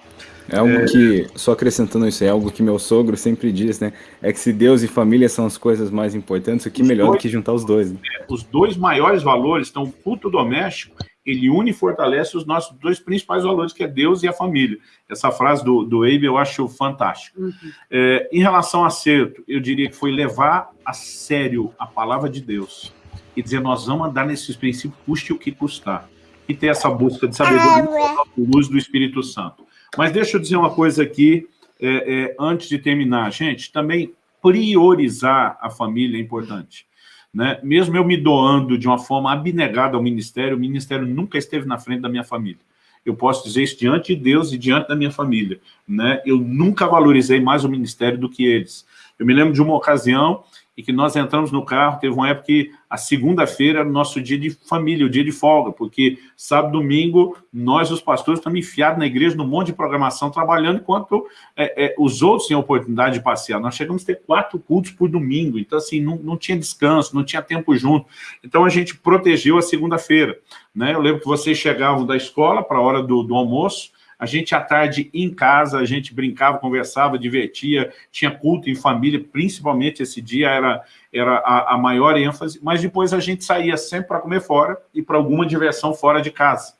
É algo é... que, só acrescentando isso, é algo que meu sogro sempre diz, né? É que se Deus e família são as coisas mais importantes, o que melhor dois, do que juntar os dois. Né? É, os dois maiores valores estão o culto doméstico ele une e fortalece os nossos dois principais valores, que é Deus e a família. Essa frase do, do Abe eu acho fantástico. Uhum. É, em relação a acerto, eu diria que foi levar a sério a palavra de Deus e dizer, nós vamos andar nesses princípios, custe o que custar. E ter essa busca de sabedoria, ah, luz do Espírito Santo. Mas deixa eu dizer uma coisa aqui, é, é, antes de terminar. Gente, também priorizar a família é importante. Né? Mesmo eu me doando de uma forma abnegada ao ministério, o ministério nunca esteve na frente da minha família. Eu posso dizer isso diante de Deus e diante da minha família. Né? Eu nunca valorizei mais o ministério do que eles. Eu me lembro de uma ocasião e que nós entramos no carro, teve uma época que a segunda-feira era o nosso dia de família, o dia de folga, porque sábado domingo, nós, os pastores, estamos enfiados na igreja num monte de programação, trabalhando, enquanto é, é, os outros tinham oportunidade de passear. Nós chegamos a ter quatro cultos por domingo, então assim, não, não tinha descanso, não tinha tempo junto. Então a gente protegeu a segunda-feira. Né? Eu lembro que vocês chegavam da escola para a hora do, do almoço, a gente, à tarde, em casa, a gente brincava, conversava, divertia, tinha culto em família, principalmente esse dia era, era a, a maior ênfase, mas depois a gente saía sempre para comer fora e para alguma diversão fora de casa.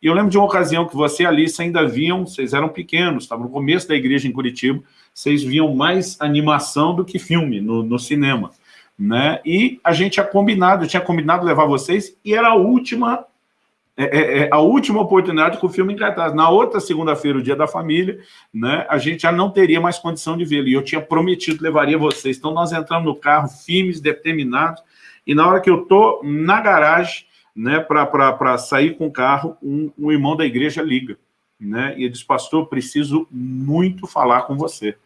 E eu lembro de uma ocasião que você e Alice ainda viam, vocês eram pequenos, estavam no começo da igreja em Curitiba, vocês viam mais animação do que filme no, no cinema. Né? E a gente tinha combinado, eu tinha combinado levar vocês, e era a última é, é, é, a última oportunidade com o filme em cartaz. Na outra segunda-feira, o dia da família, né, a gente já não teria mais condição de vê-lo. E eu tinha prometido levaria vocês. Então, nós entramos no carro, filmes determinados, e na hora que eu estou na garagem, né, para sair com o carro, um, um, irmão da igreja liga. Né, e ele diz, pastor, preciso muito falar com você.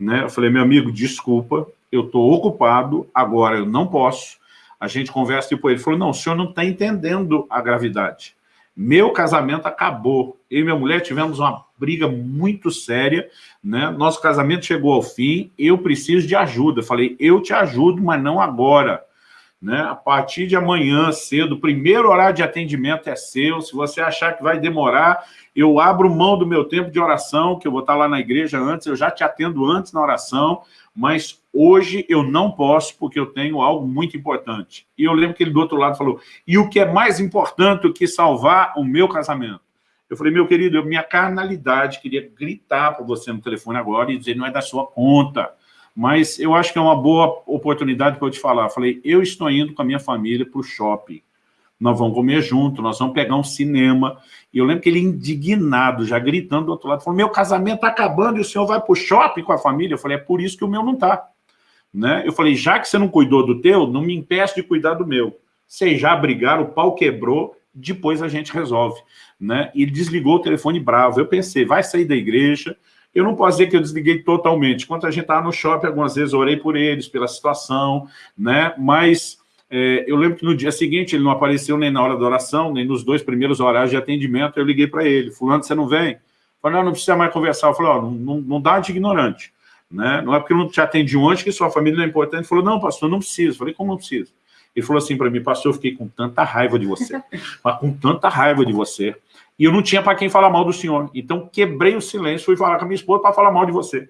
Né? Eu falei, meu amigo, desculpa, eu estou ocupado, agora eu não posso. A gente conversa, tipo, ele falou, não, o senhor não está entendendo a gravidade. Meu casamento acabou. Eu e minha mulher tivemos uma briga muito séria, né? Nosso casamento chegou ao fim, eu preciso de ajuda. Eu falei, eu te ajudo, mas não agora. Né? A partir de amanhã cedo, o primeiro horário de atendimento é seu. Se você achar que vai demorar, eu abro mão do meu tempo de oração, que eu vou estar lá na igreja antes, eu já te atendo antes na oração, mas hoje eu não posso porque eu tenho algo muito importante. E eu lembro que ele do outro lado falou, e o que é mais importante do que salvar o meu casamento? Eu falei, meu querido, minha carnalidade queria gritar para você no telefone agora e dizer, não é da sua conta mas eu acho que é uma boa oportunidade para eu te falar. Falei, eu estou indo com a minha família para o shopping. Nós vamos comer junto, nós vamos pegar um cinema. E eu lembro que ele indignado, já gritando do outro lado, falou, meu casamento está acabando e o senhor vai para o shopping com a família? Eu falei, é por isso que o meu não está. Né? Eu falei, já que você não cuidou do teu, não me impeça de cuidar do meu. Vocês já brigaram, o pau quebrou, depois a gente resolve. Né? E ele desligou o telefone bravo. Eu pensei, vai sair da igreja, eu não posso dizer que eu desliguei totalmente. Quando a gente estava no shopping, algumas vezes orei por eles, pela situação, né? Mas é, eu lembro que no dia seguinte ele não apareceu nem na hora da oração, nem nos dois primeiros horários de atendimento. Eu liguei para ele, fulano, você não vem? Falei, não, não precisa mais conversar. Eu falei, não, não, dá de ignorante. Né? Não é porque eu não te atendi antes que sua família não é importante. Ele falou, não, pastor, não precisa. Eu falei, como não precisa? Ele falou assim para mim, pastor, eu fiquei com tanta raiva de você, [LAUGHS] mas com tanta raiva de você, e eu não tinha para quem falar mal do senhor. Então, quebrei o silêncio, fui falar com a minha esposa para falar mal de você.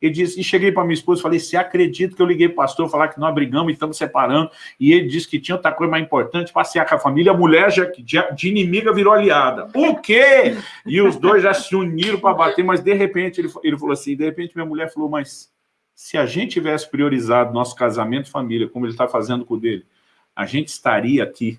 Ele disse, e cheguei para minha esposa e falei, você acredita que eu liguei para o pastor falar que nós brigamos e estamos separando, e ele disse que tinha outra coisa mais importante, passear com a família, a mulher já, de, inimiga virou aliada. O quê? E os dois já se uniram para bater, mas de repente, ele, ele falou assim, de repente minha mulher falou, mas se a gente tivesse priorizado nosso casamento e família, como ele está fazendo com o dele, a gente estaria aqui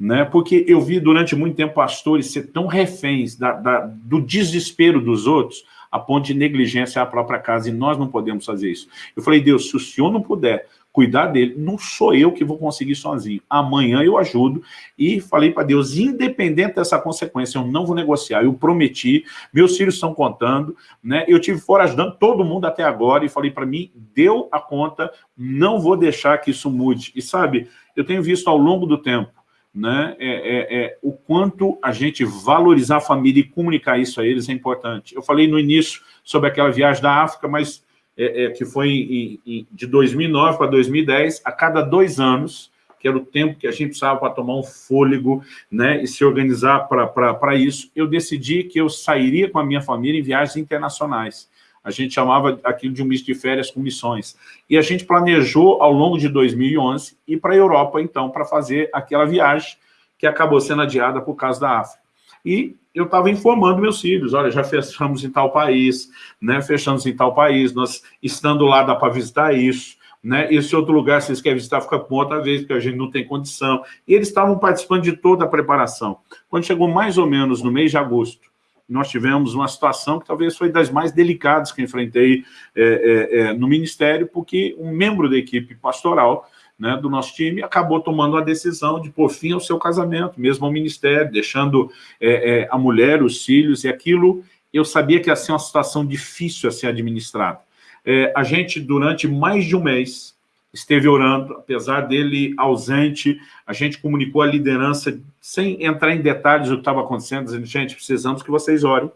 né? porque eu vi durante muito tempo pastores ser tão reféns da, da, do desespero dos outros, a ponto de negligência à própria casa, e nós não podemos fazer isso. Eu falei, Deus, se o senhor não puder cuidar dele, não sou eu que vou conseguir sozinho. Amanhã eu ajudo, e falei para Deus, independente dessa consequência, eu não vou negociar, eu prometi, meus filhos estão contando, né? eu tive fora ajudando todo mundo até agora, e falei para mim, deu a conta, não vou deixar que isso mude. E sabe, eu tenho visto ao longo do tempo, né, é, é, é, o quanto a gente valorizar a família e comunicar isso a eles é importante. Eu falei no início sobre aquela viagem da África, mas é, é que foi em, em, de 2009 para 2010, a cada dois anos, que era o tempo que a gente precisava para tomar um fôlego né, e se organizar para isso, eu decidi que eu sairia com a minha família em viagens internacionais. A gente chamava aquilo de um misto de férias com missões. E a gente planejou, ao longo de 2011, ir para a Europa, então, para fazer aquela viagem que acabou sendo adiada por causa da África. E eu estava informando meus filhos, olha, já fechamos em tal país, né, fechamos em tal país, nós estando lá dá para visitar isso, né, esse outro lugar, se vocês querem visitar, fica com outra vez, porque a gente não tem condição. E eles estavam participando de toda a preparação. Quando chegou mais ou menos no mês de agosto, nós tivemos uma situação que talvez foi das mais delicadas que enfrentei é, é, é, no Ministério, porque um membro da equipe pastoral né, do nosso time acabou tomando a decisão de pôr fim ao seu casamento, mesmo ao Ministério, deixando é, é, a mulher, os filhos, e aquilo eu sabia que ia ser uma situação difícil a ser administrada. É, a gente, durante mais de um mês, esteve orando, apesar dele ausente, a gente comunicou a liderança, sem entrar em detalhes do que estava acontecendo, dizendo, gente, precisamos que vocês orem,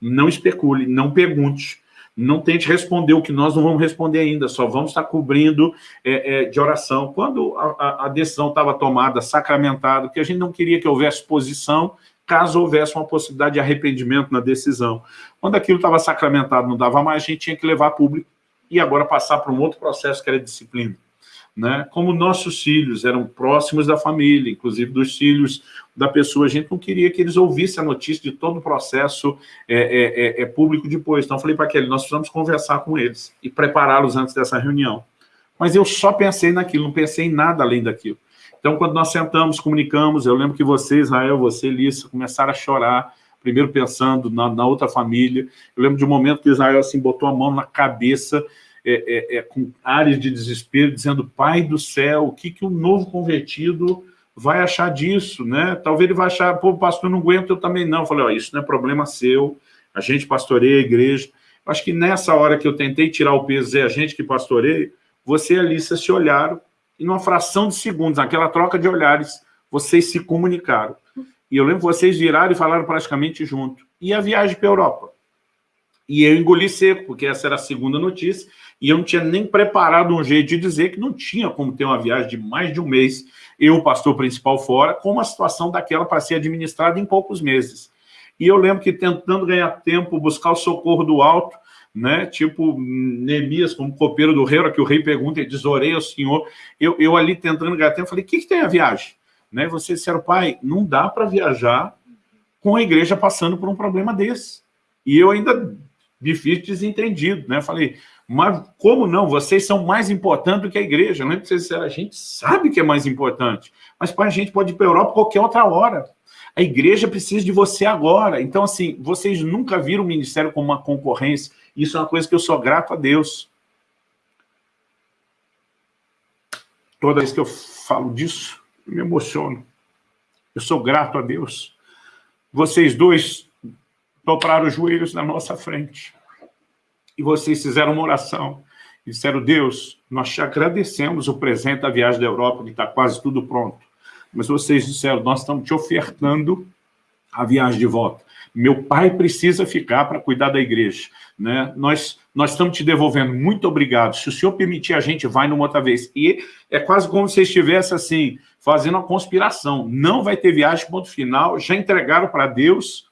não especule, não pergunte, não tente responder o que nós não vamos responder ainda, só vamos estar cobrindo é, é, de oração. Quando a, a decisão estava tomada, sacramentada, que a gente não queria que houvesse posição, caso houvesse uma possibilidade de arrependimento na decisão. Quando aquilo estava sacramentado, não dava mais, a gente tinha que levar público e agora passar para um outro processo que era disciplina. Né? Como nossos filhos eram próximos da família, inclusive dos filhos da pessoa, a gente não queria que eles ouvissem a notícia de todo o processo é, é, é, é público depois. Então, eu falei para aquele, nós precisamos conversar com eles e prepará-los antes dessa reunião. Mas eu só pensei naquilo, não pensei em nada além daquilo. Então, quando nós sentamos, comunicamos, eu lembro que você, Israel, você, Lissa, começaram a chorar, primeiro pensando na, na outra família. Eu lembro de um momento que Israel assim, botou a mão na cabeça, é, é, é, com áreas de desespero, dizendo, pai do céu, o que, que o novo convertido vai achar disso, né? Talvez ele vai achar, pô, pastor, não aguento, eu também não. Eu falei, ó, isso não é problema seu, a gente pastoreia a igreja. Acho que nessa hora que eu tentei tirar o peso, é a gente que pastoreia, você e a Alissa se olharam, e numa fração de segundos, naquela troca de olhares, vocês se comunicaram. E eu lembro que vocês viraram e falaram praticamente junto. E a viagem para a Europa? E eu engoli seco, porque essa era a segunda notícia, e eu não tinha nem preparado um jeito de dizer que não tinha como ter uma viagem de mais de um mês, eu, o pastor principal, fora, com uma situação daquela para ser administrada em poucos meses. E eu lembro que tentando ganhar tempo, buscar o socorro do alto, né? tipo Neemias, como copeiro do rei, que o rei pergunta e diz, orei ao senhor, eu, eu ali tentando ganhar tempo, falei, o que, que tem a viagem? Né? Vocês disseram, pai, não dá para viajar com a igreja passando por um problema desse. E eu ainda fiz desentendido, né? Falei, mas como não? Vocês são mais importantes do que a igreja. Não é vocês disseram, a gente sabe que é mais importante, mas pai, a gente pode ir para a Europa qualquer outra hora. A igreja precisa de você agora. Então, assim, vocês nunca viram o ministério como uma concorrência. Isso é uma coisa que eu sou grato a Deus. Toda vez que eu falo disso, me emociono. Eu sou grato a Deus. Vocês dois dobraram os joelhos na nossa frente. E vocês fizeram uma oração. E disseram, Deus, nós te agradecemos o presente da viagem da Europa, que está quase tudo pronto. Mas vocês disseram, nós estamos te ofertando a viagem de volta. Meu pai precisa ficar para cuidar da igreja. Né? Nós, nós estamos te devolvendo. Muito obrigado. Se o senhor permitir, a gente vai numa outra vez. E é quase como se estivesse assim, fazendo uma conspiração. Não vai ter viagem, ponto final. Já entregaram para Deus.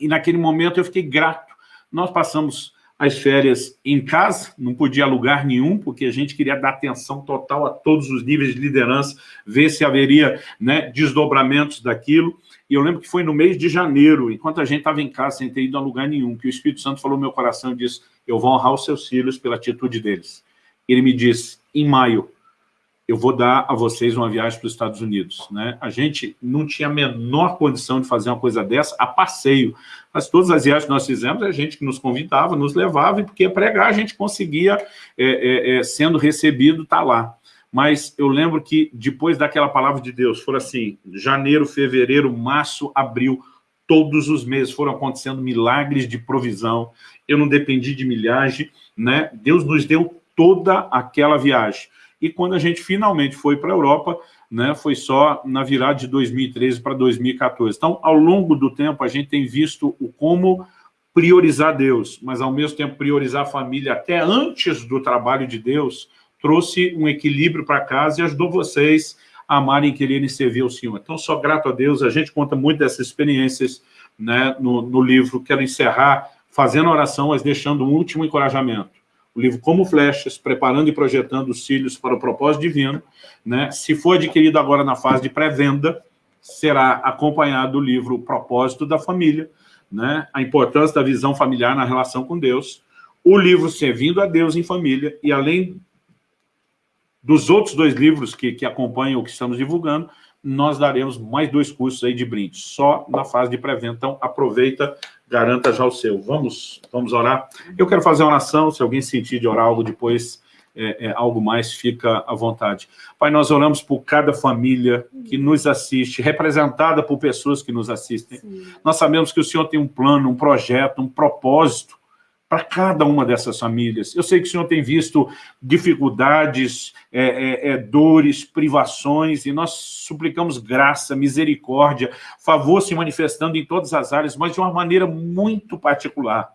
E naquele momento eu fiquei grato. Nós passamos as férias em casa, não podia lugar nenhum, porque a gente queria dar atenção total a todos os níveis de liderança, ver se haveria né, desdobramentos daquilo. E eu lembro que foi no mês de janeiro, enquanto a gente estava em casa, sem ter ido a lugar nenhum, que o Espírito Santo falou no meu coração e disse, eu vou honrar os seus filhos pela atitude deles. Ele me disse, em maio, eu vou dar a vocês uma viagem para os Estados Unidos. Né? A gente não tinha a menor condição de fazer uma coisa dessa a passeio, mas todas as viagens que nós fizemos, a gente que nos convidava, nos levava, e porque pregar a gente conseguia, é, é, é, sendo recebido, estar tá lá. Mas eu lembro que depois daquela palavra de Deus, foram assim, janeiro, fevereiro, março, abril, todos os meses foram acontecendo milagres de provisão, eu não dependi de milhagem, né? Deus nos deu toda aquela viagem. E quando a gente finalmente foi para a Europa, né, foi só na virada de 2013 para 2014. Então, ao longo do tempo, a gente tem visto o como priorizar Deus, mas ao mesmo tempo priorizar a família até antes do trabalho de Deus, trouxe um equilíbrio para casa e ajudou vocês a amarem e quererem servir ao Senhor. Então, só grato a Deus, a gente conta muito dessas experiências né, no, no livro. Quero encerrar fazendo oração, mas deixando um último encorajamento o livro Como Flechas, preparando e projetando os cílios para o propósito divino, né? se for adquirido agora na fase de pré-venda, será acompanhado do livro Propósito da Família, né? a importância da visão familiar na relação com Deus, o livro Servindo a Deus em Família, e além dos outros dois livros que, que acompanham o que estamos divulgando, nós daremos mais dois cursos aí de brinde, só na fase de pré-venda. Então, aproveita garanta já o seu. Vamos, vamos orar? Eu quero fazer uma oração, se alguém sentir de orar algo depois, é, é, algo mais, fica à vontade. Pai, nós oramos por cada família que nos assiste, representada por pessoas que nos assistem. Sim. Nós sabemos que o Senhor tem um plano, um projeto, um propósito para cada uma dessas famílias. Eu sei que o senhor tem visto dificuldades, é, é, é, dores, privações, e nós suplicamos graça, misericórdia, favor se manifestando em todas as áreas, mas de uma maneira muito particular.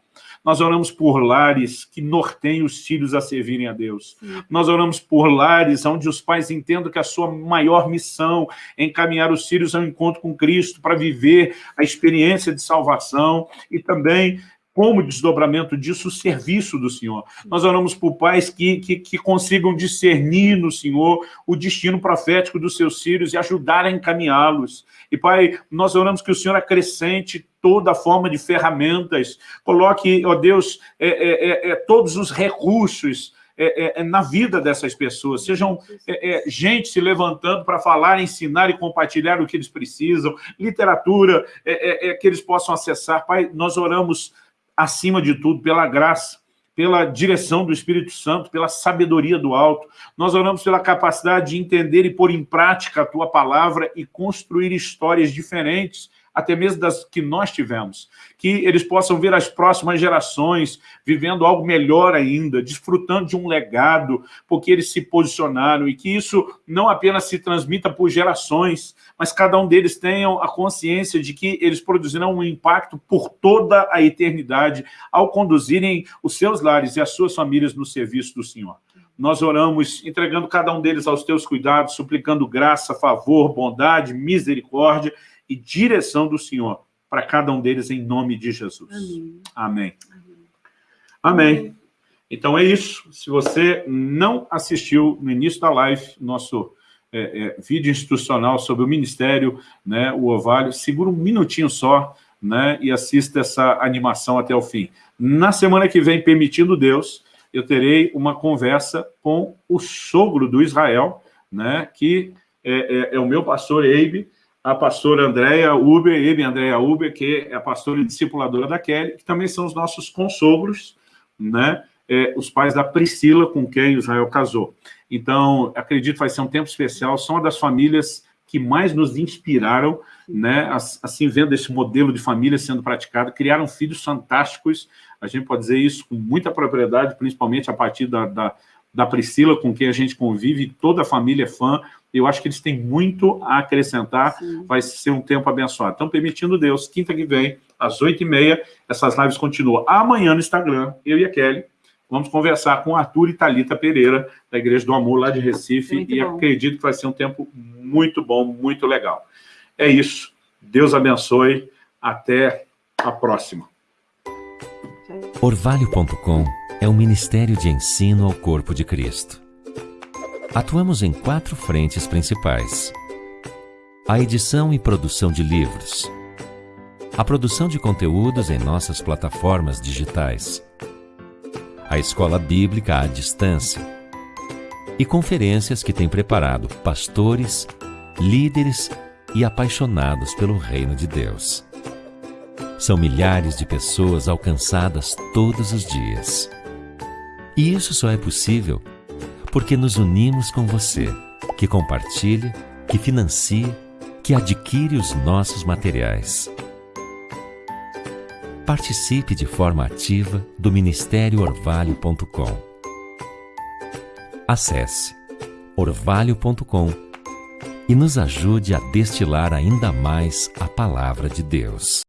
Nós oramos por lares que norteiem os filhos a servirem a Deus. Sim. Nós oramos por lares onde os pais entendam que a sua maior missão é encaminhar os filhos ao encontro com Cristo para viver a experiência de salvação e também como desdobramento disso o serviço do Senhor. Nós oramos por pais que, que, que, consigam discernir no Senhor o destino profético dos seus filhos e ajudar a encaminhá-los. E, Pai, nós oramos que o Senhor acrescente toda forma de ferramentas, coloque, ó Deus, é, é, é, é todos os recursos é, é, na vida dessas pessoas, sejam gente se levantando para falar, ensinar e compartilhar o que eles precisam, literatura que eles possam acessar. Pai, nós oramos acima de tudo, pela graça, pela direção do Espírito Santo, pela sabedoria do alto. Nós oramos pela capacidade de entender e pôr em prática a Tua palavra e construir histórias diferentes até mesmo das que nós tivemos. Que eles possam ver as próximas gerações vivendo algo melhor ainda, desfrutando de um legado, porque eles se posicionaram, e que isso não apenas se transmita por gerações, mas cada um deles tenham a consciência de que eles produzirão um impacto por toda a eternidade ao conduzirem os seus lares e as suas famílias no serviço do Senhor. Nós oramos entregando cada um deles aos teus cuidados, suplicando graça, favor, bondade, misericórdia e direção do Senhor para cada um deles em nome de Jesus. Amém. Amém. Amém. Amém. Então é isso. Se você não assistiu no início da live, nosso é, é, vídeo institucional sobre o Ministério, né, o Ovalho, segura um minutinho só né, e assista essa animação até o fim. Na semana que vem, permitindo Deus, eu terei uma conversa com o sogro do Israel, né, que é, é, é o meu pastor Eibe, a pastora Andréia Uber, Eibe Andréia Uber, que é a pastora e discipuladora da Kelly, que também são os nossos consogros, né, é, os pais da Priscila, com quem Israel casou. Então, acredito que vai ser um tempo especial, são uma das famílias que mais nos inspiraram, né, assim, vendo esse modelo de família sendo praticado, criaram filhos fantásticos, a gente pode dizer isso com muita propriedade, principalmente a partir da, da, da Priscila, com quem a gente convive, toda a família é fã, eu acho que eles têm muito a acrescentar, Sim. vai ser um tempo abençoado. Então, permitindo Deus, quinta que vem, às oito e meia, essas lives continuam. Amanhã no Instagram, eu e a Kelly, vamos conversar com Arthur e Talita Pereira, da Igreja do Amor, lá de Recife, muito e bom. acredito que vai ser um tempo muito bom, muito legal. É isso. Deus abençoe. Até a próxima. Orvalho.com é um ministério de ensino ao corpo de Cristo. Atuamos em quatro frentes principais. A edição e produção de livros. A produção de conteúdos em nossas plataformas digitais. A escola bíblica à distância. E conferências que tem preparado pastores, líderes e apaixonados pelo reino de Deus. São milhares de pessoas alcançadas todos os dias. E isso só é possível porque nos unimos com você, que compartilha, que financia, que adquire os nossos materiais. Participe de forma ativa do Ministério Orvalho.com. Acesse orvalho.com e nos ajude a destilar ainda mais a palavra de Deus.